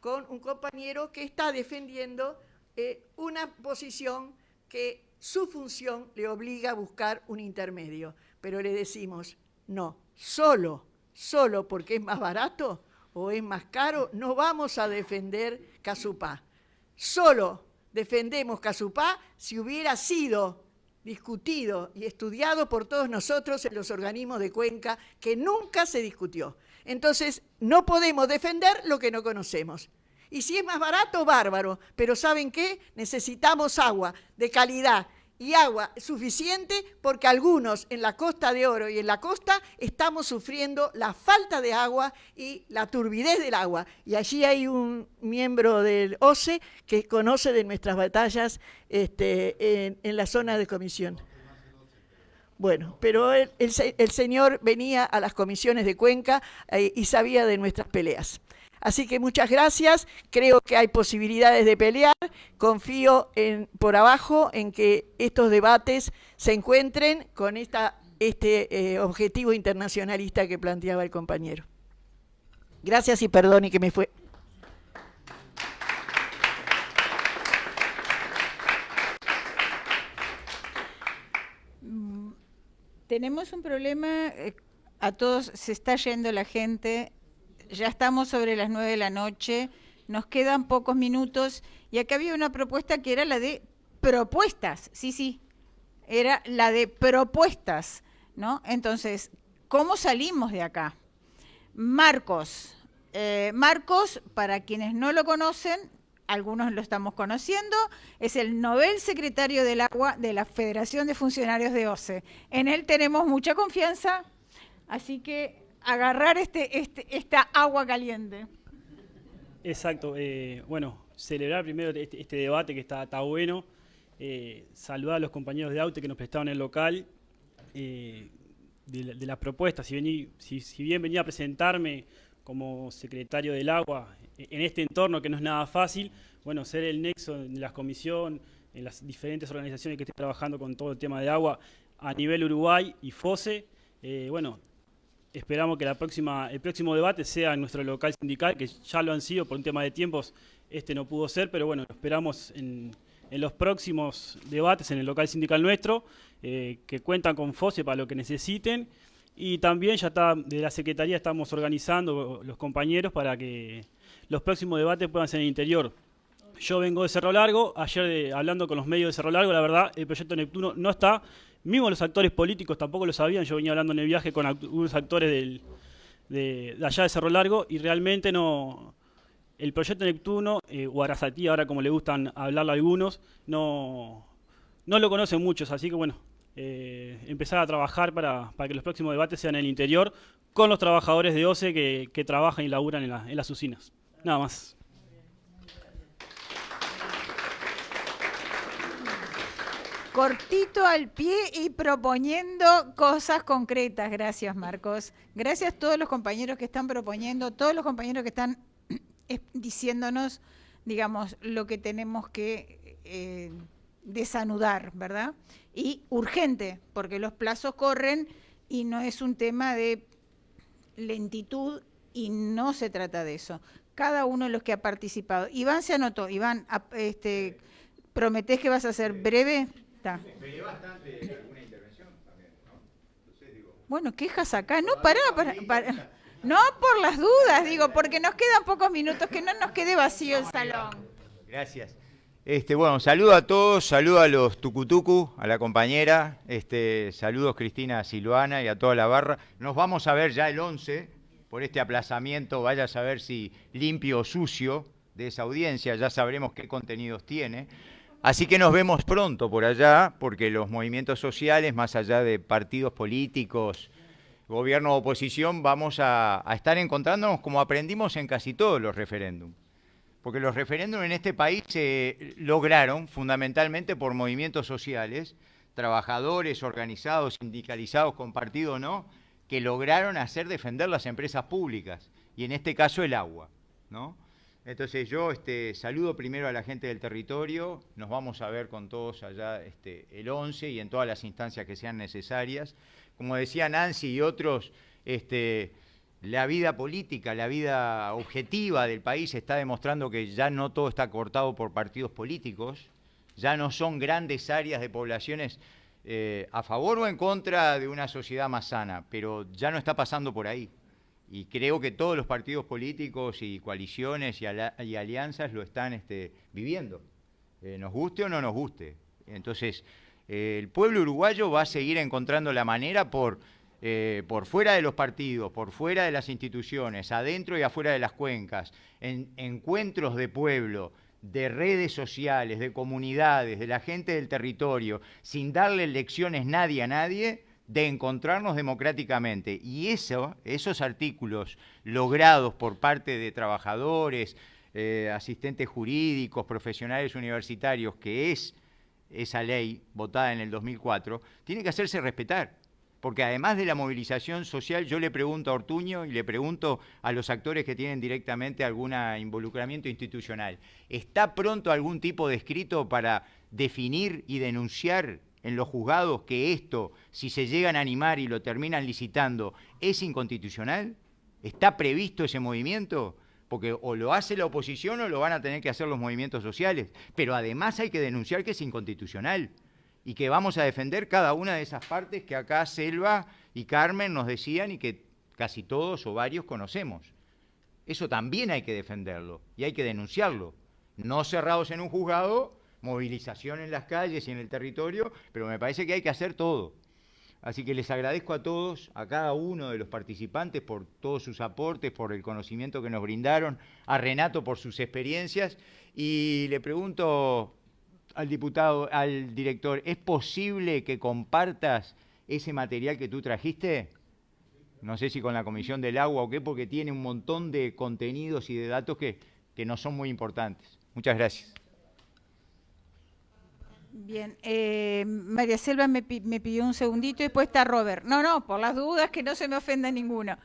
con un compañero que está defendiendo eh, una posición que su función le obliga a buscar un intermedio. Pero le decimos, no, solo, solo porque es más barato o es más caro, no vamos a defender Casupá. Solo defendemos Casupá si hubiera sido discutido y estudiado por todos nosotros en los organismos de Cuenca, que nunca se discutió. Entonces, no podemos defender lo que no conocemos. Y si es más barato, bárbaro. Pero ¿saben qué? Necesitamos agua de calidad y agua suficiente porque algunos en la Costa de Oro y en la costa estamos sufriendo la falta de agua y la turbidez del agua. Y allí hay un miembro del OCE que conoce de nuestras batallas este, en, la zona de comisión. Bueno, pero el, señor venía a las comisiones de Cuenca eh, y sabía de nuestras peleas. Así que muchas gracias, creo que hay posibilidades de pelear, confío por abajo en que estos debates se encuentren con esta, este eh, objetivo internacionalista que planteaba el compañero. Gracias y perdón y que me fue. Mm, tenemos un problema, eh, a todos se está yendo la gente, ya estamos sobre las nueve de la noche, nos quedan pocos minutos y acá había una propuesta que era la de propuestas, sí, sí, era la de propuestas, ¿no? Entonces, ¿cómo salimos de acá? Marcos, eh, Marcos, para quienes no lo conocen, algunos lo estamos conociendo, es el Nobel Secretario del Agua de la Federación de Funcionarios de OCE. En él tenemos mucha confianza, así que agarrar este, este, esta agua caliente. Exacto. Eh, bueno, celebrar primero este, este, debate que está, está bueno. Eh, saludar a los compañeros de AUTE que nos prestaron el local. Eh, de, las propuestas, si, si, bien venía a presentarme como secretario del agua en este entorno que no es nada fácil, bueno, ser el nexo en la comisión, en las diferentes organizaciones que estén trabajando con todo el tema de agua a nivel Uruguay y FOSE, bueno, Esperamos que la próxima, el próximo debate sea en nuestro local sindical, que ya lo han sido por un tema de tiempos, este no pudo ser, pero bueno, esperamos en, los próximos debates en el local sindical nuestro, eh, que cuentan con FOSE para lo que necesiten, y también ya está, de la Secretaría estamos organizando los compañeros para que los próximos debates puedan ser en el interior. Yo vengo de Cerro Largo, ayer hablando con los medios de Cerro Largo, la verdad, el proyecto Neptuno no está, Mismo los actores políticos tampoco lo sabían, yo venía hablando en el viaje con algunos actores de, allá de Cerro Largo y realmente no... El proyecto Neptuno, eh, o Arasatí, ahora como le gustan hablarlo algunos, no, no lo conocen muchos, así que bueno, eh, empezar a trabajar para, que los próximos debates sean en el interior con los trabajadores de OCE que, trabajan y laburan en, en las usinas. Nada más. Cortito al pie y proponiendo cosas concretas. Gracias, Marcos. Gracias a todos los compañeros que están proponiendo, todos los compañeros que están diciéndonos, digamos, lo que tenemos que eh, desanudar, ¿verdad? Y urgente, porque los plazos corren y no es un tema de lentitud y no se trata de eso. Cada uno de los que ha participado. Iván se anotó. Iván, este, ¿prometés que vas a ser breve? Bastante alguna intervención también, ¿no? Bueno, quejas acá. No, pará, No por las dudas, digo, porque nos quedan pocos minutos, que no nos quede vacío el salón. Gracias. Este, bueno, saludo a todos, saludo a los tucutucu, a la compañera, este, saludos Cristina Silvana y a toda la barra. Nos vamos a ver ya el 11 por este aplazamiento, vaya a saber si limpio o sucio de esa audiencia, ya sabremos qué contenidos tiene. Así que nos vemos pronto por allá, porque los movimientos sociales, más allá de partidos políticos gobierno o oposición, vamos a, estar encontrándonos como aprendimos en casi todos los referéndums. Porque los referéndums en este país se lograron fundamentalmente por movimientos sociales, trabajadores organizados, sindicalizados, con partido o no, que lograron hacer defender las empresas públicas, y en este caso el agua. ¿no? Entonces yo este, saludo primero a la gente del territorio, nos vamos a ver con todos allá este, el 11 y en todas las instancias que sean necesarias. Como decía Nancy y otros, este, la vida política, la vida objetiva del país está demostrando que ya no todo está cortado por partidos políticos, ya no son grandes áreas de poblaciones eh, a favor o en contra de una sociedad más sana, pero ya no está pasando por ahí. Y creo que todos los partidos políticos y coaliciones y, alianzas lo están este, viviendo, eh, nos guste o no nos guste. Entonces, eh, el pueblo uruguayo va a seguir encontrando la manera por, por fuera de los partidos, por fuera de las instituciones, adentro y afuera de las cuencas, en encuentros de pueblo, de redes sociales, de comunidades, de la gente del territorio, sin darle lecciones nadie a nadie, de encontrarnos democráticamente. Y eso, esos artículos logrados por parte de trabajadores, eh, asistentes jurídicos, profesionales universitarios, que es esa ley votada en el 2004, tiene que hacerse respetar porque además de la movilización social, yo le pregunto a Ortuño y le pregunto a los actores que tienen directamente algún involucramiento institucional, ¿está pronto algún tipo de escrito para definir y denunciar en los juzgados que esto, si se llegan a animar y lo terminan licitando, es inconstitucional? ¿Está previsto ese movimiento? Porque o lo hace la oposición o lo van a tener que hacer los movimientos sociales. Pero además hay que denunciar que es inconstitucional y que vamos a defender cada una de esas partes que acá Selva y Carmen nos decían y que casi todos o varios conocemos. Eso también hay que defenderlo y hay que denunciarlo. No cerrados en un juzgado, movilización en las calles y en el territorio, pero me parece que hay que hacer todo. Así que les agradezco a todos, a cada uno de los participantes por todos sus aportes, por el conocimiento que nos brindaron, a Renato por sus experiencias y le pregunto al diputado, al director, ¿es posible que compartas ese material que tú trajiste? No sé si con la Comisión del Agua o qué, porque tiene un montón de contenidos y de datos que, que no son muy importantes. Muchas gracias. Bien, eh, María Selva me, me, pidió un segundito y después está Robert. No, no, por las dudas que no se me ofenda ninguno.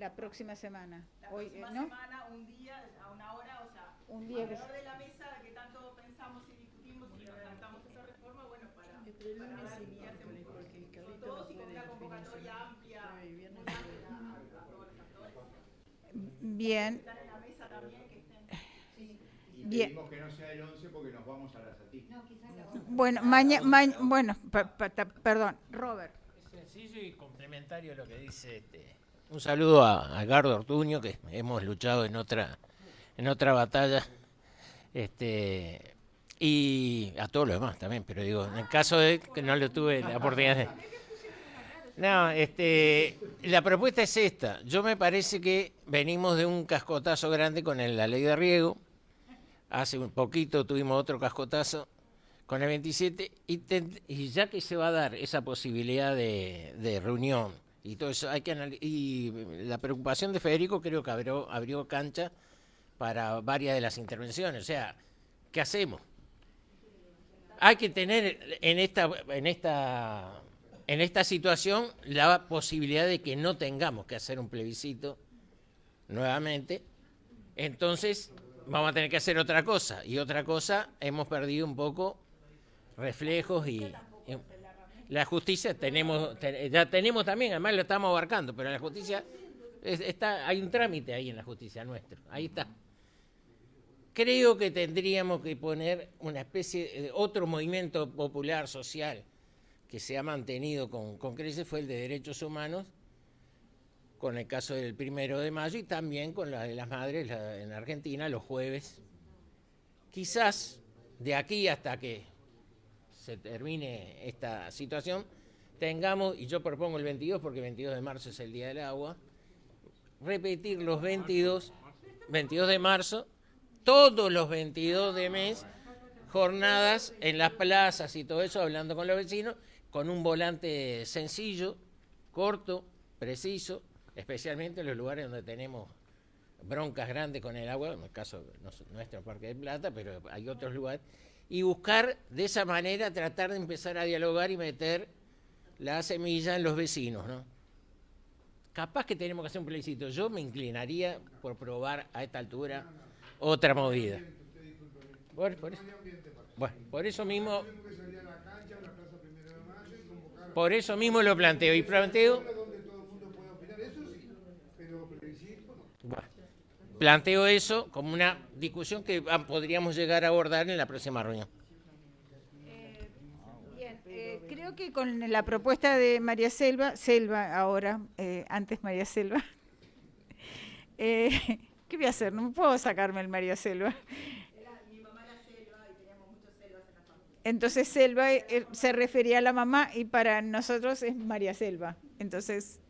La próxima semana. La próxima semana, un día, a una hora, o sea, un día alrededor de la mesa que tanto pensamos y discutimos y redactamos esa reforma, bueno, y convocatoria amplia, a, actores. Bien. Están en la mesa también, que no sea el 11 porque nos vamos a la Bueno, mañana, ma bueno, perdón, Robert. Es sencillo y complementario a lo que dice este un saludo a, Gardo Ortuño, que hemos luchado en otra, en otra batalla. Este, y a todos los demás también, pero digo, en el caso de que no lo tuve la oportunidad de... No, este, la propuesta es esta. Yo me parece que venimos de un cascotazo grande con la ley de riego. Hace un poquito tuvimos otro cascotazo con el 27 y, ya que se va a dar esa posibilidad de, de reunión y todo eso hay que y la preocupación de Federico creo que abrió, abrió cancha para varias de las intervenciones. O sea, ¿qué hacemos? Hay que tener en esta, en esta, en esta situación la posibilidad de que no tengamos que hacer un plebiscito nuevamente. Entonces, vamos a tener que hacer otra cosa. Y otra cosa, hemos perdido un poco reflejos y la justicia tenemos, ya tenemos también, además lo estamos abarcando, pero la justicia está, hay un trámite ahí en la justicia nuestro, ahí está. Creo que tendríamos que poner una especie de otro movimiento popular social que se ha mantenido con, con creces fue el de derechos humanos, con el caso del primero de mayo y también con la de las madres en Argentina los jueves. Quizás de aquí hasta que se termine esta situación, tengamos, y yo propongo el 22 porque el 22 de marzo es el Día del Agua, repetir los 22, 22 de marzo, todos los 22 de mes, jornadas en las plazas y todo eso, hablando con los vecinos, con un volante sencillo, corto, preciso, especialmente en los lugares donde tenemos broncas grandes con el agua, en el caso de nuestro Parque de Plata, pero hay otros lugares, y buscar de esa manera tratar de empezar a dialogar y meter la semilla en los vecinos, ¿no? Capaz que tenemos que hacer un plebiscito. Yo me inclinaría por probar a esta altura otra movida. Por, bueno, por eso mismo por eso mismo lo planteo y planteo planteo eso como una discusión que podríamos llegar a abordar en la próxima reunión. Eh, creo que con la propuesta de María Selva, Selva ahora, eh, antes María Selva, eh, ¿qué voy a hacer? No puedo sacarme el María Selva. Entonces Selva se refería a la mamá y para nosotros es María Selva. Entonces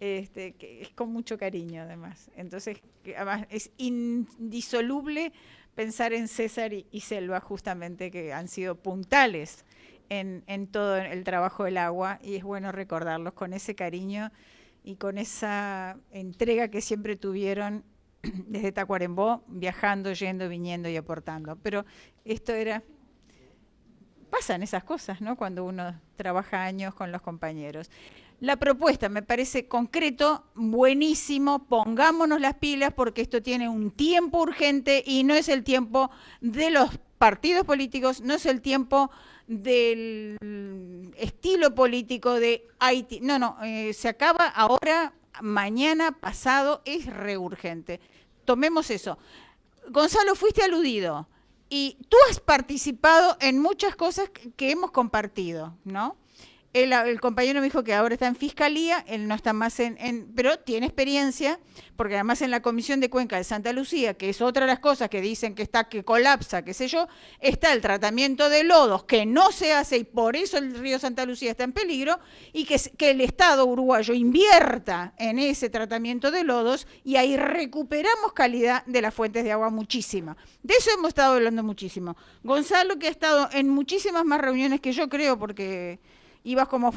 este, que es con mucho cariño además. Entonces, además es indisoluble pensar en César y, Selva justamente, que han sido puntales en, en, todo el trabajo del agua y es bueno recordarlos con ese cariño y con esa entrega que siempre tuvieron desde Tacuarembó, viajando, yendo, viniendo y aportando. Pero esto era pasan esas cosas, ¿no? Cuando uno trabaja años con los compañeros. La propuesta me parece concreto, buenísimo, pongámonos las pilas porque esto tiene un tiempo urgente y no es el tiempo de los partidos políticos, no es el tiempo del estilo político de Haití. No, no, eh, se acaba ahora, mañana, pasado, es reurgente. Tomemos eso. Gonzalo, fuiste aludido y tú has participado en muchas cosas que hemos compartido, ¿no? El compañero me dijo que ahora está en fiscalía, él no está más en, pero tiene experiencia, porque además en la Comisión de Cuenca de Santa Lucía, que es otra de las cosas que dicen que está, que colapsa, qué sé yo, está el tratamiento de lodos que no se hace y por eso el río Santa Lucía está en peligro, y que, que el Estado uruguayo invierta en ese tratamiento de lodos y ahí recuperamos calidad de las fuentes de agua muchísima. De eso hemos estado hablando muchísimo. Gonzalo, que ha estado en muchísimas más reuniones que yo creo, porque ibas como,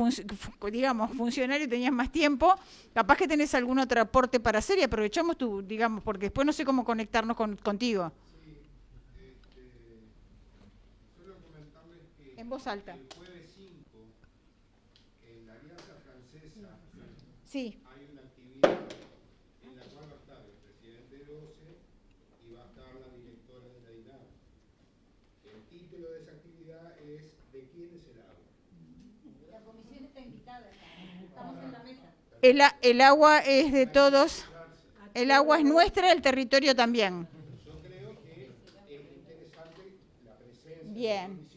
digamos, funcionario y tenías más tiempo, capaz que tenés algún otro aporte para hacer y aprovechamos tu, digamos, porque después no sé cómo conectarnos con, contigo. en voz alta. El jueves 5, en la Alianza Francesa, sí. hay una actividad en la cual va a estar el presidente de OCE y va a estar la directora de la INAR. El título de esa actividad es ¿De quién es el agua? El, el agua es de todos, el agua es nuestra, el territorio también. Yo creo que es interesante la presencia Bien.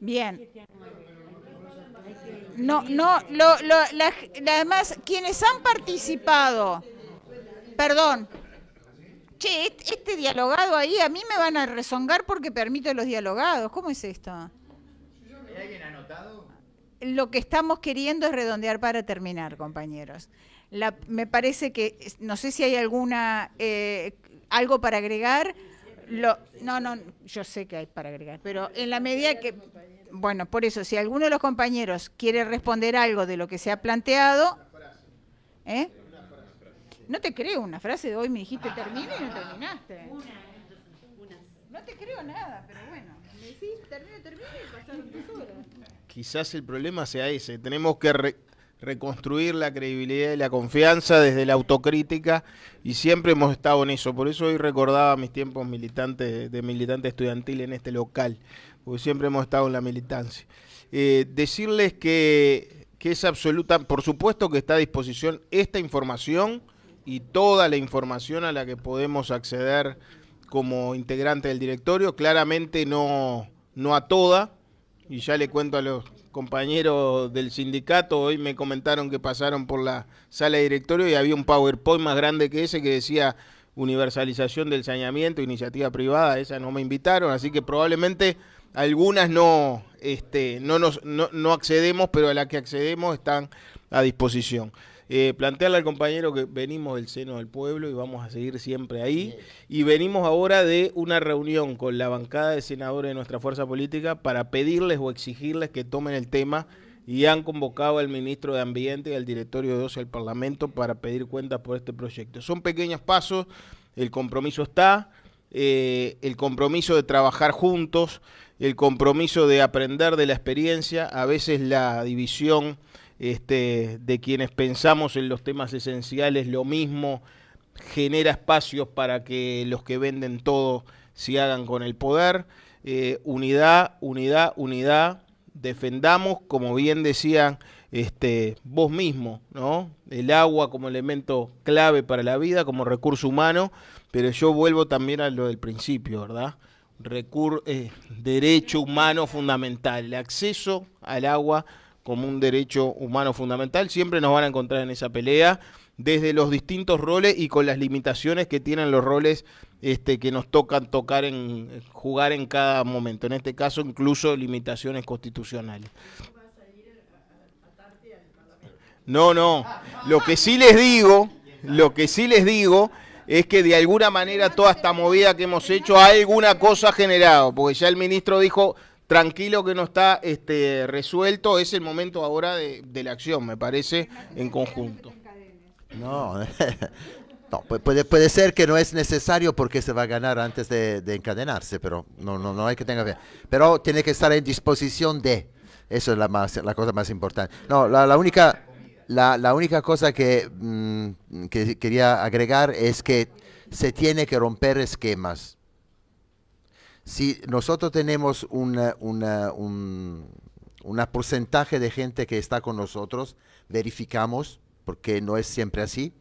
Bien. No, no, lo, lo, la, además, quienes han participado, perdón, Che, este, dialogado ahí, a mí me van a rezongar porque permito los dialogados. ¿Cómo es esto? ¿Hay alguien anotado? Lo que estamos queriendo es redondear para terminar, compañeros. me parece que, no sé si hay alguna, eh, algo para agregar. Lo, no, no, yo sé que hay para agregar, pero en la medida que, bueno, por eso, si alguno de los compañeros quiere responder algo de lo que se ha planteado, ¿eh? No te creo una frase de hoy, me dijiste termina y no terminaste. No te creo nada, pero bueno. Me decís termina, termina y pasaron dos horas. Quizás el problema sea ese. Tenemos que reconstruir la credibilidad y la confianza desde la autocrítica y siempre hemos estado en eso. Por eso hoy recordaba mis tiempos militantes de militante estudiantil en este local, porque siempre hemos estado en la militancia. Eh, decirles que, que es absoluta, por supuesto que está a disposición esta información y toda la información a la que podemos acceder como integrante del directorio, claramente no, no a toda, y ya le cuento a los compañeros del sindicato hoy me comentaron que pasaron por la sala de directorio y había un PowerPoint más grande que ese que decía universalización del saneamiento, iniciativa privada, esa no me invitaron, así que probablemente algunas no, este, no, nos, no, no accedemos, pero a las que accedemos están a disposición. Eh, plantearle al compañero que venimos del seno del pueblo y vamos a seguir siempre ahí. Y venimos ahora de una reunión con la bancada de senadores de nuestra fuerza política para pedirles o exigirles que tomen el tema y han convocado al ministro de Ambiente y al directorio de OCE del Parlamento para pedir cuentas por este proyecto. Son pequeños pasos, el compromiso está, eh, el compromiso de trabajar juntos, el compromiso de aprender de la experiencia, a veces la división este, de quienes pensamos en los temas esenciales lo mismo, genera espacios para que los que venden todo se hagan con el poder. Eh, unidad, unidad, unidad. Defendamos, como bien decían este, vos mismo, ¿no? El agua como elemento clave para la vida, como recurso humano, pero yo vuelvo también a lo del principio, ¿verdad? Recur eh, derecho humano fundamental, el acceso al agua como un derecho humano fundamental. Siempre nos van a encontrar en esa pelea desde los distintos roles y con las limitaciones que tienen los roles este, que nos tocan tocar en jugar en cada momento. En este caso, incluso limitaciones constitucionales. No, no. Lo que sí les digo, lo que sí les digo es que de alguna manera toda esta movida que hemos hecho alguna cosa ha generado, porque ya el ministro dijo tranquilo que no está este, resuelto, es el momento ahora de, la acción, me parece, en conjunto. No, no puede, puede ser que no es necesario porque se va a ganar antes de, encadenarse, pero no, no, no hay que tener fe. Pero tiene que estar en disposición de, eso es la, más, la cosa más importante. No, la, única... La, la, única cosa que, mm, que quería agregar es que se tiene que romper esquemas si nosotros tenemos una, un porcentaje de gente que está con nosotros, verificamos, porque no es siempre así,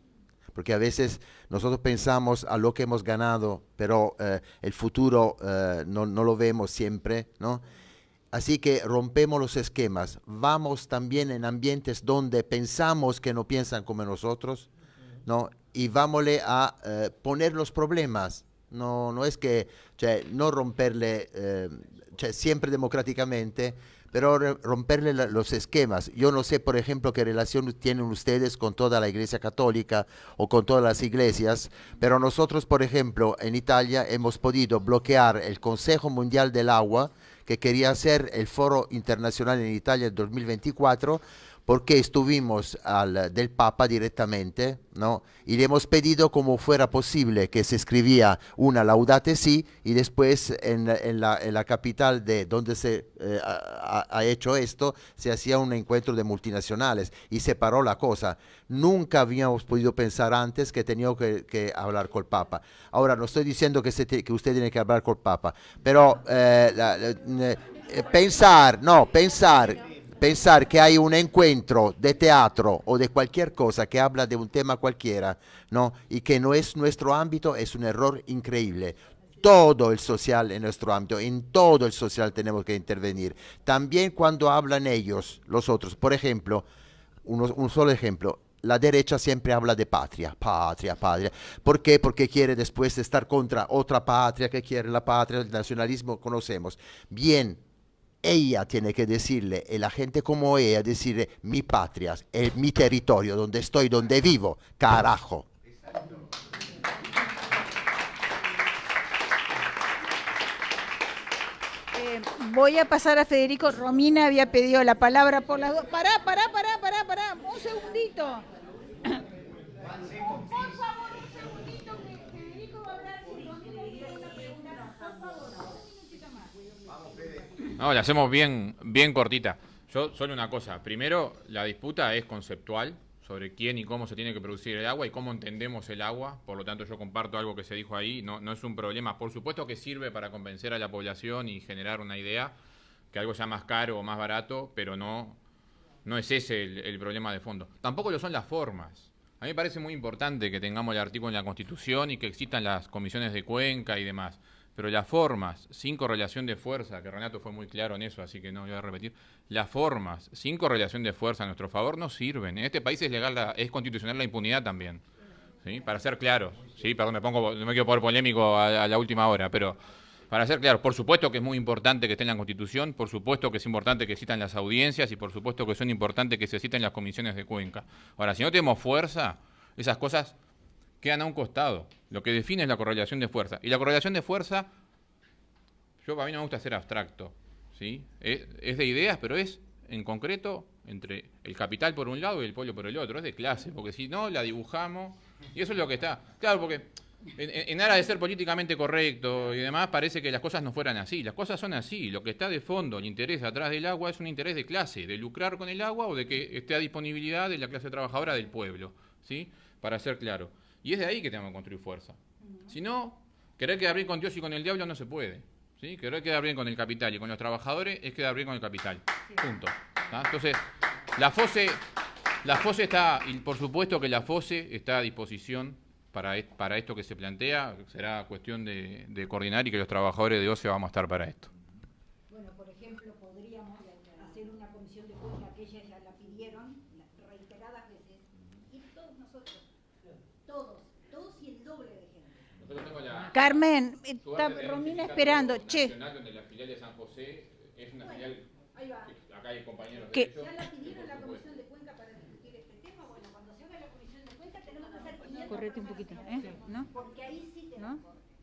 porque a veces nosotros pensamos a lo que hemos ganado, pero eh, el futuro eh, no, no, lo vemos siempre, ¿no? Así que rompemos los esquemas, vamos también en ambientes donde pensamos que no piensan como nosotros, ¿no? Y vámosle a eh, poner los problemas, no, no es que cioè, no romperle eh, siempre democráticamente, pero romperle los esquemas. Yo no sé, por ejemplo, qué relación tienen ustedes con toda la Iglesia Católica o con todas las iglesias, pero nosotros, por ejemplo, en Italia hemos podido bloquear el Consejo Mundial del Agua, que quería hacer el Foro Internacional en Italia en 2024, porque estuvimos al, del Papa directamente, ¿no? Y le hemos pedido como fuera posible que se escribía una laudate sí y después en, la, capital de donde se eh, ha, hecho esto se hacía un encuentro de multinacionales y se paró la cosa. Nunca habíamos podido pensar antes que tenía que, hablar con el Papa. Ahora no estoy diciendo que, usted tiene que hablar con el Papa, pero eh, eh, pensar, no, pensar pensar que hay un encuentro de teatro o de cualquier cosa que habla de un tema cualquiera, ¿no? Y que no es nuestro ámbito, es un error increíble. Todo el social en nuestro ámbito, en todo el social tenemos que intervenir. También cuando hablan ellos, los otros. Por ejemplo, un solo ejemplo, la derecha siempre habla de patria, patria, patria. ¿Por qué? Porque quiere después estar contra otra patria que quiere la patria, el nacionalismo, conocemos. Bien, ella tiene que decirle, y la gente como ella, decirle, mi patria, es mi territorio, donde estoy, donde vivo, carajo. Eh, voy a pasar a Federico. Romina había pedido la palabra por las dos. Pará, pará, pará, pará, pará un segundito que Federico va a hablar una pregunta. Por favor. No, la hacemos bien, bien cortita. Yo, solo una cosa. Primero, la disputa es conceptual sobre quién y cómo se tiene que producir el agua y cómo entendemos el agua. Por lo tanto, yo comparto algo que se dijo ahí. No, no es un problema. Por supuesto que sirve para convencer a la población y generar una idea que algo sea más caro o más barato, pero no, no es ese el, el problema de fondo. Tampoco lo son las formas. A mí me parece muy importante que tengamos el artículo en la Constitución y que existan las comisiones de cuenca y demás pero las formas sin correlación de fuerza, que Renato fue muy claro en eso, así que no voy a repetir, las formas sin correlación de fuerza a nuestro favor no sirven. En este país es legal, la- es constitucional la impunidad también. ¿sí? Para ser claros, sí, perdón, me pongo, no me quiero poner polémico a, la última hora, pero para ser claros, por supuesto que es muy importante que esté en la Constitución, por supuesto que es importante que existan las audiencias y por supuesto que son importantes que se citen las comisiones de Cuenca. Ahora, si no tenemos fuerza, esas cosas quedan a un costado. Lo que define es la correlación de fuerza. Y la correlación de fuerza, yo a mí no me gusta ser abstracto, ¿sí? Es, es de ideas, pero es en concreto entre el capital por un lado y el pueblo por el otro. Es de clase, porque si no la dibujamos, y eso es lo que está. Claro, porque en, en- en aras de ser políticamente correcto y demás, parece que las cosas no fueran así. Las cosas son así. Lo que está de fondo, el interés atrás del agua, es un interés de clase, de lucrar con el agua o de que esté a disponibilidad de la clase trabajadora del pueblo, ¿sí? Para ser claro. Y es de ahí que tenemos que construir fuerza. Si no, querer quedar bien con Dios y con el diablo no se puede. ¿sí? Querer quedar bien con el capital y con los trabajadores es quedar bien con el capital. Punto. Entonces, la FOSE, la FOSE está, y por supuesto que la FOSE está a disposición para, est- para esto que se plantea. Será cuestión de, de coordinar y que los trabajadores de OCE vamos a estar para esto. Bueno, por ejemplo, podríamos hacer una comisión de cuenca que ellas ya la pidieron la- reiteradas veces. Y todos nosotros, todos, todos y el doble de gente. Carmen, está Romina esperando. Che, donde la filial de San José es una filial Ahí va. acá hay compañeros ¿Qué? ¿Ya la pidieron la comisión de cuenca para discutir este tema? Bueno, cuando se haga la comisión de cuenca tenemos que hacer 500 correte un poquito. ¿eh? ¿No? Porque ahí sí tenemos.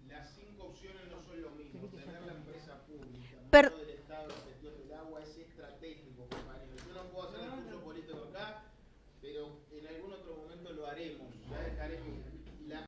Las cinco opciones no son lo mismo. Tener la empresa pública, Per- no del Estado, la gestión del agua es estratégico, compañeros. Yo no puedo hacer el curso político acá, pero en algún otro momento lo haremos. Ya dejaremos